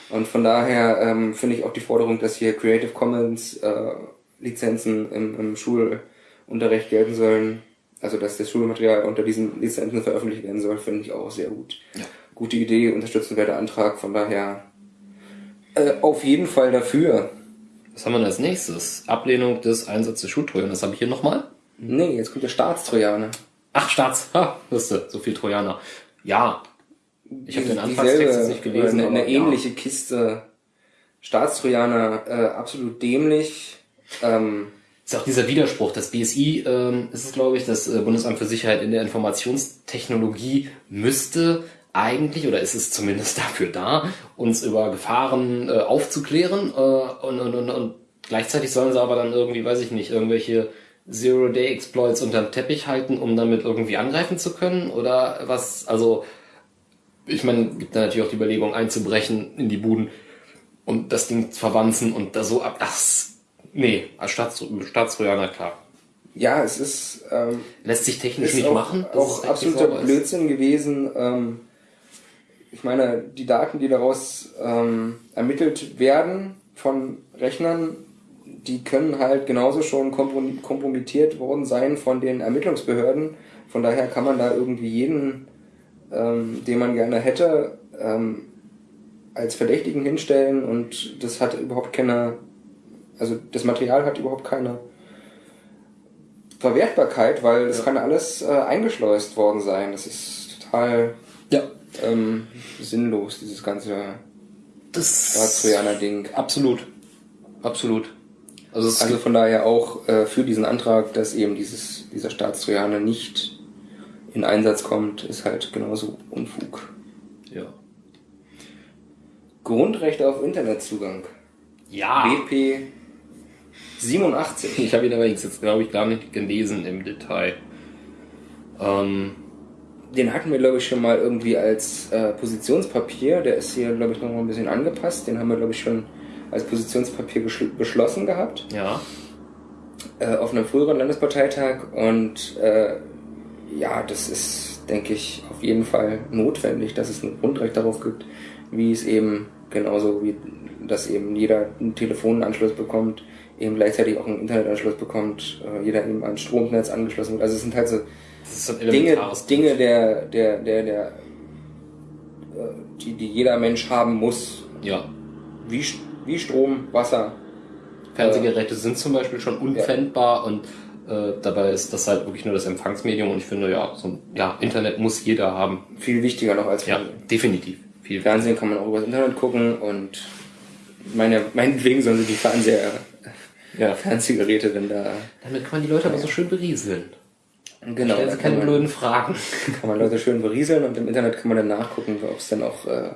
Und von daher ähm, finde ich auch die Forderung, dass hier Creative Commons äh, Lizenzen im, im Schulunterricht gelten sollen, also dass das Schulmaterial unter diesen Lizenzen veröffentlicht werden soll, finde ich auch sehr gut. Gute Idee, unterstützenswerter Antrag, von daher äh, auf jeden Fall dafür. Was haben wir denn als nächstes? Ablehnung des Einsatzes Schultrojan. Das habe ich hier nochmal. Nee, jetzt kommt der Staatstrojaner. Ach, Staats. Ha, wusste, so viel Trojaner. Ja. Ich habe den Anfangstext jetzt nicht gelesen. Eine, eine aber ja. ähnliche Kiste. Staatstrojaner, äh, absolut dämlich. Ähm, ist auch dieser Widerspruch. Das BSI ähm, ist es, glaube ich, das äh, Bundesamt für Sicherheit in der Informationstechnologie müsste eigentlich, oder ist es zumindest dafür da, uns über Gefahren äh, aufzuklären äh, und, und, und, und gleichzeitig sollen sie aber dann irgendwie, weiß ich nicht, irgendwelche Zero-Day-Exploits unterm Teppich halten, um damit irgendwie angreifen zu können? Oder was, also, ich meine, gibt da natürlich auch die Überlegung einzubrechen in die Buden und das Ding zu verwanzen und da so ab, das, nee, als Staats, Staatstrojaner, klar. Ja, es ist, ähm, Lässt sich technisch nicht auch, machen. dass auch absoluter. Blödsinn gewesen. Ähm, ich meine, die Daten, die daraus ähm, ermittelt werden von Rechnern, die können halt genauso schon komprom- kompromittiert worden sein von den Ermittlungsbehörden. Von daher kann man da irgendwie jeden, ähm, den man gerne hätte, ähm, als Verdächtigen hinstellen und das hat überhaupt keine, also das Material hat überhaupt keine Verwertbarkeit, weil das Ja. kann alles äh, eingeschleust worden sein. Das ist total Ja. ähm, sinnlos, dieses ganze Staatstrojaner-Ding. Absolut. Absolut. Also Also von daher auch äh, für diesen Antrag, dass eben dieses, dieser Staatstrojaner nicht in Einsatz kommt, ist halt genauso Unfug. ja. Grundrechte auf Internetzugang. Ja. BP 87. Ich habe ihn aber jetzt, glaube ich, gar nicht gelesen im Detail. Ähm, Den hatten wir, glaube ich, schon mal irgendwie als äh, Positionspapier. Der ist hier, glaube ich, noch mal ein bisschen angepasst. Den haben wir, glaube ich, schon als Positionspapier beschlossen gehabt. ja. äh, auf einem früheren Landesparteitag und äh, ja, das ist, denke ich, auf jeden Fall notwendig, dass es ein Grundrecht darauf gibt, wie es eben genauso wie dass eben jeder einen Telefonanschluss bekommt, eben gleichzeitig auch einen Internetanschluss bekommt, äh, jeder eben an Stromnetz angeschlossen wird. Also es sind halt so ein Dinge, Dinge der, der, der, der, äh, die, die jeder Mensch haben muss, Ja. wie, wie Strom, Wasser, Fernsehgeräte sind zum Beispiel schon unpfändbar und äh, dabei ist das halt wirklich nur das Empfangsmedium und ich finde, ja, so ein, ja, Internet muss jeder haben. viel wichtiger noch als Ja, Fernsehen. definitiv. Viel Fernsehen kann man auch über das Internet gucken und meine, meinetwegen sollen sie die Fernseher, Ja. Fernsehgeräte denn da. Damit kann man die Leute aber so schön berieseln. Genau, Stellen sie keine kann man, blöden Fragen. kann man Leute schön berieseln und im Internet kann man dann nachgucken, ob es dann auch äh,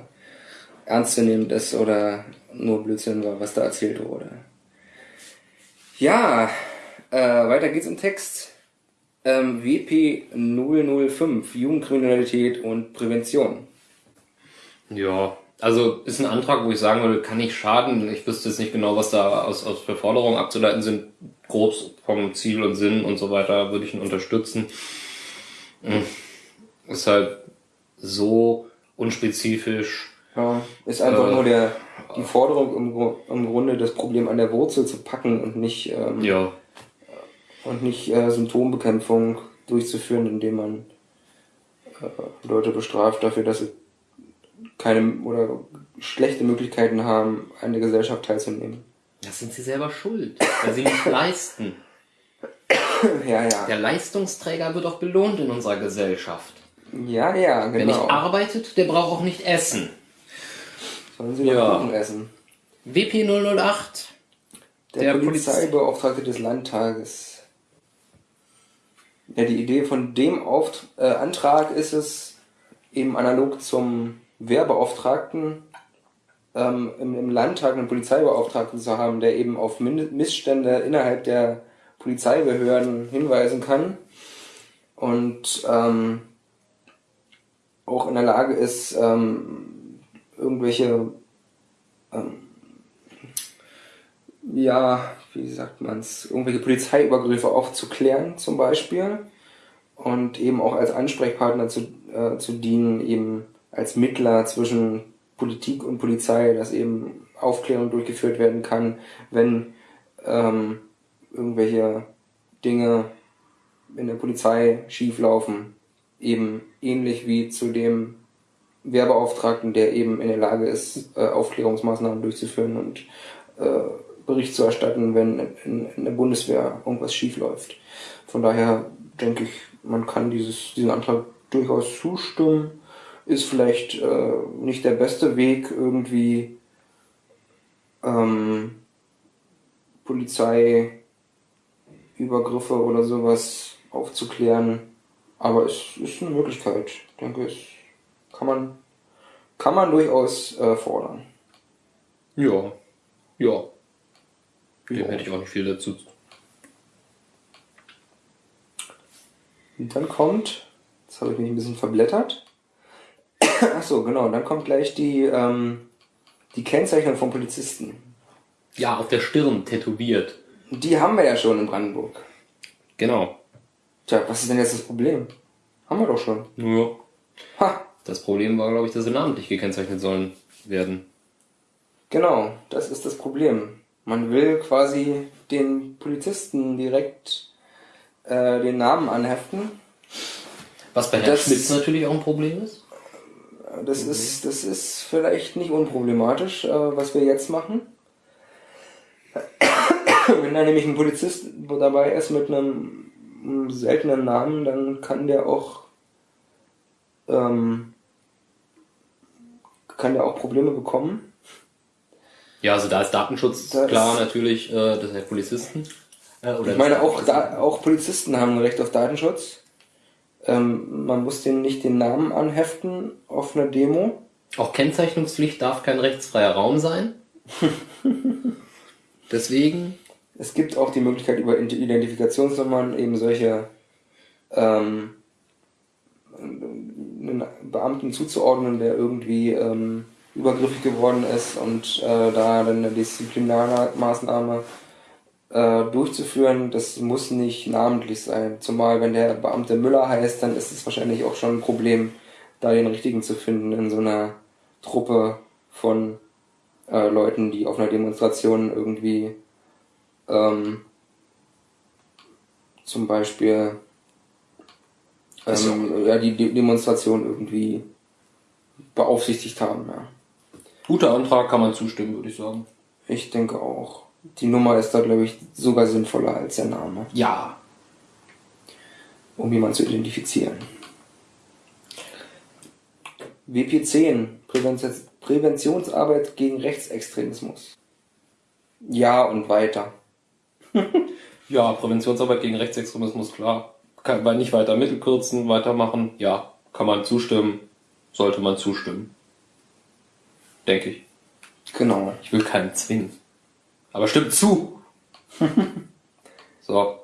ernstzunehmend ist oder nur Blödsinn war, was da erzählt wurde. Ja, äh, weiter geht's im Text. Ähm, WP 005, Jugendkriminalität und Prävention. Ja, also ist ein Antrag, wo ich sagen würde, kann nicht schaden. Ich wüsste jetzt nicht genau, was da aus, aus für Forderungen abzuleiten sind. Grob vom Ziel und Sinn und so weiter würde ich ihn unterstützen. Hm. Ist halt so unspezifisch. Ja, ist einfach Äh, nur der, die Forderung, im, im Grunde das Problem an der Wurzel zu packen und nicht, ähm, Ja, und nicht äh, Symptombekämpfung durchzuführen, indem man äh, Leute bestraft dafür, dass sie keine oder schlechte Möglichkeiten haben, an der Gesellschaft teilzunehmen. da sind sie selber schuld, weil sie nicht leisten. Ja, ja. Der Leistungsträger wird auch belohnt in unserer Gesellschaft. Ja, ja, Wer nicht genau. arbeitet, der braucht auch nicht essen. Sollen sie Ja. Kuchen essen. WP 008. Der, Der Poliz- Polizeibeauftragte des Landtages. Ja, die Idee von dem Auft äh, Antrag ist es, eben analog zum Wehrbeauftragten ähm, im, im Landtag einen Polizeibeauftragten zu haben, der eben auf Min- Missstände innerhalb der Polizeibehörden hinweisen kann. Und ähm, auch in der Lage ist, ähm, irgendwelche ja, wie sagt man's, irgendwelche Polizeiübergriffe aufzuklären zum Beispiel und eben auch als Ansprechpartner zu, äh, zu dienen, eben als Mittler zwischen Politik und Polizei, dass eben Aufklärung durchgeführt werden kann, wenn ähm, irgendwelche Dinge in der Polizei schieflaufen, eben ähnlich wie zu dem Wehrbeauftragten, der eben in der Lage ist, äh, Aufklärungsmaßnahmen durchzuführen und äh, Bericht zu erstatten, wenn in, in der Bundeswehr irgendwas schief läuft. Von daher denke ich, man kann dieses, diesen Antrag durchaus zustimmen. Ist vielleicht äh, nicht der beste Weg, irgendwie ähm, Polizeiübergriffe oder sowas aufzuklären. Aber es ist eine Möglichkeit. Ich denke, es Kann man, kann man durchaus äh, fordern. Ja. Ja. Dem hätte ich auch nicht viel dazu. Und dann kommt, jetzt habe ich mich ein bisschen verblättert. Ach so, genau, dann kommt gleich die, ähm, die Kennzeichnung von Polizisten. Ja, auf der Stirn tätowiert. Die haben wir ja schon in Brandenburg. Genau. Tja, was ist denn jetzt das Problem? Haben wir doch schon. Ja. Ha, Das Problem war, glaube ich, dass sie namentlich gekennzeichnet sollen werden. genau, das ist das Problem. Man will quasi den Polizisten direkt äh, den Namen anheften. Was bei Herrn Das- Schmitz natürlich auch ein Problem ist. Das ist, das ist vielleicht nicht unproblematisch, äh, was wir jetzt machen. Wenn da nämlich ein Polizist dabei ist mit einem, einem seltenen Namen, dann kann der auch ähm, kann der auch Probleme bekommen. Ja, also da ist Datenschutz Das- klar natürlich, äh, das der Polizisten. Äh, Ich meine, auch, da, auch Polizisten haben ein Recht auf Datenschutz. Ähm, man muss denen nicht den Namen anheften auf einer Demo. Auch Kennzeichnungspflicht darf kein rechtsfreier Raum sein. Deswegen, Es gibt auch die Möglichkeit, über Identifikationsnummern eben solche ähm, einen Beamten zuzuordnen, der irgendwie ähm, übergriffig geworden ist und äh, da dann eine Disziplinarmaßnahme äh, durchzuführen, das muss nicht namentlich sein. Zumal wenn der Beamte Müller heißt, dann ist es wahrscheinlich auch schon ein Problem, da den richtigen zu finden in so einer Truppe von äh, Leuten, die auf einer Demonstration irgendwie ähm, zum Beispiel ähm, ja, die De Demonstration irgendwie beaufsichtigt haben. Ja. Guter Antrag kann man zustimmen, würde ich sagen. Ich denke auch. Die Nummer ist da, glaube ich, sogar sinnvoller als der Name, Ja. um jemanden zu identifizieren. WP10, Prävention, Präventionsarbeit gegen Rechtsextremismus. Ja und weiter. Ja, Präventionsarbeit gegen Rechtsextremismus, klar. Kann man nicht weiter Mittel kürzen, weitermachen. Ja, kann man zustimmen. Sollte man zustimmen. Denke ich. Genau. Ich will keinen zwingen. Aber stimmt zu. so.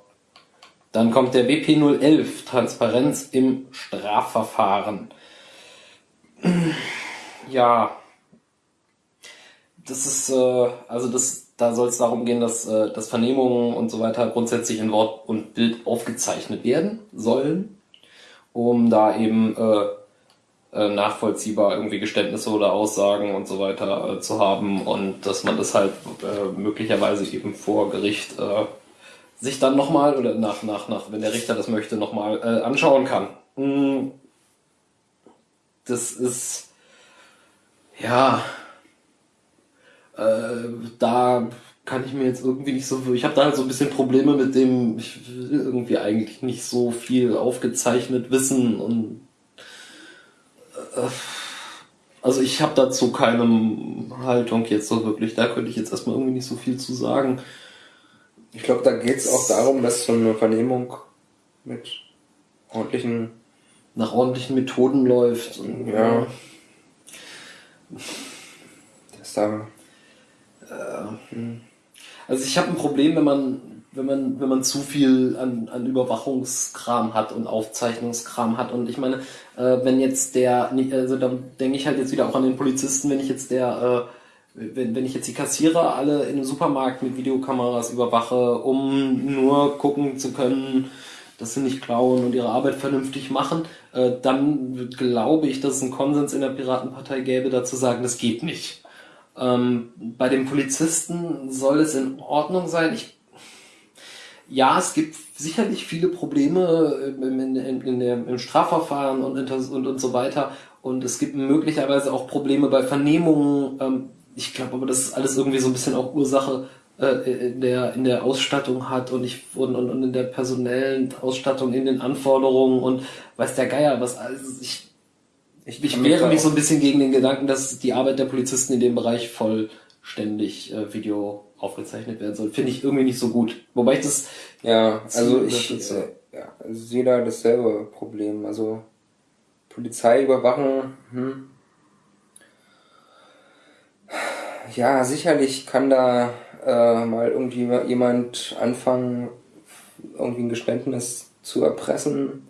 Dann kommt der WP 011, Transparenz im Strafverfahren. Ja. Das ist, äh, also das, da soll es darum gehen, dass, äh, dass Vernehmungen und so weiter grundsätzlich in Wort und Bild aufgezeichnet werden sollen, um da eben äh, äh, nachvollziehbar irgendwie Geständnisse oder Aussagen und so weiter äh, zu haben und dass man das halt äh, möglicherweise eben vor Gericht äh, sich dann nochmal oder nach, nach, nach, wenn der Richter das möchte, nochmal äh, anschauen kann. Mm. Das ist, ja, äh, da kann ich mir jetzt irgendwie nicht so, ich habe da halt so ein bisschen Probleme mit dem, ich will irgendwie eigentlich nicht so viel aufgezeichnet wissen und also ich habe dazu keine Haltung jetzt so wirklich, da könnte ich jetzt erstmal irgendwie nicht so viel zu sagen. Ich glaube, da geht es auch darum, dass so eine Vernehmung mit ordentlichen, Nach ordentlichen Methoden läuft. Und, ja, dass da, Also ich habe ein Problem, wenn man, wenn man, wenn man zu viel an, an Überwachungskram hat und Aufzeichnungskram hat. Und ich meine, äh, wenn jetzt der, also da denke ich halt jetzt wieder auch an den Polizisten, wenn ich jetzt der, äh, wenn, wenn ich jetzt die Kassierer alle in einem Supermarkt mit Videokameras überwache, um nur gucken zu können, dass sie nicht klauen und ihre Arbeit vernünftig machen, äh, dann glaube ich, dass es einen Konsens in der Piratenpartei gäbe, dazu sagen, das geht nicht. Ähm, bei den Polizisten soll es in Ordnung sein. Ich, ja, es gibt sicherlich viele Probleme im, in, in, in der, im Strafverfahren und, und, und so weiter. Und es gibt möglicherweise auch Probleme bei Vernehmungen. Ähm, ich glaube aber, dass es alles irgendwie so ein bisschen auch Ursache äh, in, der, in der Ausstattung hat und, ich, und, und, und in der personellen Ausstattung, in den Anforderungen und weiß der Geier, was alles. Ich, ich, ich wehre mich so ein bisschen gegen den Gedanken, dass die Arbeit der Polizisten in dem Bereich vollständig äh, Video aufgezeichnet werden soll. Finde ich irgendwie nicht so gut. Wobei ich das, ja, also Ziel ich, unterstütze. äh, ja, also jeder hat dasselbe Problem. Also Polizei überwachen. Hm. Ja, sicherlich kann da äh, mal irgendwie jemand anfangen, irgendwie ein Geständnis zu erpressen.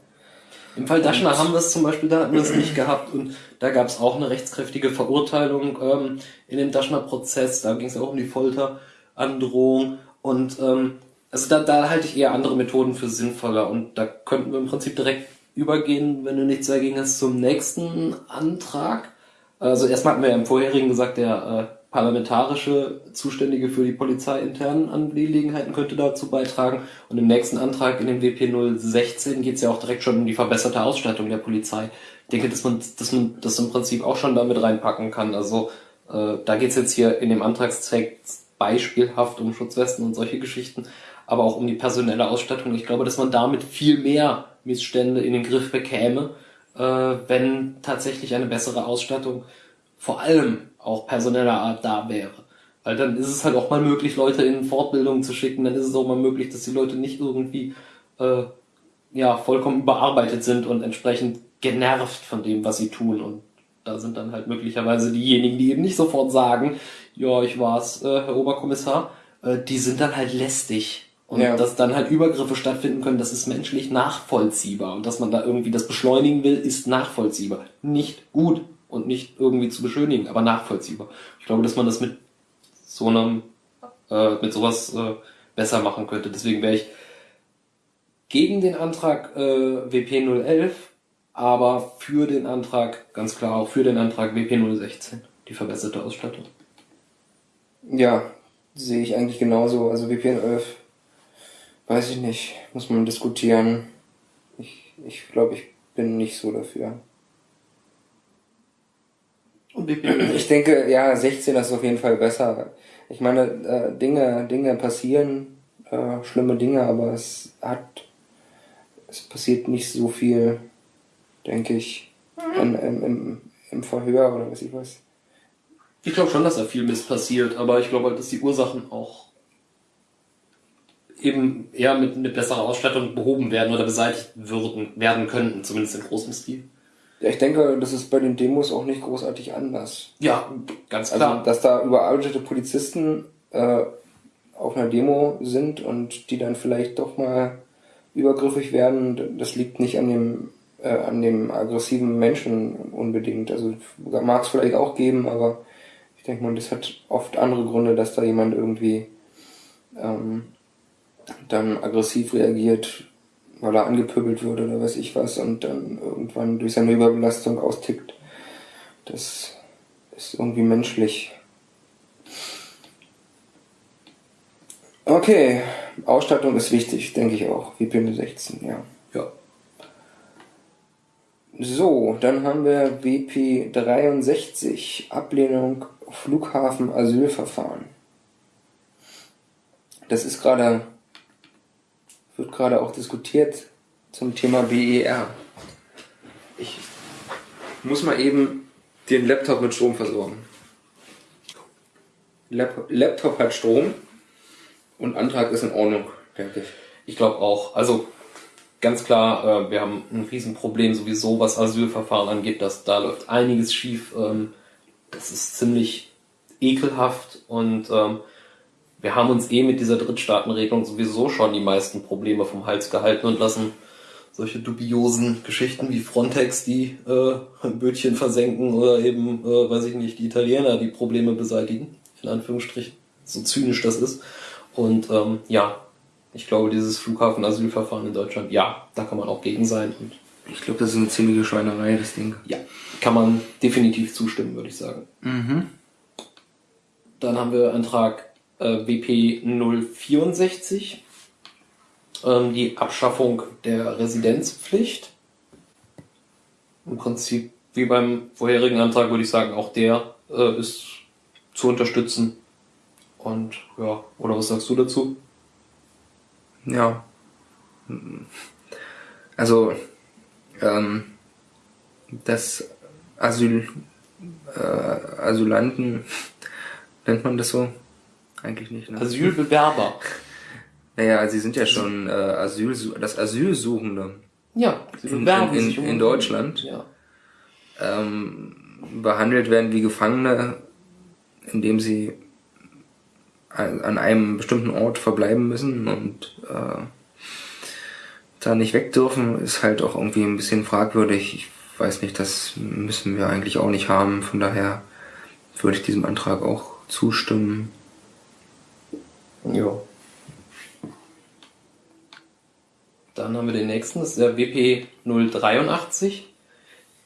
Im Fall Daschner haben wir es zum Beispiel, da hatten wir es nicht gehabt und da gab es auch eine rechtskräftige Verurteilung ähm, in dem Daschner-Prozess, da ging es auch um die Folterandrohung und ähm, also da, da halte ich eher andere Methoden für sinnvoller und da könnten wir im Prinzip direkt übergehen, wenn du nichts dagegen hast, zum nächsten Antrag. Also erstmal hatten wir ja im vorherigen gesagt, der äh, parlamentarische Zuständige für die polizeiinternen Angelegenheiten könnte dazu beitragen. Und im nächsten Antrag in dem WP 016 geht es ja auch direkt schon um die verbesserte Ausstattung der Polizei. Ich denke, dass man, dass man das im Prinzip auch schon damit reinpacken kann. Also äh, da geht es jetzt hier in dem Antragszweck beispielhaft um Schutzwesten und solche Geschichten, aber auch um die personelle Ausstattung. Ich glaube, dass man damit viel mehr Missstände in den Griff bekäme, äh, wenn tatsächlich eine bessere Ausstattung vor allem auch personeller Art da wäre. Weil dann ist es halt auch mal möglich, Leute in Fortbildung zu schicken, dann ist es auch mal möglich, dass die Leute nicht irgendwie äh, ja vollkommen überarbeitet sind und entsprechend genervt von dem, was sie tun. Und da sind dann halt möglicherweise diejenigen, die eben nicht sofort sagen, ja, ich war's, äh, Herr Oberkommissar, äh, die sind dann halt lästig. Und ja. dass dann halt Übergriffe stattfinden können, das ist menschlich nachvollziehbar. Und dass man da irgendwie das beschleunigen will, ist nachvollziehbar. Nicht gut, und nicht irgendwie zu beschönigen, aber nachvollziehbar. Ich glaube, dass man das mit so einem, äh, mit sowas äh, besser machen könnte. Deswegen wäre ich gegen den Antrag äh, WP 011, aber für den Antrag, ganz klar auch für den Antrag WP 016, die verbesserte Ausstattung. Ja, sehe ich eigentlich genauso. Also WP 011, weiß ich nicht, muss man diskutieren. Ich glaube, ich bin nicht so dafür. Ich denke, ja, 16 ist auf jeden Fall besser. Ich meine, äh, Dinge, Dinge passieren, äh, schlimme Dinge, aber es hat, es passiert nicht so viel, denke ich, in, im, im, im Verhör oder was ich weiß. Ich glaube schon, dass da viel Mist passiert, aber ich glaube halt, dass die Ursachen auch eben eher mit, mit besserer Ausstattung behoben werden oder beseitigt würden, werden könnten, zumindest in großem Stil. Ja, ich denke, das ist bei den Demos auch nicht großartig anders. Ja, ganz also, klar. Also, dass da überarbeitete Polizisten äh, auf einer Demo sind und die dann vielleicht doch mal übergriffig werden, das liegt nicht an dem äh, an dem aggressiven Menschen unbedingt. Also mag es vielleicht auch geben, aber ich denke mal, das hat oft andere Gründe, dass da jemand irgendwie ähm, dann aggressiv reagiert, weil er angepöbelt wurde oder weiß ich was und dann irgendwann durch seine Überbelastung austickt. Das ist irgendwie menschlich. Okay, Ausstattung ist wichtig, denke ich auch. WP 16, ja. Ja. So, dann haben wir WP 63, Ablehnung Flughafen Asylverfahren. Das ist gerade wird gerade auch diskutiert zum Thema BER. Ich muss mal eben den Laptop mit Strom versorgen. Lap Laptop hat Strom und Antrag ist in Ordnung. Fertig. Ich glaube auch. Also ganz klar, äh, wir haben ein Riesenproblem sowieso, was Asylverfahren angeht. Dass da läuft einiges schief. Ähm, das ist ziemlich ekelhaft und ähm, wir haben uns eh mit dieser Drittstaatenregelung sowieso schon die meisten Probleme vom Hals gehalten und lassen solche dubiosen Geschichten wie Frontex, die äh, Bötchen versenken oder eben, äh, weiß ich nicht, die Italiener die Probleme beseitigen, in Anführungsstrichen, so zynisch das ist. Und ähm, ja, ich glaube, dieses Flughafen-Asylverfahren in Deutschland, ja, da kann man auch gegen sein. Und ich glaube, das ist eine ziemliche Schweinerei, das Ding. Ja, kann man definitiv zustimmen, würde ich sagen. Mhm. Dann haben wir Antrag äh, WP 064, ähm, die Abschaffung der Residenzpflicht. Im Prinzip wie beim vorherigen Antrag würde ich sagen, auch der äh, ist zu unterstützen. Und ja, oder was sagst du dazu? Ja. Also, ähm, das Asyl, äh, Asylanten, nennt man das so? Eigentlich nicht. Ne? Asylbewerber. Naja, sie sind ja schon äh, Asyl, das Asylsuchende. Ja, sie bewerben in, in, in, in Deutschland. Ja. ähm, behandelt werden wie Gefangene, indem sie an einem bestimmten Ort verbleiben müssen und äh, da nicht weg dürfen, ist halt auch irgendwie ein bisschen fragwürdig. Ich weiß nicht, das müssen wir eigentlich auch nicht haben. Von daher würde ich diesem Antrag auch zustimmen. Ja. Dann haben wir den nächsten, das ist der WP 083.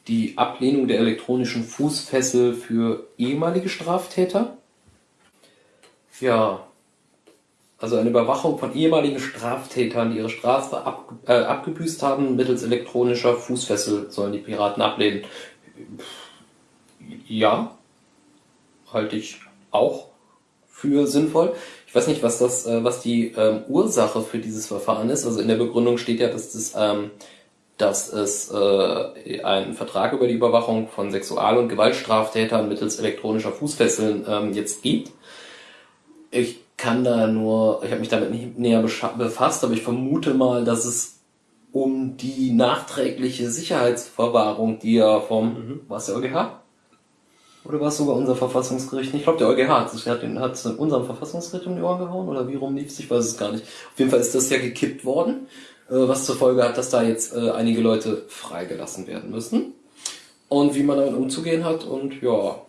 Die Ablehnung der elektronischen Fußfessel für ehemalige Straftäter. Ja, also eine Überwachung von ehemaligen Straftätern, die ihre Strafe ab, äh, abgebüßt haben, mittels elektronischer Fußfessel sollen die Piraten ablehnen. Ja, halte ich auch für sinnvoll. Ich weiß nicht, was das, äh, was die ähm, Ursache für dieses Verfahren ist. Also in der Begründung steht ja, dass das, ähm, dass es äh, einen Vertrag über die Überwachung von Sexual- und Gewaltstraftätern mittels elektronischer Fußfesseln ähm, jetzt gibt. Ich kann da nur, ich habe mich damit nicht näher befasst, aber ich vermute mal, dass es um die nachträgliche Sicherheitsverwahrung, die ja vom, mhm. war es der EuGH? Oder war es sogar unser Verfassungsgericht? Ich glaube, der EuGH hat es hat, hat unserem Verfassungsgericht um die Ohren gehauen oder wie rum lief es? Ich weiß es gar nicht. Auf jeden Fall ist das ja gekippt worden, äh, was zur Folge hat, dass da jetzt äh, einige Leute freigelassen werden müssen. Und wie man damit umzugehen hat und ja.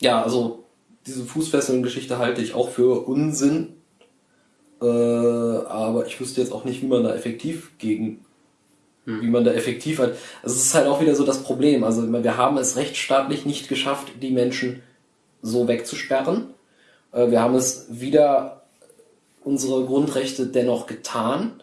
Ja, also diese Fußfesseln-Geschichte halte ich auch für Unsinn. Äh, aber ich wüsste jetzt auch nicht, wie man da effektiv gegen, hm. wie man da effektiv hat. Also es ist halt auch wieder so das Problem. Also wir haben es rechtsstaatlich nicht geschafft, die Menschen so wegzusperren. Äh, wir haben es wieder unsere Grundrechte dennoch getan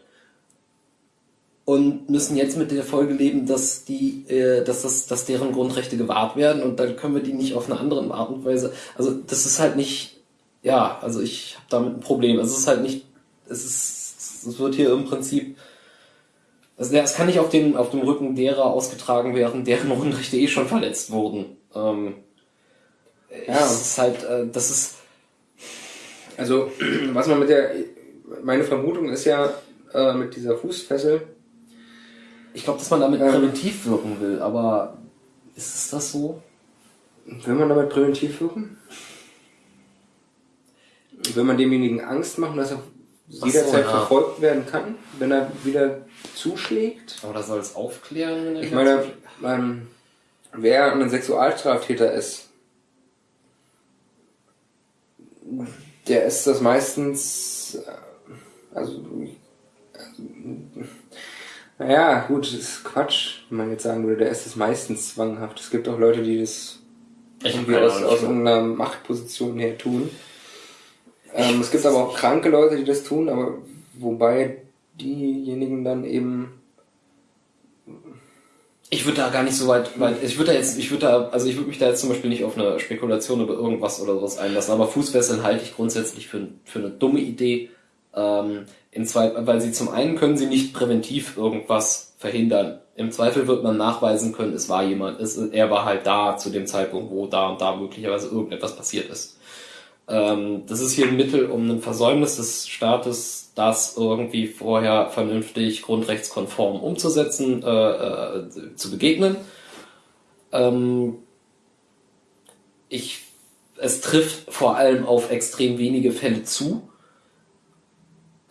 und müssen jetzt mit der Folge leben, dass die, äh, dass das, dass deren Grundrechte gewahrt werden und dann können wir die nicht auf eine andere Art und Weise. Also das ist halt nicht, ja, also ich habe damit ein Problem. Also es ist halt nicht, es ist, es wird hier im Prinzip, also es kann nicht auf dem auf dem Rücken derer ausgetragen werden, deren Grundrechte eh schon verletzt wurden. Ähm, ja, es ist halt, äh, das ist. Also was man mit der, meine Vermutung ist ja äh, mit dieser Fußfessel ich glaube, dass man damit präventiv wirken will, aber ist es das so? Will man damit präventiv wirken? Will man demjenigen Angst machen, dass er jederzeit verfolgt werden kann, wenn er wieder zuschlägt? Oder soll es aufklären? Ich meine, ähm, wer ein Sexualstraftäter ist, der ist das meistens, äh, also, also naja, gut, das ist Quatsch, wenn man jetzt sagen würde, der ist es meistens zwanghaft. Es gibt auch Leute, die das irgendwie aus, aus einer Machtposition her tun. Ähm, es gibt aber auch kranke Leute, die das tun, aber wobei diejenigen dann eben ich würde da gar nicht so weit, weit ich würde da jetzt, ich würde da, also ich würde mich da jetzt zum Beispiel nicht auf eine Spekulation über irgendwas oder sowas einlassen, aber Fußfesseln halte ich grundsätzlich für, für eine dumme Idee. Ähm, in zwei, weil sie zum einen können sie nicht präventiv irgendwas verhindern. Im Zweifel wird man nachweisen können, es war jemand, es, er war halt da zu dem Zeitpunkt, wo da und da möglicherweise irgendetwas passiert ist. Ähm, das ist hier ein Mittel, um ein Versäumnis des Staates, das irgendwie vorher vernünftig grundrechtskonform umzusetzen, äh, äh, zu begegnen. Ähm, ich, es trifft vor allem auf extrem wenige Fälle zu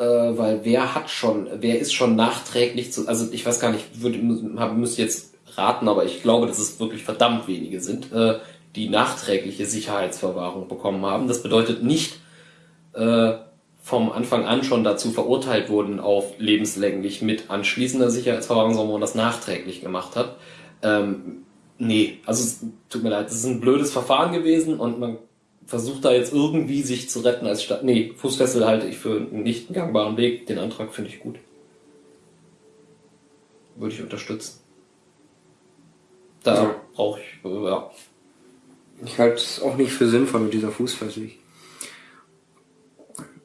äh, weil wer hat schon, wer ist schon nachträglich zu, also ich weiß gar nicht, würde, müsste jetzt raten, aber ich glaube, dass es wirklich verdammt wenige sind, äh, die nachträgliche Sicherheitsverwahrung bekommen haben. Das bedeutet nicht äh, vom Anfang an schon dazu verurteilt wurden auf lebenslänglich mit anschließender Sicherheitsverwahrung, sondern man das nachträglich gemacht hat. Ähm, nee, also es tut mir leid, das ist ein blödes Verfahren gewesen und man versucht da jetzt irgendwie sich zu retten als Stadt. Nee, Fußfessel halte ich für einen nicht gangbaren Weg. Den Antrag finde ich gut. Würde ich unterstützen. Da ja. brauche ich, ja. Ich halte es auch nicht für sinnvoll mit dieser Fußfessel. Ich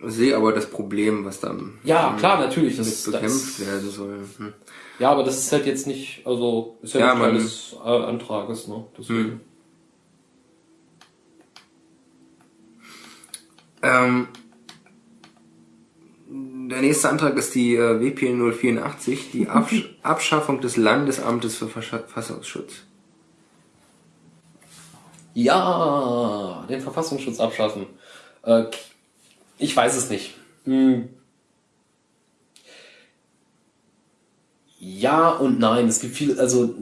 sehe aber das Problem, was dann ja klar natürlich das bekämpft das, werden soll. Hm. Ja, aber das ist halt jetzt nicht, also ist ja, ja Teil des äh, Antrages, ne? Deswegen. Hm. Ähm, der nächste Antrag ist die äh, WP 084, die Absch Abschaffung des Landesamtes für Verfassungsschutz. Ja, den Verfassungsschutz abschaffen. Äh, ich weiß es nicht. Hm. Ja und nein. Es gibt viele, also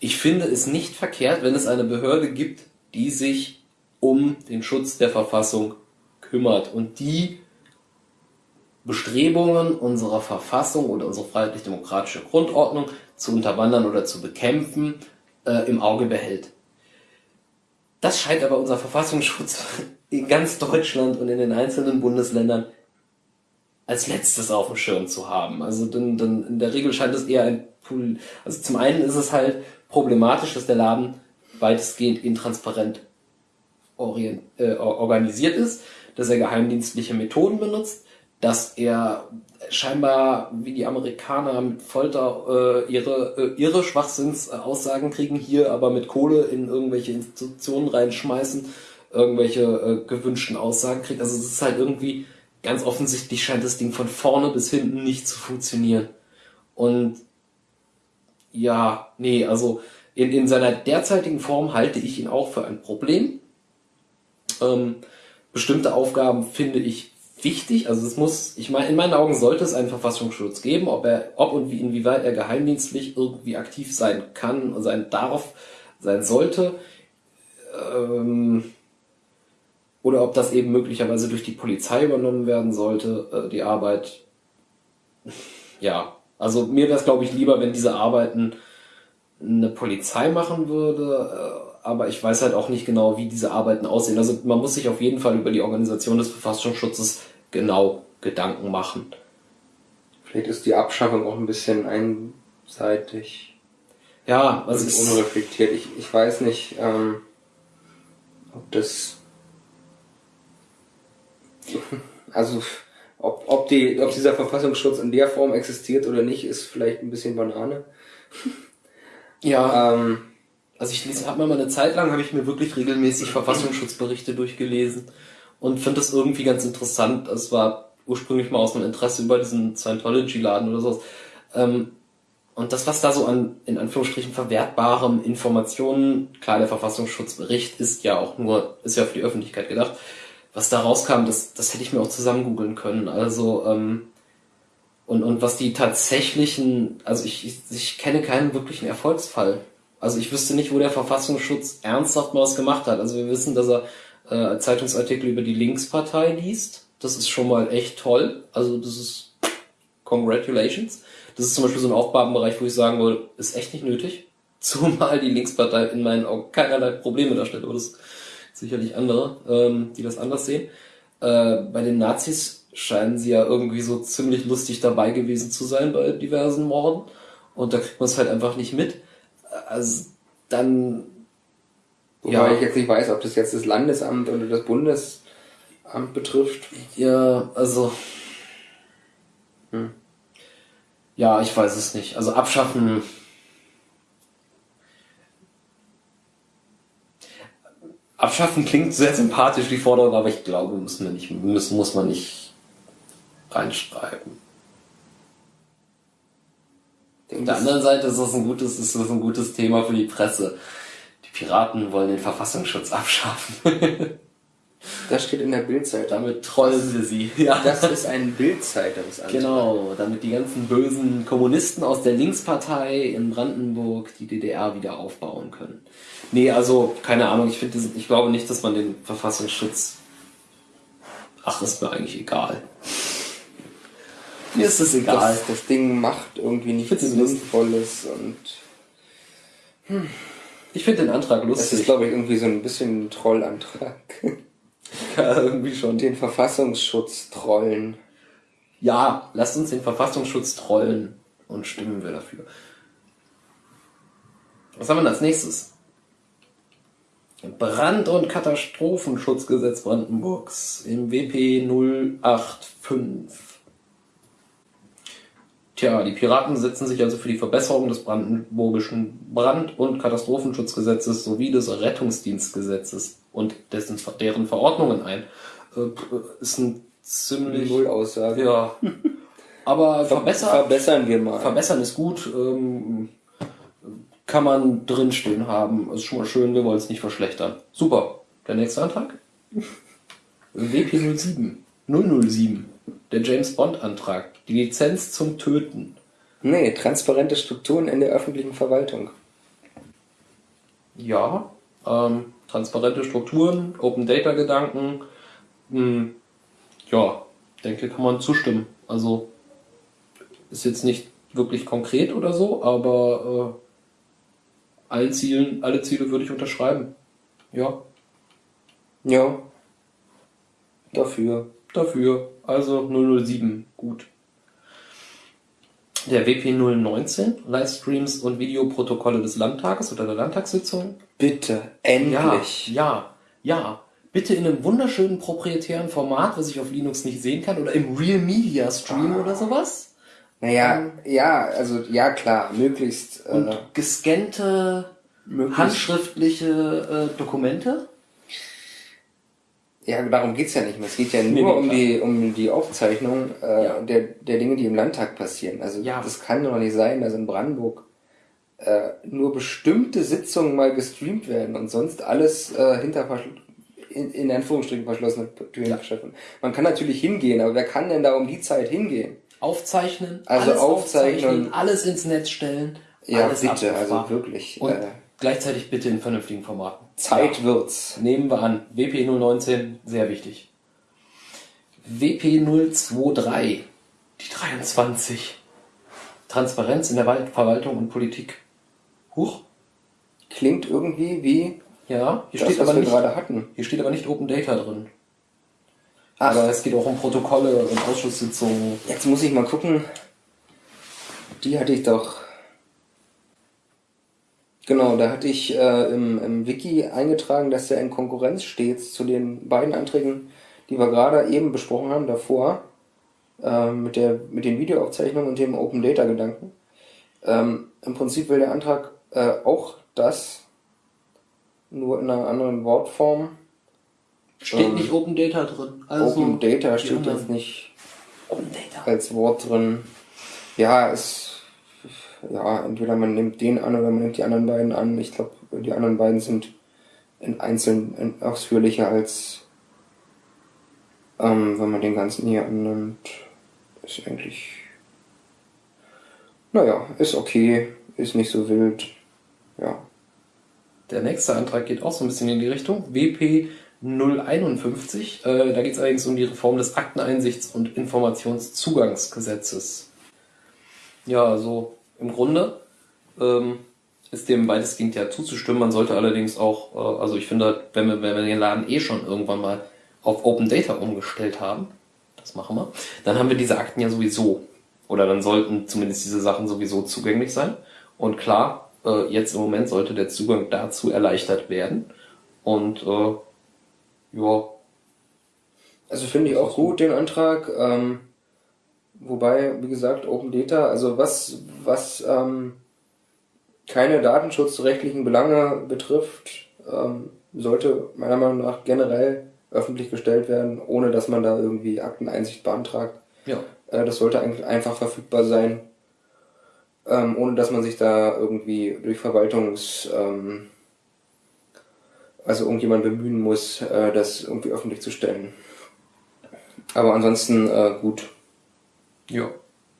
ich finde es nicht verkehrt, wenn es eine Behörde gibt, die sich um den Schutz der Verfassung kümmert und die Bestrebungen unserer Verfassung oder unsere freiheitlich-demokratische Grundordnung zu unterwandern oder zu bekämpfen äh, im Auge behält. Das scheint aber unser Verfassungsschutz in ganz Deutschland und in den einzelnen Bundesländern als letztes auf dem Schirm zu haben. Also dann, dann in der Regel scheint es eher ein Pool. Also zum einen ist es halt problematisch, dass der Laden weitestgehend intransparent orient, äh, organisiert ist, dass er geheimdienstliche Methoden benutzt, dass er scheinbar wie die Amerikaner mit Folter äh, ihre äh, ihre Schwachsinnsaussagen kriegen, hier aber mit Kohle in irgendwelche Institutionen reinschmeißen, irgendwelche äh, gewünschten Aussagen kriegt. Also es ist halt irgendwie ganz offensichtlich scheint das Ding von vorne bis hinten nicht zu funktionieren. Und ja, nee, also in, in seiner derzeitigen Form halte ich ihn auch für ein Problem. Ähm, bestimmte Aufgaben finde ich wichtig. Also es muss, ich meine, in meinen Augen sollte es einen Verfassungsschutz geben, ob er, ob und wie, inwieweit er geheimdienstlich irgendwie aktiv sein kann sein darf, sein sollte. Ähm, oder ob das eben möglicherweise durch die Polizei übernommen werden sollte, äh, die Arbeit. Ja, also mir wäre es, glaube ich, lieber, wenn diese Arbeiten eine Polizei machen würde, äh, aber ich weiß halt auch nicht genau, wie diese Arbeiten aussehen. Also man muss sich auf jeden Fall über die Organisation des Verfassungsschutzes genau Gedanken machen. Vielleicht ist die Abschaffung auch ein bisschen einseitig. Ja, also ist unreflektiert. Ich, ich weiß nicht, ähm, ob das also ob, ob, die, ob dieser Verfassungsschutz in der Form existiert oder nicht, ist vielleicht ein bisschen Banane. Ja. Ähm, also ich habe mal eine Zeit lang, habe ich mir wirklich regelmäßig Verfassungsschutzberichte durchgelesen und finde das irgendwie ganz interessant. Es war ursprünglich mal aus einem Interesse über diesen Scientology-Laden oder so. Ähm, und das, was da so an, in Anführungsstrichen, verwertbarem Informationen, klar, der Verfassungsschutzbericht ist ja auch nur, ist ja für die Öffentlichkeit gedacht, was da rauskam, das, das hätte ich mir auch zusammen googeln können. Also, ähm, und, und was die tatsächlichen, also ich, ich, ich kenne keinen wirklichen Erfolgsfall. Also ich wüsste nicht, wo der Verfassungsschutz ernsthaft mal was gemacht hat. Also wir wissen, dass er äh, Zeitungsartikel über die Linkspartei liest. Das ist schon mal echt toll. Also das ist Congratulations. Das ist zum Beispiel so ein Aufgabenbereich, wo ich sagen würde, ist echt nicht nötig. Zumal die Linkspartei in meinen Augen keinerlei Probleme darstellt. Aber das sicherlich andere, ähm, die das anders sehen. Äh, bei den Nazis scheinen sie ja irgendwie so ziemlich lustig dabei gewesen zu sein bei diversen Morden. Und da kriegt man es halt einfach nicht mit. Also dann. Wobei ja. ich jetzt nicht weiß, ob das jetzt das Landesamt oder das Bundesamt betrifft. Ja, also. Hm. Ja, ich weiß es nicht. Also abschaffen Abschaffen klingt sehr sympathisch, die Forderung, aber ich glaube, muss man nicht, muss, muss man nicht reinschreiben. Auf der anderen Seite ist das ein gutes, ist das ein gutes Thema für die Presse. Die Piraten wollen den Verfassungsschutz abschaffen. Das steht in der Bildzeit. Damit trollen wir sie. Ja. Das ist ein Bildzeitungsantrag. Genau, damit die ganzen bösen Kommunisten aus der Linkspartei in Brandenburg die DDR wieder aufbauen können. Nee, also, keine Ahnung, ich finde, ich glaube nicht, dass man den Verfassungsschutz. Ach, ist mir eigentlich egal. Mir ist es egal. Das, das Ding macht irgendwie nichts Sinnvolles und. Hm. Ich finde den Antrag lustig. Das ist, glaube ich, irgendwie so ein bisschen ein Trollantrag. Ja, irgendwie schon. Den Verfassungsschutz trollen. Ja, lasst uns den Verfassungsschutz trollen und stimmen wir dafür. Was haben wir als nächstes? Brand- und Katastrophenschutzgesetz Brandenburgs im WP 085. Tja, die Piraten setzen sich also für die Verbesserung des brandenburgischen Brand- und Katastrophenschutzgesetzes sowie des Rettungsdienstgesetzes und dessen, deren Verordnungen ein. Äh, ist ein ziemlich... Null Aussage. Ja. Aber verbessern, verbessern wir mal. Verbessern ist gut. Ähm, kann man drinstehen haben. Ist schon mal schön, wir wollen es nicht verschlechtern. Super. Der nächste Antrag? WP07. 007. Der James Bond Antrag. Die Lizenz zum Töten. Nee, transparente Strukturen in der öffentlichen Verwaltung. Ja, ähm, transparente Strukturen, Open Data Gedanken. Hm, ja, denke, kann man zustimmen. Also ist jetzt nicht wirklich konkret oder so, aber äh, allen Zielen, alle Ziele würde ich unterschreiben. Ja. Ja. Dafür. Dafür. Also 007. Gut. Der WP 019, Livestreams und Videoprotokolle des Landtages oder der Landtagssitzung. Bitte, endlich. Ja, ja, ja. Bitte in einem wunderschönen proprietären Format, was ich auf Linux nicht sehen kann, oder im Real Media Stream Ah. oder sowas. Naja, Ähm. ja, also ja klar, möglichst, Und äh, gescannte, möglichst handschriftliche äh, Dokumente. Ja, darum geht's ja nicht mehr. Es geht ja nur nee, um klar. die um die Aufzeichnung äh, Ja. der, der Dinge, die im Landtag passieren. Also Ja. das kann doch nicht sein, dass in Brandenburg äh, nur bestimmte Sitzungen mal gestreamt werden und sonst alles äh, hinter in, in Anführungsstrichen verschlossene Türen Ja. Man kann natürlich hingehen, aber wer kann denn da um die Zeit hingehen? Aufzeichnen, Also alles aufzeichnen. alles ins Netz stellen. Ja, bitte, abrufbar. also wirklich. Und Äh, gleichzeitig bitte in vernünftigen Formaten. Zeit Ja. wird's. Nehmen wir an. WP 019, sehr wichtig. WP 023, die 23. Transparenz in der Verwaltung und Politik. Huch. Klingt irgendwie wie Ja, hier das, steht, aber nicht, gerade hatten. hier steht aber nicht Open Data drin. Ach. Aber es geht auch um Protokolle und Ausschusssitzungen. Jetzt muss ich mal gucken. Die hatte ich doch. Genau, da hatte ich äh, im, im Wiki eingetragen, dass der in Konkurrenz steht zu den beiden Anträgen, die wir gerade eben besprochen haben, davor, äh, mit, der, mit den Videoaufzeichnungen und dem Open Data Gedanken. Ähm, Im Prinzip will der Antrag äh, auch das, nur in einer anderen Wortform. Steht Ähm, nicht Open Data drin. Also Open Data steht anderen. jetzt nicht Open Data. als Wort drin. Ja, es. Ja, entweder man nimmt den an oder man nimmt die anderen beiden an. Ich glaube, die anderen beiden sind in einzeln in ausführlicher als ähm, wenn man den ganzen hier annimmt. Ist eigentlich. Naja, ist okay, ist nicht so wild. Ja. Der nächste Antrag geht auch so ein bisschen in die Richtung. WP 051. Äh, da geht es allerdings um die Reform des Akteneinsichts- und Informationszugangsgesetzes. Ja, also im Grunde ähm, ist dem weitestgehend ja zuzustimmen. Man sollte allerdings auch, äh, also ich finde, wenn wir, wenn wir den Laden eh schon irgendwann mal auf Open Data umgestellt haben, das machen wir, dann haben wir diese Akten ja sowieso. Oder dann sollten zumindest diese Sachen sowieso zugänglich sein. Und klar, äh, jetzt im Moment sollte der Zugang dazu erleichtert werden. Und äh, ja, Also finde ich auch gut den Antrag. Ähm, wobei, wie gesagt, Open Data, also was, was ähm, keine datenschutzrechtlichen Belange betrifft, ähm, sollte meiner Meinung nach generell öffentlich gestellt werden, ohne dass man da irgendwie Akteneinsicht beantragt. ja, Äh, das sollte eigentlich einfach verfügbar sein, ähm, ohne dass man sich da irgendwie durch Verwaltungs... Ähm, also irgendjemand bemühen muss, äh, das irgendwie öffentlich zu stellen. Aber ansonsten äh, gut. Ja.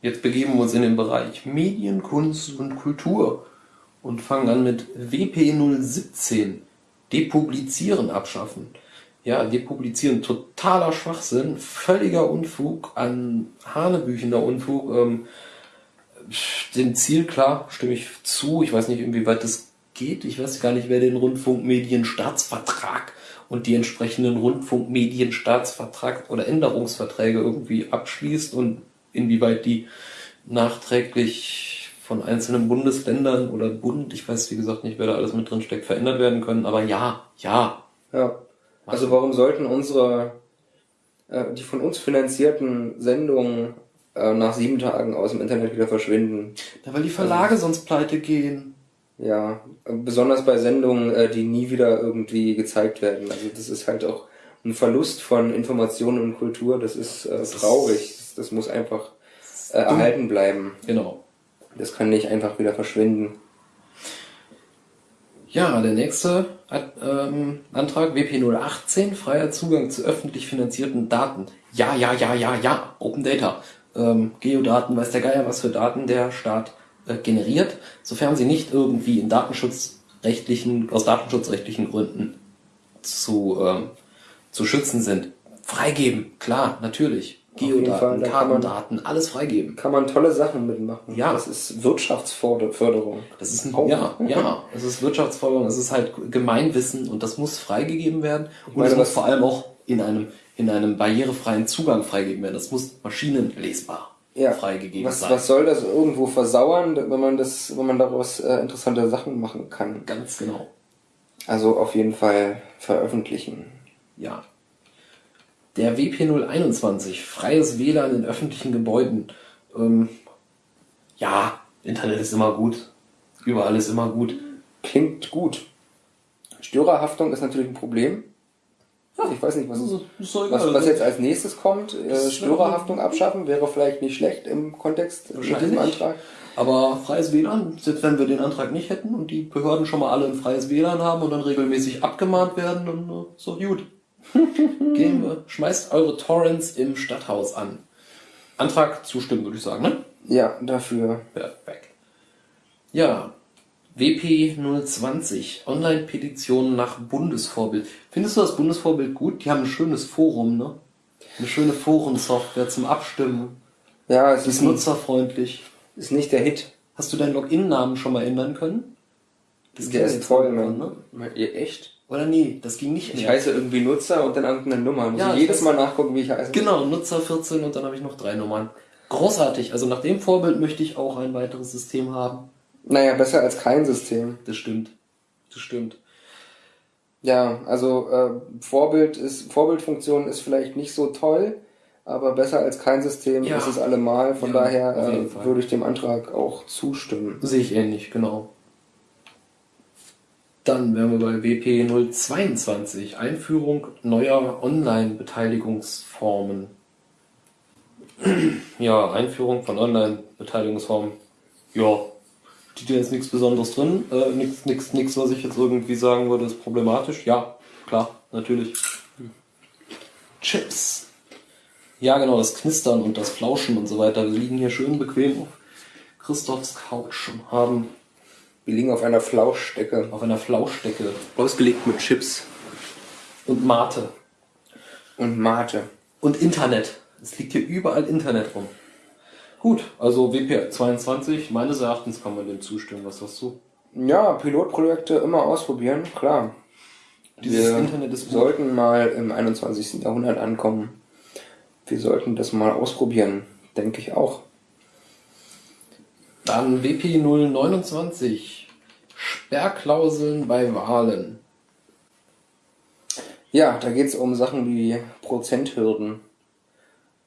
Jetzt begeben wir uns in den Bereich Medien, Kunst und Kultur und fangen an mit WP 017. Depublizieren abschaffen. Ja, depublizieren, totaler Schwachsinn, völliger Unfug, an hanebüchender Unfug. Ähm, dem Ziel, klar, stimme ich zu. Ich weiß nicht, inwieweit das geht. Ich weiß gar nicht, wer den Rundfunkmedienstaatsvertrag und die entsprechenden Rundfunkmedienstaatsvertrag oder Änderungsverträge irgendwie abschließt und inwieweit die nachträglich von einzelnen Bundesländern oder Bund, ich weiß wie gesagt nicht, wer da alles mit drin steckt, verändert werden können. Aber ja, ja, Ja. Also warum sollten unsere, äh, die von uns finanzierten Sendungen äh, nach sieben Tagen aus dem Internet wieder verschwinden? Ja, weil die Verlage sonst pleite gehen. Ja, besonders bei Sendungen, äh, die nie wieder irgendwie gezeigt werden. Also das ist halt auch ein Verlust von Information und Kultur. Das ist äh, Das ist- traurig. Das, das muss einfach äh, erhalten bleiben. Genau. Das kann nicht einfach wieder verschwinden. Ja, der nächste ähm, Antrag WP018, freier Zugang zu öffentlich finanzierten Daten. Ja, ja, ja, ja, ja, Open Data. Ähm, Geodaten, weiß der Geier, was für Daten der Staat äh, generiert, sofern sie nicht irgendwie in datenschutzrechtlichen, aus datenschutzrechtlichen Gründen zu, ähm, zu schützen sind. Freigeben, klar, natürlich. Geodaten, Kartendaten, alles freigeben. Kann man tolle Sachen mitmachen. Ja. Das ist Wirtschaftsförderung. Das ist ein, oh. ja, ja, es ist Wirtschaftsförderung, es ist halt Gemeinwissen und das muss freigegeben werden und meine, es muss vor allem auch in einem, in einem barrierefreien Zugang freigegeben werden. Das muss maschinenlesbar ja. freigegeben was, sein. Was soll das irgendwo versauern, wenn man das, wenn man daraus äh, interessante Sachen machen kann? Ganz genau. Also auf jeden Fall veröffentlichen. Ja, der WP021, freies WLAN in öffentlichen Gebäuden. Ähm, ja, Internet ist immer gut. Überall ist immer gut. Klingt gut. Störerhaftung ist natürlich ein Problem. Ich weiß nicht, was, was, was jetzt als nächstes kommt. Äh, Störerhaftung abschaffen wäre vielleicht nicht schlecht im Kontext mit diesem Antrag. Aber freies WLAN, selbst wenn wir den Antrag nicht hätten und die Behörden schon mal alle ein freies WLAN haben und dann regelmäßig abgemahnt werden, dann äh, doch gut. Gehen wir, schmeißt eure Torrents im Stadthaus an. Antrag zustimmen, würde ich sagen, ne? Ja, dafür. Perfekt. Ja, WP020, Online-Petitionen nach Bundesvorbild. Findest du das Bundesvorbild gut? Die haben ein schönes Forum, ne? Eine schöne Forensoftware zum Abstimmen. Ja, es ist, ist nutzerfreundlich. Ist nicht der Hit. Hast du deinen Login-Namen schon mal ändern können? Das der ist toll, ne? Ihr echt? Oder nee, das ging nicht mehr. Ich heiße irgendwie Nutzer und dann irgendeine Nummer. Muss ja, ich jedes Mal nachgucken, wie ich heiße. Genau, Nutzer 14 und dann habe ich noch drei Nummern. Großartig. Also nach dem Vorbild möchte ich auch ein weiteres System haben. Naja, besser als kein System. Das stimmt. Das stimmt. Ja, also äh, Vorbild ist Vorbildfunktion ist vielleicht nicht so toll, aber besser als kein System ja. ist es allemal. Von ja, daher äh, würde ich dem Antrag auch zustimmen. Sehe ich ähnlich, genau. Dann wären wir bei WP 022, Einführung neuer Online-Beteiligungsformen. ja, Einführung von Online-Beteiligungsformen. Ja, steht jetzt nichts Besonderes drin. Äh, nichts, nichts, nichts, was ich jetzt irgendwie sagen würde, ist problematisch. Ja, klar, natürlich. Chips. Ja, genau, das Knistern und das Flauschen und so weiter. Wir liegen hier schön bequem auf Christophs Couch und haben wir liegen auf einer Flauschdecke. Auf einer Flauschdecke. Ausgelegt mit Chips. Und Mate. Und Mate. Und Internet. Es liegt hier überall Internet rum. Gut, also WP22, meines Erachtens kann man dem zustimmen. Was sagst du? Ja, Pilotprojekte immer ausprobieren, klar. Dieses wir Internet ist sollten mal im 21. Jahrhundert ankommen. Wir sollten das mal ausprobieren, denke ich auch. Dann WP 029. Sperrklauseln bei Wahlen. Ja, da geht es um Sachen wie Prozenthürden.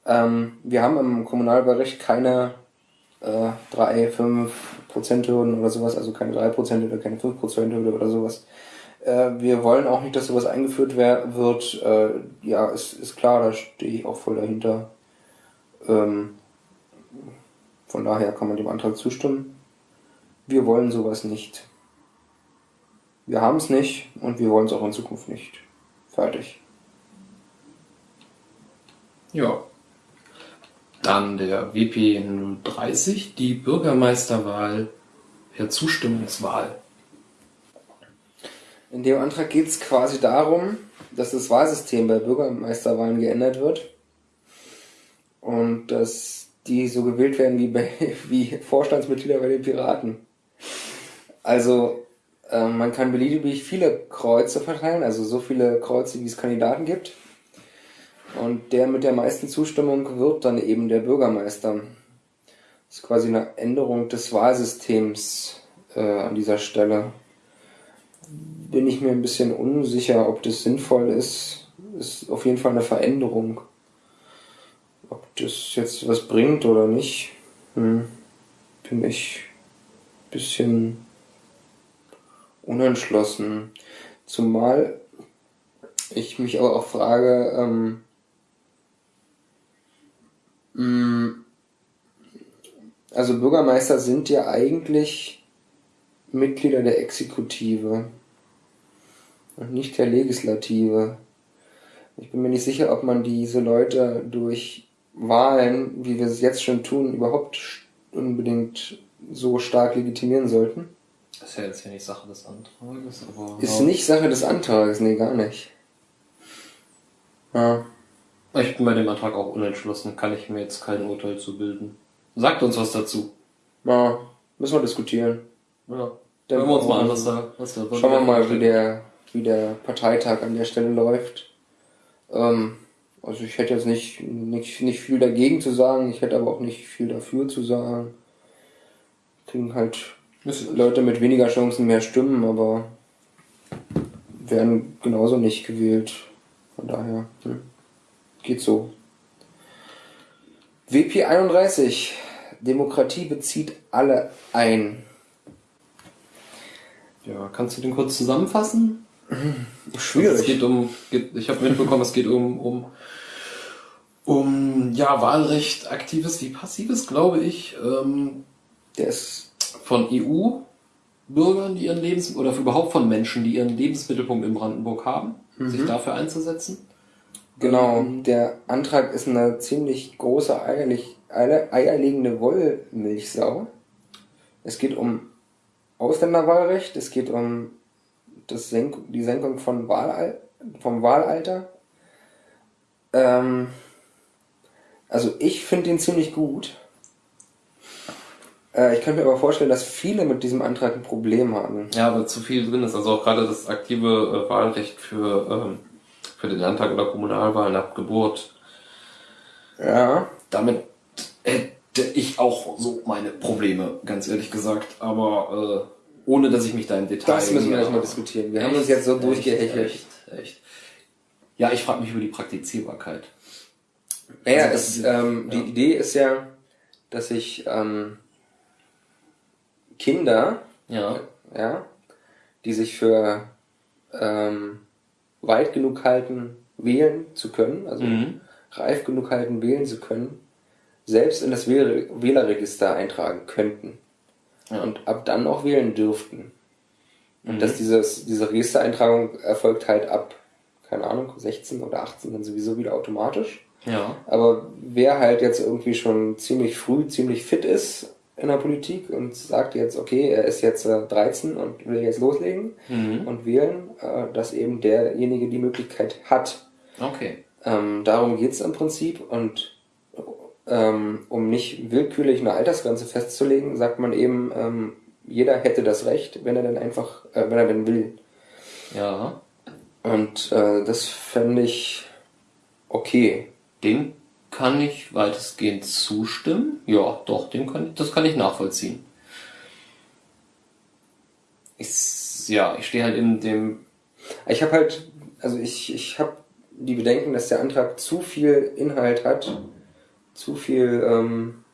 Ähm, wir haben im Kommunalwahlrecht keine äh, 3, 5 Prozenthürden oder sowas, also keine 3 Prozent oder keine 5 Prozenthürde oder sowas. Äh, wir wollen auch nicht, dass sowas eingeführt wird. Äh, ja, ist, ist klar, da stehe ich auch voll dahinter. Ähm, von daher kann man dem Antrag zustimmen. Wir wollen sowas nicht. Wir haben es nicht und wir wollen es auch in Zukunft nicht. Fertig. Ja. Dann der WP 030, die Bürgermeisterwahl per Zustimmungswahl. In dem Antrag geht es quasi darum, dass das Wahlsystem bei Bürgermeisterwahlen geändert wird und dass die so gewählt werden wie, bei, wie Vorstandsmitglieder bei den Piraten. Also äh, man kann beliebig viele Kreuze verteilen, also so viele Kreuze, wie es Kandidaten gibt. Und der mit der meisten Zustimmung wird dann eben der Bürgermeister. Das ist quasi eine Änderung des Wahlsystems äh, an dieser Stelle. Bin ich mir ein bisschen unsicher, ob das sinnvoll ist. Ist auf jeden Fall eine Veränderung. Das jetzt was bringt oder nicht, hm, bin ich ein bisschen unentschlossen. Zumal ich mich aber auch frage, ähm, hm, also Bürgermeister sind ja eigentlich Mitglieder der Exekutive und nicht der Legislative. Ich bin mir nicht sicher, ob man diese Leute durch Wahlen, wie wir es jetzt schon tun, überhaupt unbedingt so stark legitimieren sollten. Das ist ja jetzt hier nicht Sache des Antrages, aber. Ist nicht Sache des Antrages, nee, gar nicht. Ja. Ich bin bei dem Antrag auch unentschlossen, kann ich mir jetzt kein Urteil zu bilden. Sagt uns was dazu. Ja, müssen wir diskutieren. Ja. Dann Hören wir uns mal an, was- was da, was da Schauen wir mal, wie der, wie der Parteitag an der Stelle läuft. Ähm, also ich hätte jetzt nicht, nicht, nicht viel dagegen zu sagen, ich hätte aber auch nicht viel dafür zu sagen. Kriegen halt Leute mit weniger Chancen mehr Stimmen, aber werden genauso nicht gewählt. Von daher, hm. geht so. WP 31. Demokratie bezieht alle ein. Ja, kannst du den kurz zusammenfassen? Es Schwierig. geht um, geht, ich habe mitbekommen, es geht um, um, um ja, Wahlrecht, aktives wie passives, glaube ich, ähm, Der ist von EU-Bürgern, die ihren Lebens oder überhaupt von Menschen, die ihren Lebensmittelpunkt in Brandenburg haben, sich dafür einzusetzen. Genau, der Antrag ist eine ziemlich große eierlich, eier, eierlegende Wollmilchsau. Es geht um Ausländerwahlrecht, es geht um das Senk die Senkung von Wahlal vom Wahlalter. Ähm, also ich finde den ziemlich gut. Äh, ich kann mir aber vorstellen, dass viele mit diesem Antrag ein Problem haben. Ja, aber zu viel drin ist. Also auch gerade das aktive äh, Wahlrecht für, ähm, für den Landtag oder Kommunalwahlen ab Geburt. Ja, Damit hätte ich auch so meine Probleme, ganz ehrlich gesagt. Aber äh, ohne, dass ich mich da im Detail... das müssen wir erstmal diskutieren. Wir haben echt, uns jetzt so durchgehechelt. Echt, echt. Ja, ich frage mich über die Praktizierbarkeit. Naja, Also es, das- ähm, die ja. Idee ist ja, dass sich ähm, Kinder, Ja. ja, die sich für ähm, weit genug halten, wählen zu können, also Mhm. reif genug halten, wählen zu können, selbst in das Wähl Wählerregister eintragen könnten Ja. und ab dann auch wählen dürften. Und Mhm. dass dieses, diese Registereintragung erfolgt halt ab, keine Ahnung, 16 oder 18 dann sowieso wieder automatisch. Ja. Aber wer halt jetzt irgendwie schon ziemlich früh, ziemlich fit ist in der Politik und sagt jetzt, okay, er ist jetzt äh, 13 und will jetzt loslegen Mhm. und wählen, äh, dass eben derjenige die Möglichkeit hat. Okay. Ähm, darum geht's im Prinzip und ähm, um nicht willkürlich eine Altersgrenze festzulegen, sagt man eben, ähm, jeder hätte das Recht, wenn er denn einfach, äh, wenn er denn will. Ja. Und äh, das fände ich okay. Dem kann ich weitestgehend zustimmen. Ja, doch, dem kann ich, das kann ich nachvollziehen. Ich, ja, ich stehe halt in dem, Ich habe halt, also ich, ich habe die Bedenken, dass der Antrag zu viel Inhalt hat, zu viel, ähm,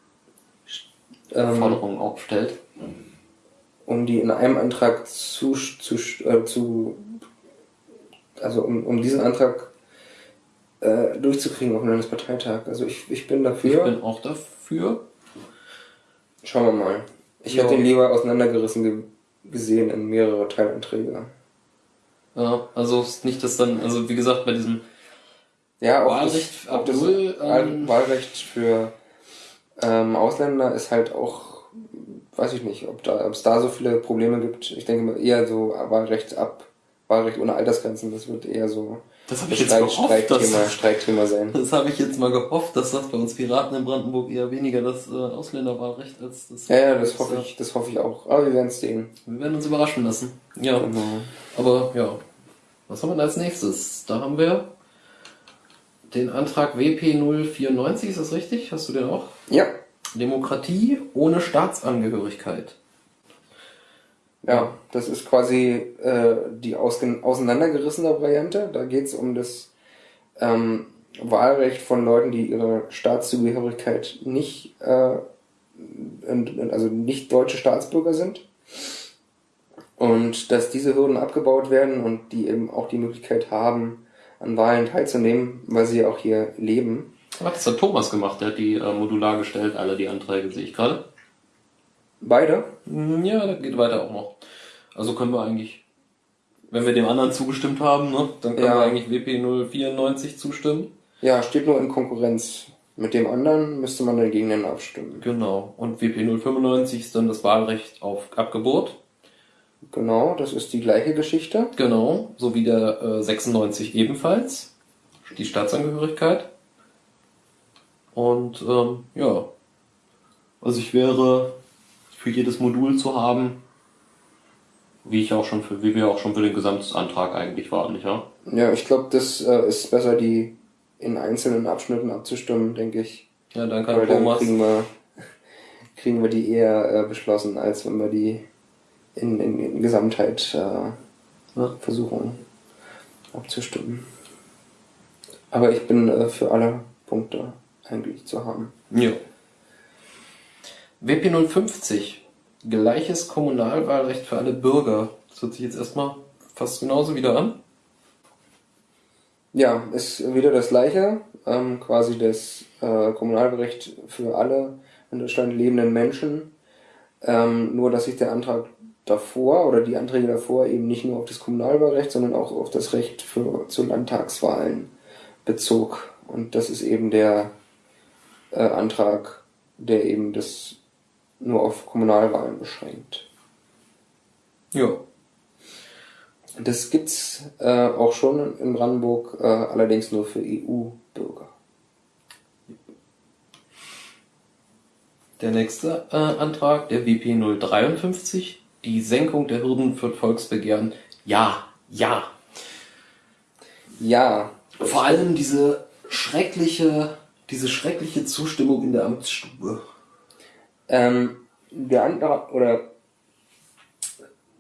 ähm, Forderungen aufstellt. um die in einem Antrag zu, zu, äh, zu also um, um diesen Antrag äh, durchzukriegen auf dem Landesparteitag. Also ich, ich bin Ich dafür. bin auch dafür. Schauen wir mal. Ich Ja. hätte ihn lieber auseinandergerissen ge gesehen in mehrere Teilanträge. Ja, also nicht das dann, also wie gesagt, bei diesem Ja, auch Wahlrecht das, auch das null, ähm, Wahlrecht für ähm, Ausländer ist halt auch, weiß ich nicht, ob da, ob es da so viele Probleme gibt. Ich denke mal eher so Wahlrecht ab, Wahlrecht ohne Altersgrenzen, das wird eher so Das habe ein ich jetzt gehofft, dass, Streitthema, Streitthema sein. das habe ich jetzt mal gehofft, dass das bei uns Piraten in Brandenburg eher weniger das äh, Ausländerwahlrecht als das. Ja, ja, das hoffe ich, das hoffe ich auch. Aber wir werden es sehen. Wir werden uns überraschen lassen. Ja, Genau. aber ja. Was haben wir denn als nächstes? Da haben wir den Antrag WP094, ist das richtig? Hast du den auch? Ja, Demokratie ohne Staatsangehörigkeit. Ja, das ist quasi äh, die auseinandergerissene Variante. Da geht es um das ähm, Wahlrecht von Leuten, die ihre Staatszugehörigkeit nicht, äh, und also nicht deutsche Staatsbürger sind. Und dass diese Hürden abgebaut werden und die eben auch die Möglichkeit haben, an Wahlen teilzunehmen, weil sie auch hier leben. Ach, das hat Thomas gemacht, der hat die äh, modular gestellt, alle die Anträge, sehe ich gerade. Beide? Hm, Ja, das geht weiter auch noch. Also können wir eigentlich, wenn wir dem anderen zugestimmt haben, ne, dann können Ja. wir eigentlich WP 094 zustimmen. Ja, steht nur in Konkurrenz. Mit dem anderen müsste man dann gegeneinander abstimmen. Genau. Und WP 095 ist dann das Wahlrecht auf Abgeburt. Genau, das ist die gleiche Geschichte. Genau. So wie der äh, 96 ebenfalls. Die Staatsangehörigkeit. Und ähm, ja. Also ich wäre für jedes Modul zu haben, wie ich auch schon für, wie wir auch schon für den Gesamtantrag eigentlich waren, nicht wahr? Ja, ich glaube, das äh, ist besser, die in einzelnen Abschnitten abzustimmen, denke ich. Ja, dann kann Weil dann Thomas. kriegen wir, kriegen wir die eher äh, beschlossen, als wenn wir die in, in, in Gesamtheit äh, Ja. versuchen abzustimmen. Aber ich bin äh, für alle Punkte eigentlich zu haben. Ja. WP 050. Gleiches Kommunalwahlrecht für alle Bürger. Das hört sich jetzt erstmal fast genauso wieder an. Ja, ist wieder das gleiche, ähm, quasi das äh, Kommunalrecht für alle in Deutschland lebenden Menschen. Ähm, nur, dass sich der Antrag davor oder die Anträge davor eben nicht nur auf das Kommunalwahlrecht, sondern auch auf das Recht für, zu Landtagswahlen bezog. Und das ist eben der äh, Antrag, der eben das nur auf Kommunalwahlen beschränkt. Ja. Das gibt's äh, auch schon in Brandenburg, äh, allerdings nur für EU-Bürger. Der nächste äh, Antrag, der WP 053. Die Senkung der Hürden für Volksbegehren. Ja, ja. Ja, Vor allem diese schreckliche, diese schreckliche Zustimmung in der Amtsstube. Ähm, der Antrag, oder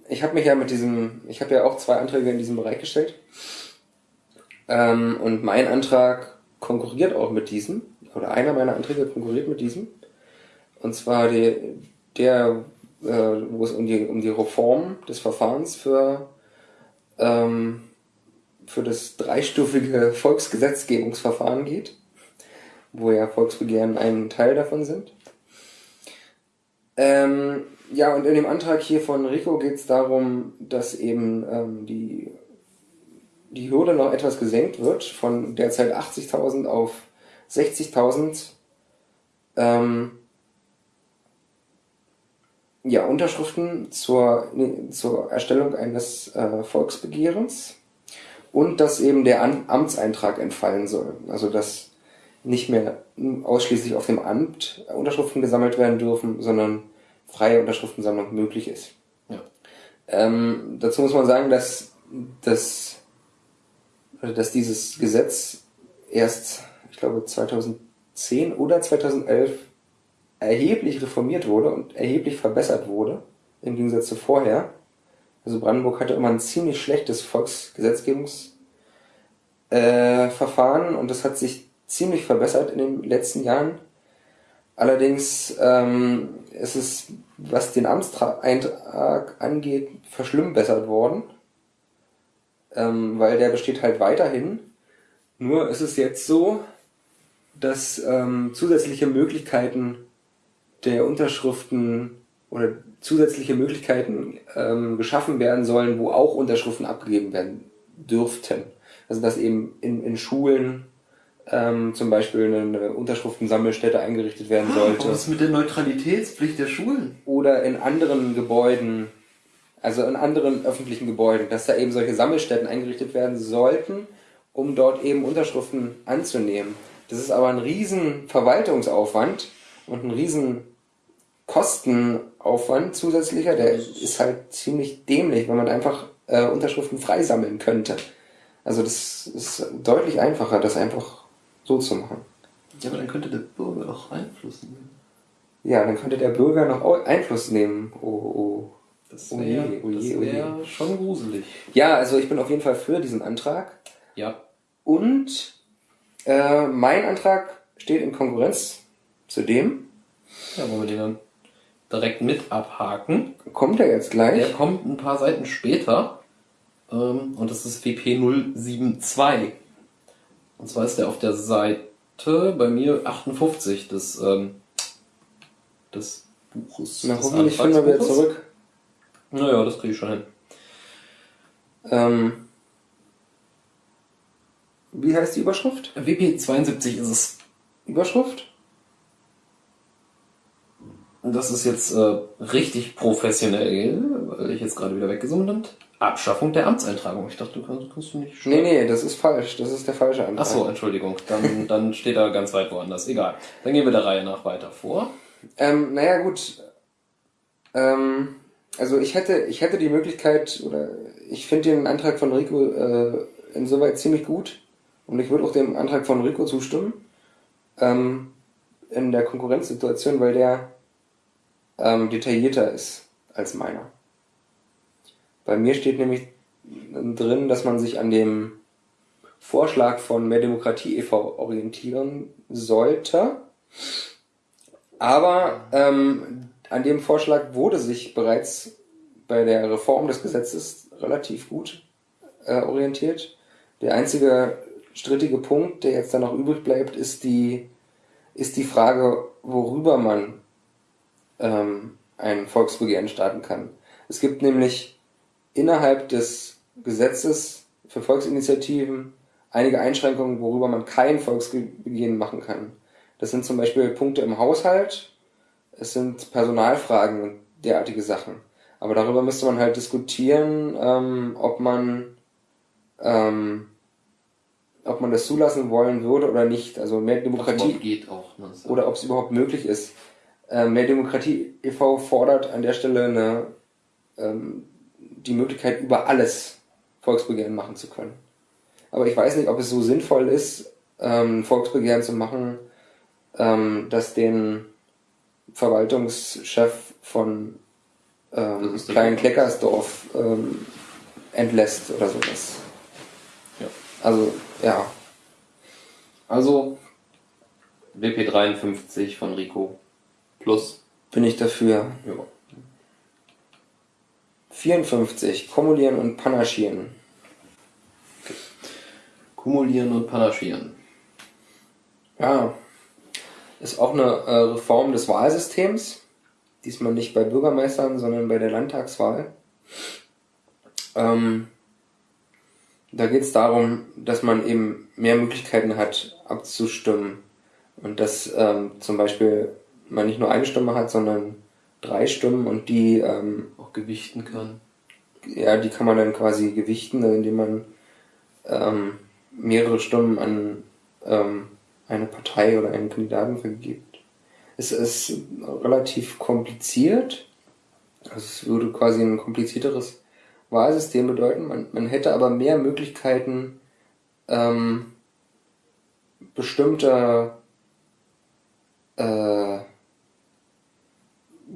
ich habe mich ja mit diesem, ich habe ja auch zwei Anträge in diesem Bereich gestellt. Ähm, und mein Antrag konkurriert auch mit diesem, oder einer meiner Anträge konkurriert mit diesem. Und zwar der, der äh, wo es um die, um die Reform des Verfahrens für, ähm, für das dreistufige Volksgesetzgebungsverfahren geht, wo ja Volksbegehren ein Teil davon sind. Ähm, ja, und in dem Antrag hier von Rico geht es darum, dass eben ähm, die, die Hürde noch etwas gesenkt wird, von derzeit 80.000 auf 60.000 ähm, ja, Unterschriften zur, zur Erstellung eines äh, Volksbegehrens und dass eben der An Amtseintrag entfallen soll. Also dass nicht mehr ausschließlich auf dem Amt Unterschriften gesammelt werden dürfen, sondern freie Unterschriftensammlung möglich ist. Ja. Ähm, dazu muss man sagen, dass, dass, dass dieses Gesetz erst, ich glaube, 2010 oder 2011 erheblich reformiert wurde und erheblich verbessert wurde, im Gegensatz zu vorher. Also Brandenburg hatte immer ein ziemlich schlechtes Volksgesetzgebungsverfahren äh, und das hat sich ziemlich verbessert in den letzten Jahren. Allerdings ähm, ist es, was den Amtseintrag angeht, verschlimmbessert worden, ähm, weil der besteht halt weiterhin. Nur ist es jetzt so, dass ähm, zusätzliche Möglichkeiten der Unterschriften oder zusätzliche Möglichkeiten ähm, geschaffen werden sollen, wo auch Unterschriften abgegeben werden dürften. Also dass eben in, in Schulen ähm, zum Beispiel eine Unterschriftensammelstätte eingerichtet werden sollte. Was ist mit der Neutralitätspflicht der Schulen? Oder in anderen Gebäuden, also in anderen öffentlichen Gebäuden, dass da eben solche Sammelstätten eingerichtet werden sollten, um dort eben Unterschriften anzunehmen. Das ist aber ein riesen Verwaltungsaufwand und ein riesen Kostenaufwand zusätzlicher, der ist halt ziemlich dämlich, wenn man einfach äh, Unterschriften freisammeln könnte. Also das ist deutlich einfacher, das einfach so zu machen. Ja, aber dann könnte der Bürger auch Einfluss nehmen. Ja, dann könnte der Bürger noch Einfluss nehmen. Oh, oh. Das Oh wäre oh oh je. wär schon gruselig. Ja, also ich bin auf jeden Fall für diesen Antrag. Ja. Und äh, mein Antrag steht in Konkurrenz zu dem. Ja, wollen wir den dann direkt mit abhaken. Kommt er jetzt gleich? Der kommt ein paar Seiten später. Ähm, und das ist WP 072. Und zwar ist der auf der Seite bei mir 58 des, ähm, des Buches. Na, des hoffentlich finden wir wieder zurück. Naja, das kriege ich schon hin. Ähm, wie heißt die Überschrift? WP72 ist es. Überschrift? Das ist jetzt äh, richtig professionell, weil ich jetzt gerade wieder weggezoomt bin. Abschaffung der Amtseintragung. Ich dachte, du kannst, kannst du nicht Nee, nee, das ist falsch. Das ist der falsche Antrag. Ach so, Entschuldigung. Dann, dann steht er ganz weit woanders. Egal. Dann gehen wir der Reihe nach weiter vor. Ähm, naja, gut. Ähm, also ich hätte, ich hätte die Möglichkeit, oder ich finde den Antrag von Rico äh, insoweit ziemlich gut. Und ich würde auch dem Antrag von Rico zustimmen. Ähm, in der Konkurrenzsituation, weil der ähm, detaillierter ist als meiner. Bei mir steht nämlich drin, dass man sich an dem Vorschlag von Mehr Demokratie e.V. orientieren sollte. Aber ähm, an dem Vorschlag wurde sich bereits bei der Reform des Gesetzes relativ gut äh, orientiert. Der einzige strittige Punkt, der jetzt dann noch übrig bleibt, ist die, ist die Frage, worüber man ähm, ein Volksbegehren starten kann. Es gibt nämlich innerhalb des Gesetzes für Volksinitiativen einige Einschränkungen, worüber man kein Volksbegehren machen kann. Das sind zum Beispiel Punkte im Haushalt, es sind Personalfragen und derartige Sachen. Aber darüber müsste man halt diskutieren, ähm, ob man ähm, ob man das zulassen wollen würde oder nicht. Also mehr Demokratie geht auch. Ne? So. oder ob es überhaupt möglich ist. Ähm, mehr Demokratie e.V. fordert an der Stelle eine, ähm, die Möglichkeit, über alles Volksbegehren machen zu können. Aber ich weiß nicht, ob es so sinnvoll ist, ähm, Volksbegehren zu machen, ähm, dass den Verwaltungschef von ähm, Klein. Kleckersdorf ähm, entlässt oder sowas. Ja. Also, ja. Also WP53 von Rico plus. Bin ich dafür. Ja. 54. Kumulieren und Panaschieren. Kumulieren und Panaschieren. Ja. Ist auch eine äh, Reform des Wahlsystems. Diesmal nicht bei Bürgermeistern, sondern bei der Landtagswahl. Ähm, da geht es darum, dass man eben mehr Möglichkeiten hat, abzustimmen. Und dass ähm, zum Beispiel man nicht nur eine Stimme hat, sondern drei Stimmen und die ähm, gewichten kann. ja, die kann man dann quasi gewichten, indem man ähm, mehrere Stimmen an ähm, eine Partei oder einen Kandidaten vergibt. Es ist relativ kompliziert. Also es würde quasi ein komplizierteres Wahlsystem bedeuten. Man, man hätte aber mehr Möglichkeiten, ähm, bestimmte äh,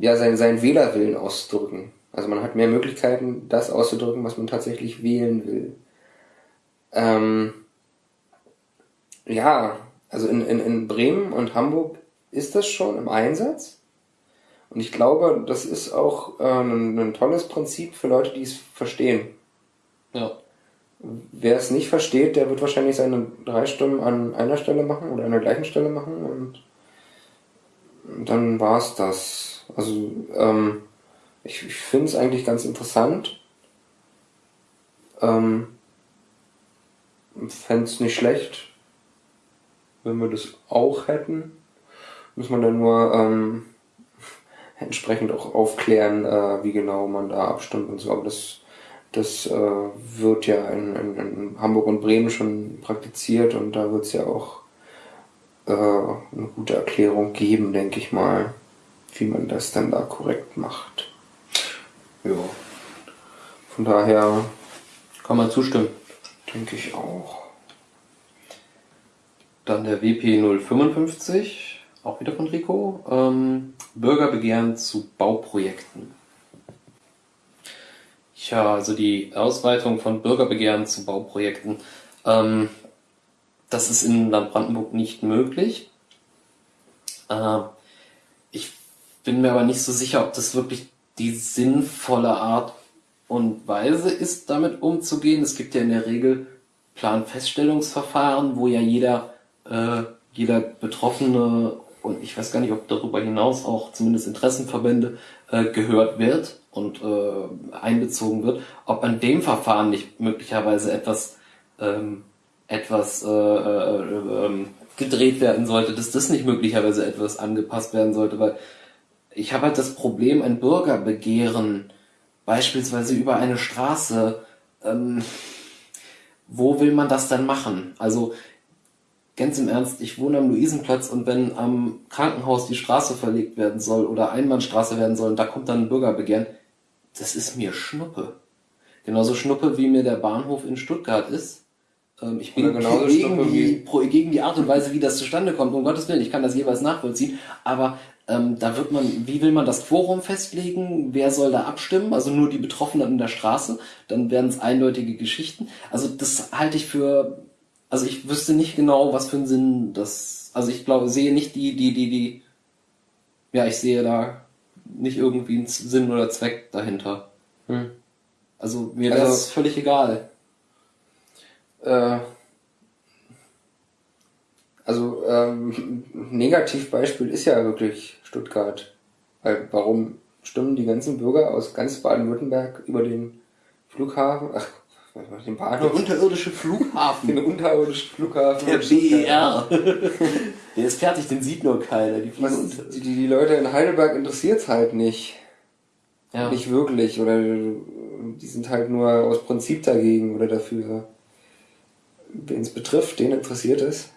ja, sein, seinen Wählerwillen auszudrücken. Also man hat mehr Möglichkeiten, das auszudrücken, was man tatsächlich wählen will. Ähm, ja, also in, in, in Bremen und Hamburg ist das schon im Einsatz. Und ich glaube, das ist auch äh, ein, ein tolles Prinzip für Leute, die es verstehen. Ja. Wer es nicht versteht, der wird wahrscheinlich seine drei Stimmen an einer Stelle machen oder an der gleichen Stelle machen und dann war's das. Also ähm, ich, ich finde es eigentlich ganz interessant. Ähm, Fände es nicht schlecht, wenn wir das auch hätten. Muss man dann nur ähm, entsprechend auch aufklären, äh, wie genau man da abstimmt und so. Aber das, das äh, wird ja in, in, in Hamburg und Bremen schon praktiziert und da wird es ja auch äh, eine gute Erklärung geben, denke ich mal, wie man das dann da korrekt macht. Ja. Von daher Kann man zustimmen. denke ich auch. Dann der WP055, auch wieder von Rico. Ähm, Bürgerbegehren zu Bauprojekten. Ja, also die Ausweitung von Bürgerbegehren zu Bauprojekten. Ähm, das ist in Land Brandenburg nicht möglich. Äh, ich bin mir aber nicht so sicher, ob das wirklich die sinnvolle Art und Weise ist, damit umzugehen. Es gibt ja in der Regel Planfeststellungsverfahren, wo ja jeder, äh, jeder Betroffene und ich weiß gar nicht, ob darüber hinaus auch zumindest Interessenverbände äh, gehört wird und äh, einbezogen wird, ob an dem Verfahren nicht möglicherweise etwas ähm, etwas äh, äh, äh, gedreht werden sollte, dass das nicht möglicherweise etwas angepasst werden sollte, weil ich habe halt das Problem, ein Bürgerbegehren beispielsweise über eine Straße, ähm, wo will man das dann machen? Also ganz im Ernst, ich wohne am Luisenplatz und wenn am Krankenhaus die Straße verlegt werden soll oder Einbahnstraße werden soll und da kommt dann ein Bürgerbegehren, das ist mir Schnuppe. Genauso Schnuppe, wie mir der Bahnhof in Stuttgart ist. Ähm, ich bin gegen, die, gegen die Art und Weise, wie das zustande kommt. Um Gottes Willen, ich kann das jeweils nachvollziehen. Aber ähm, da wird man, wie will man das Quorum festlegen? Wer soll da abstimmen? Also nur die Betroffenen in der Straße? Dann werden es eindeutige Geschichten. Also das halte ich für, also ich wüsste nicht genau, was für einen Sinn das, also ich glaube, sehe nicht die, die, die, die, ja, ich sehe da nicht irgendwie einen Sinn oder Zweck dahinter. Hm. Also mir wäre also, völlig egal. Äh, also ähm, Negativbeispiel ist ja wirklich Stuttgart. Weil warum stimmen die ganzen Bürger aus ganz Baden-Württemberg über den Flughafen, ach, den Bahnhof? Der unterirdische Flughafen. den unterirdischen Flughafen. Der BER. Der ist fertig, den sieht nur keiner. Die, die, die, die Leute in Heidelberg interessiert's halt nicht. Ja. Nicht wirklich. Oder die sind halt nur aus Prinzip dagegen oder dafür. Wen es betrifft, den interessiert es.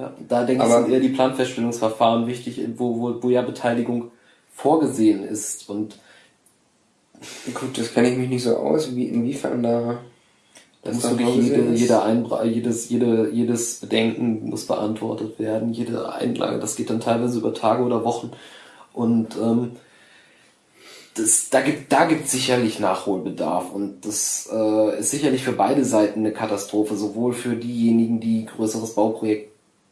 Ja, da denke ich, sind eher die Planfeststellungsverfahren wichtig, wo, wo, wo ja Beteiligung vorgesehen ist. Und gut, das kenne ich mich nicht so aus, wie inwiefern da das muss wirklich jede, jeder Einbra jedes, jede, jedes Bedenken muss beantwortet werden, jede Einlage, das geht dann teilweise über Tage oder Wochen. Und ähm, das, da gibt da gibt sicherlich Nachholbedarf und das äh, ist sicherlich für beide Seiten eine Katastrophe, sowohl für diejenigen, die größeres Bauprojekt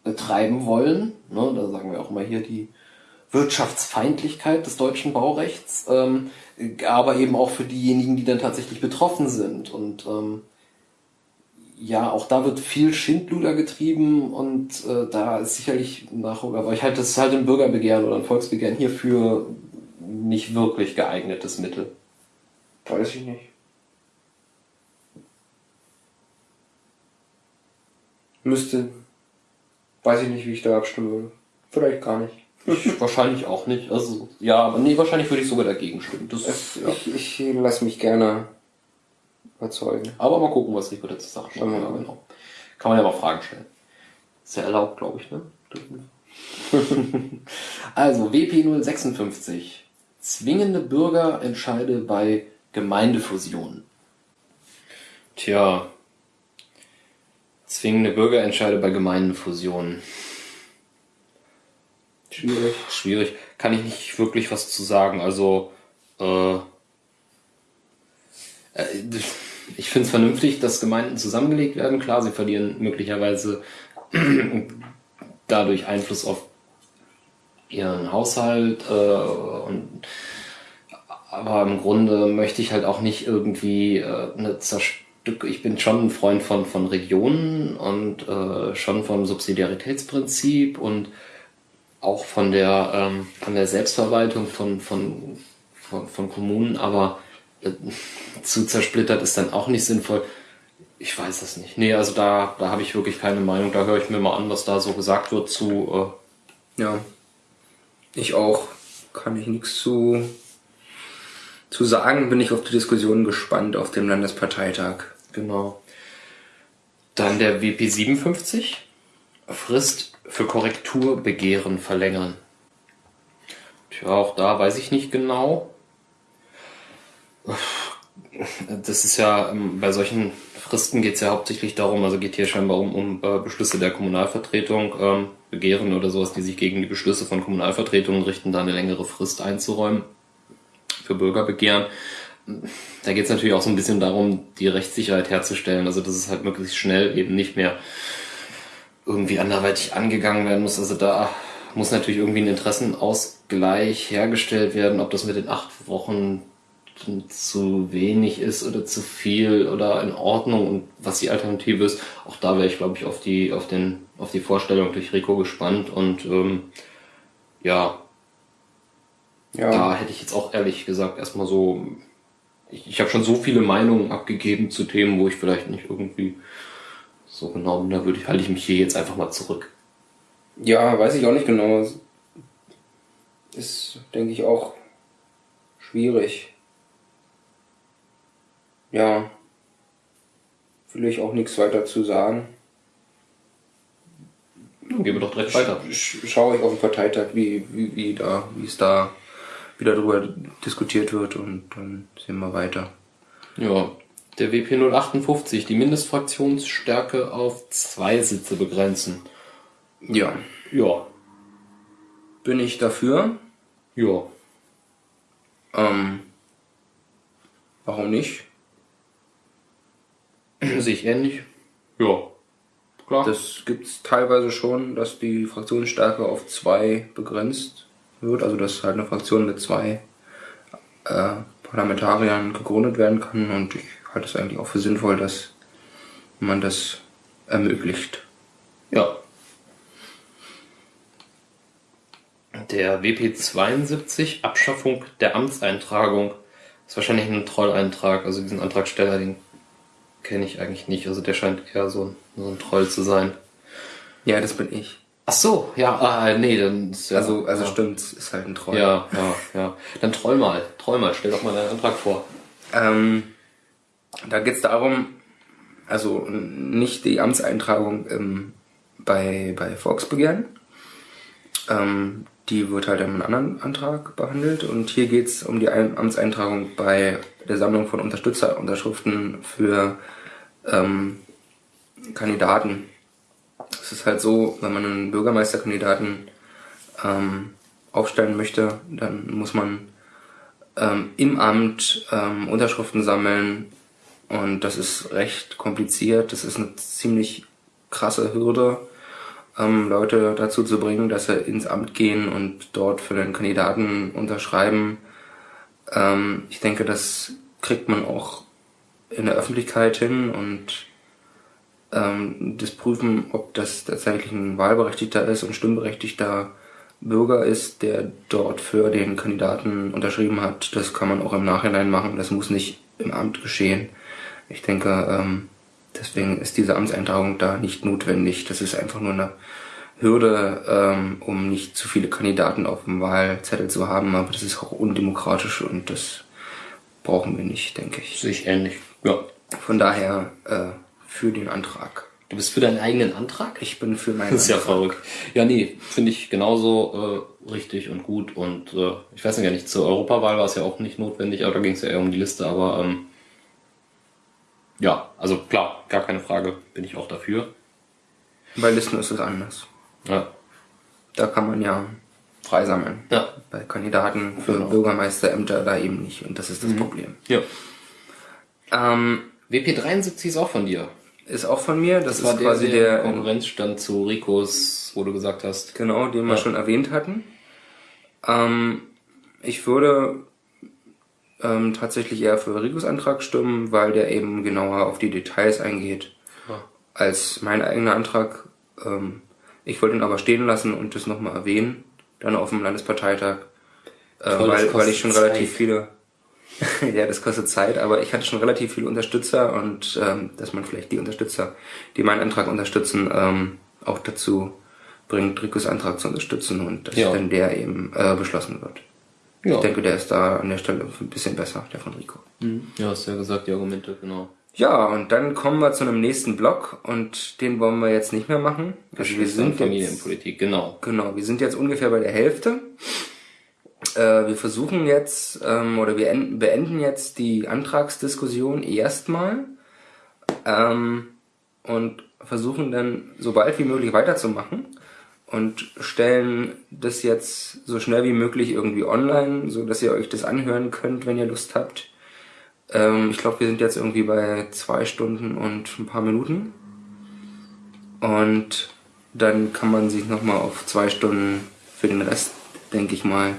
betreiben wollen. Ne, da sagen wir auch immer hier die Wirtschaftsfeindlichkeit des deutschen Baurechts, ähm, aber eben auch für diejenigen, die dann tatsächlich betroffen sind. Und ähm, ja, auch da wird viel Schindluder getrieben und äh, da ist sicherlich Nachholung, aber ich halte das halt ein Bürgerbegehren oder ein Volksbegehren hierfür nicht wirklich geeignetes Mittel. Weiß ich nicht. Müsste Weiß ich nicht, wie ich da abstimmen würde. Vielleicht gar nicht. Ich wahrscheinlich auch nicht. Also, ja, aber nee, wahrscheinlich würde ich sogar dagegen stimmen. Das, es, ja. Ich, ich lasse mich gerne überzeugen. Aber mal gucken, was Rico dazu sagt. Ja, genau. Kann man ja mal Fragen stellen. Ist ja erlaubt, glaube ich, ne? also, WP 056. Zwingende Bürgerentscheide bei Gemeindefusionen. Tja, Zwingende Bürgerentscheide bei Gemeindenfusionen. Schwierig. Schwierig. Kann ich nicht wirklich was zu sagen. Also, äh, äh ich finde es vernünftig, dass Gemeinden zusammengelegt werden. Klar, sie verlieren möglicherweise dadurch Einfluss auf ihren Haushalt. Äh, und, aber im Grunde möchte ich halt auch nicht irgendwie äh, eine Zerstörung ich bin schon ein Freund von, von Regionen und äh, schon vom Subsidiaritätsprinzip und auch von der, ähm, von der Selbstverwaltung von, von, von, von Kommunen, aber äh, zu zersplittert ist dann auch nicht sinnvoll. Ich weiß es nicht. Nee, also da, da habe ich wirklich keine Meinung. Da höre ich mir mal an, was da so gesagt wird zu. Äh ja. Ich auch. Kann ich nichts zu, zu sagen. Bin ich auf die Diskussion gespannt auf dem Landesparteitag. Genau. Dann der WP 57. Frist für Korrekturbegehren verlängern. Tja, auch da weiß ich nicht genau. Das ist ja, ähm, bei solchen Fristen geht es ja hauptsächlich darum, also geht hier scheinbar um, um äh, Beschlüsse der Kommunalvertretung, ähm, Begehren oder sowas, die sich gegen die Beschlüsse von Kommunalvertretungen richten, da eine längere Frist einzuräumen für Bürgerbegehren da geht es natürlich auch so ein bisschen darum, die Rechtssicherheit herzustellen. Also dass es halt möglichst schnell eben nicht mehr irgendwie anderweitig angegangen werden muss. Also da muss natürlich irgendwie ein Interessenausgleich hergestellt werden, ob das mit den acht Wochen zu wenig ist oder zu viel oder in Ordnung und was die Alternative ist. Auch da wäre ich, glaube ich, auf die, auf den, auf die Vorstellung durch Rico gespannt und ähm, ja, Ja, da hätte ich jetzt auch ehrlich gesagt erstmal so. Ich, ich habe schon so viele Meinungen abgegeben zu Themen, wo ich vielleicht nicht irgendwie so genau bin. Da würde ich, halte ich mich hier jetzt einfach mal zurück. ja, weiß ich auch nicht genau. Ist, denke ich, auch schwierig. Ja, will ich auch nichts weiter zu sagen. Dann gehen wir doch direkt weiter. Sch schaue ich auf den Parteitag, wie, wie, wie da, wie es da wieder darüber diskutiert wird und dann sehen wir weiter. Ja, der WP 058, die Mindestfraktionsstärke auf zwei Sitze begrenzen. Ja, Ja, bin ich dafür. ja. Ähm, warum nicht? Sehe ich ähnlich. Ja, klar. Das gibt's teilweise schon, dass die Fraktionsstärke auf zwei begrenzt wird, also dass halt eine Fraktion mit zwei äh, Parlamentariern gegründet werden kann und ich halte es eigentlich auch für sinnvoll, dass man das ermöglicht. Ja. Der WP 72, Abschaffung der Amtseintragung, ist wahrscheinlich ein Trolleintrag. Also diesen Antragsteller, den kenne ich eigentlich nicht. Also der scheint eher so ein, so ein Troll zu sein. Ja, das bin ich. Ach so, ja, ah, nee, dann ist ja, Also, also ja. stimmt, es ist halt ein Troll. Ja, ja, ja. Dann troll mal, troll mal, stell doch mal deinen Antrag vor. Ähm, da geht es darum, also nicht die Amtseintragung ähm, bei, bei Volksbegehren. Ähm, die wird halt in einem anderen Antrag behandelt. Und hier geht es um die Ein Amtseintragung bei der Sammlung von Unterstützerunterschriften für ähm, Kandidaten. Es ist halt so, wenn man einen Bürgermeisterkandidaten ähm, aufstellen möchte, dann muss man ähm, im Amt ähm, Unterschriften sammeln und das ist recht kompliziert. Das ist eine ziemlich krasse Hürde, ähm, Leute dazu zu bringen, dass sie ins Amt gehen und dort für den Kandidaten unterschreiben. Ähm, ich denke, das kriegt man auch in der Öffentlichkeit hin und das prüfen, ob das tatsächlich ein Wahlberechtigter ist und stimmberechtigter Bürger ist, der dort für den Kandidaten unterschrieben hat. Das kann man auch im Nachhinein machen. Das muss nicht im Amt geschehen. Ich denke, ähm, deswegen ist diese Amtseintragung da nicht notwendig. Das ist einfach nur eine Hürde, ähm, um nicht zu viele Kandidaten auf dem Wahlzettel zu haben. Aber das ist auch undemokratisch und das brauchen wir nicht, denke ich. Sehe ich ähnlich. Ja. Von daher äh, für den Antrag. Du bist für deinen eigenen Antrag? Ich bin für meinen Das ist ja Antrag. verrückt. Ja, nee, finde ich genauso äh, richtig und gut. Und äh, ich weiß ja nicht, zur Europawahl war es ja auch nicht notwendig, aber da ging es ja eher um die Liste. Aber ähm, ja, also klar, gar keine Frage, bin ich auch dafür. Bei Listen ist es anders. Ja, Da kann man ja freisammeln. ja, Bei Kandidaten für Genau. Mhm. Bürgermeisterämter da eben nicht. Und das ist das Problem. ja. Ähm, WP73 ist auch von dir. Ist auch von mir. Das, Das war ist der, quasi der der, Konkurrenzstand zu Ricos, wo du gesagt hast. genau, den wir Ja. schon erwähnt hatten. Ähm, ich würde ähm, tatsächlich eher für Ricos Antrag stimmen, weil der eben genauer auf die Details eingeht Ja. als mein eigener Antrag. Ähm, ich wollte ihn aber stehen lassen und das nochmal erwähnen, dann auf dem Landesparteitag, äh, Toll, weil, weil ich schon Zeit. relativ viele, ja, das kostet Zeit, aber ich hatte schon relativ viele Unterstützer und ähm, dass man vielleicht die Unterstützer, die meinen Antrag unterstützen, ähm, auch dazu bringt, Ricos Antrag zu unterstützen und dass Ja. dann der eben äh, beschlossen wird. Ja, Ich denke, der ist da an der Stelle ein bisschen besser, der von Rico. ja hast ja gesagt, die Argumente, genau. Ja, und dann kommen wir zu einem nächsten Block und den wollen wir jetzt nicht mehr machen. Also wir sind jetzt, Familienpolitik, genau. genau, wir sind jetzt ungefähr bei der Hälfte. Äh, wir versuchen jetzt, ähm, oder wir enden, beenden jetzt die Antragsdiskussion erstmal ähm, und versuchen dann so bald wie möglich weiterzumachen und stellen das jetzt so schnell wie möglich irgendwie online, so dass ihr euch das anhören könnt, wenn ihr Lust habt. Ähm, ich glaube, wir sind jetzt irgendwie bei zwei Stunden und ein paar Minuten. Und dann kann man sich nochmal auf zwei Stunden für den Rest, denke ich mal,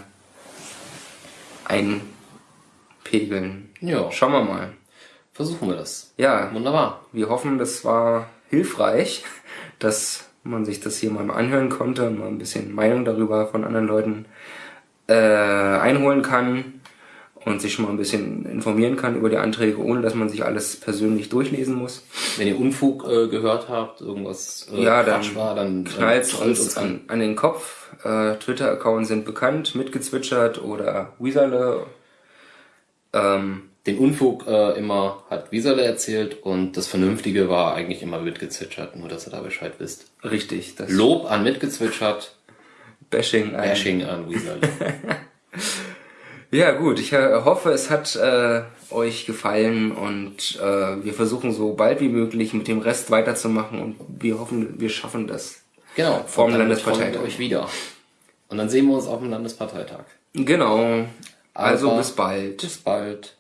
einpegeln. Ja. Schauen wir mal. Versuchen wir das. Ja, Wunderbar. wir hoffen, das war hilfreich, das man sich das hier mal anhören konnte und mal ein bisschen Meinung darüber von anderen Leuten äh, einholen kann und sich schon mal ein bisschen informieren kann über die Anträge, ohne dass man sich alles persönlich durchlesen muss. Wenn ihr Unfug äh, gehört habt, irgendwas äh, ja, dann Quatsch war, dann knallt uns, uns an, an den Kopf. Äh, Twitter-Accounts sind bekannt, mitgezwitschert oder Wieserle. Ähm, den Unfug äh, immer hat Wieserle erzählt und das Vernünftige war eigentlich immer mitgezwitschert, nur dass ihr da Bescheid wisst. Richtig. Das Lob an mitgezwitschert. Bashing an. Bashing an Wieserle. Ja, gut. Ich äh, hoffe, es hat äh, euch gefallen und äh, wir versuchen so bald wie möglich mit dem Rest weiterzumachen und wir hoffen, wir schaffen das. Genau. Vor dem Landesparteitag. euch wieder. Und dann sehen wir uns auf dem Landesparteitag. Genau. Also Aber bis bald. Bis bald.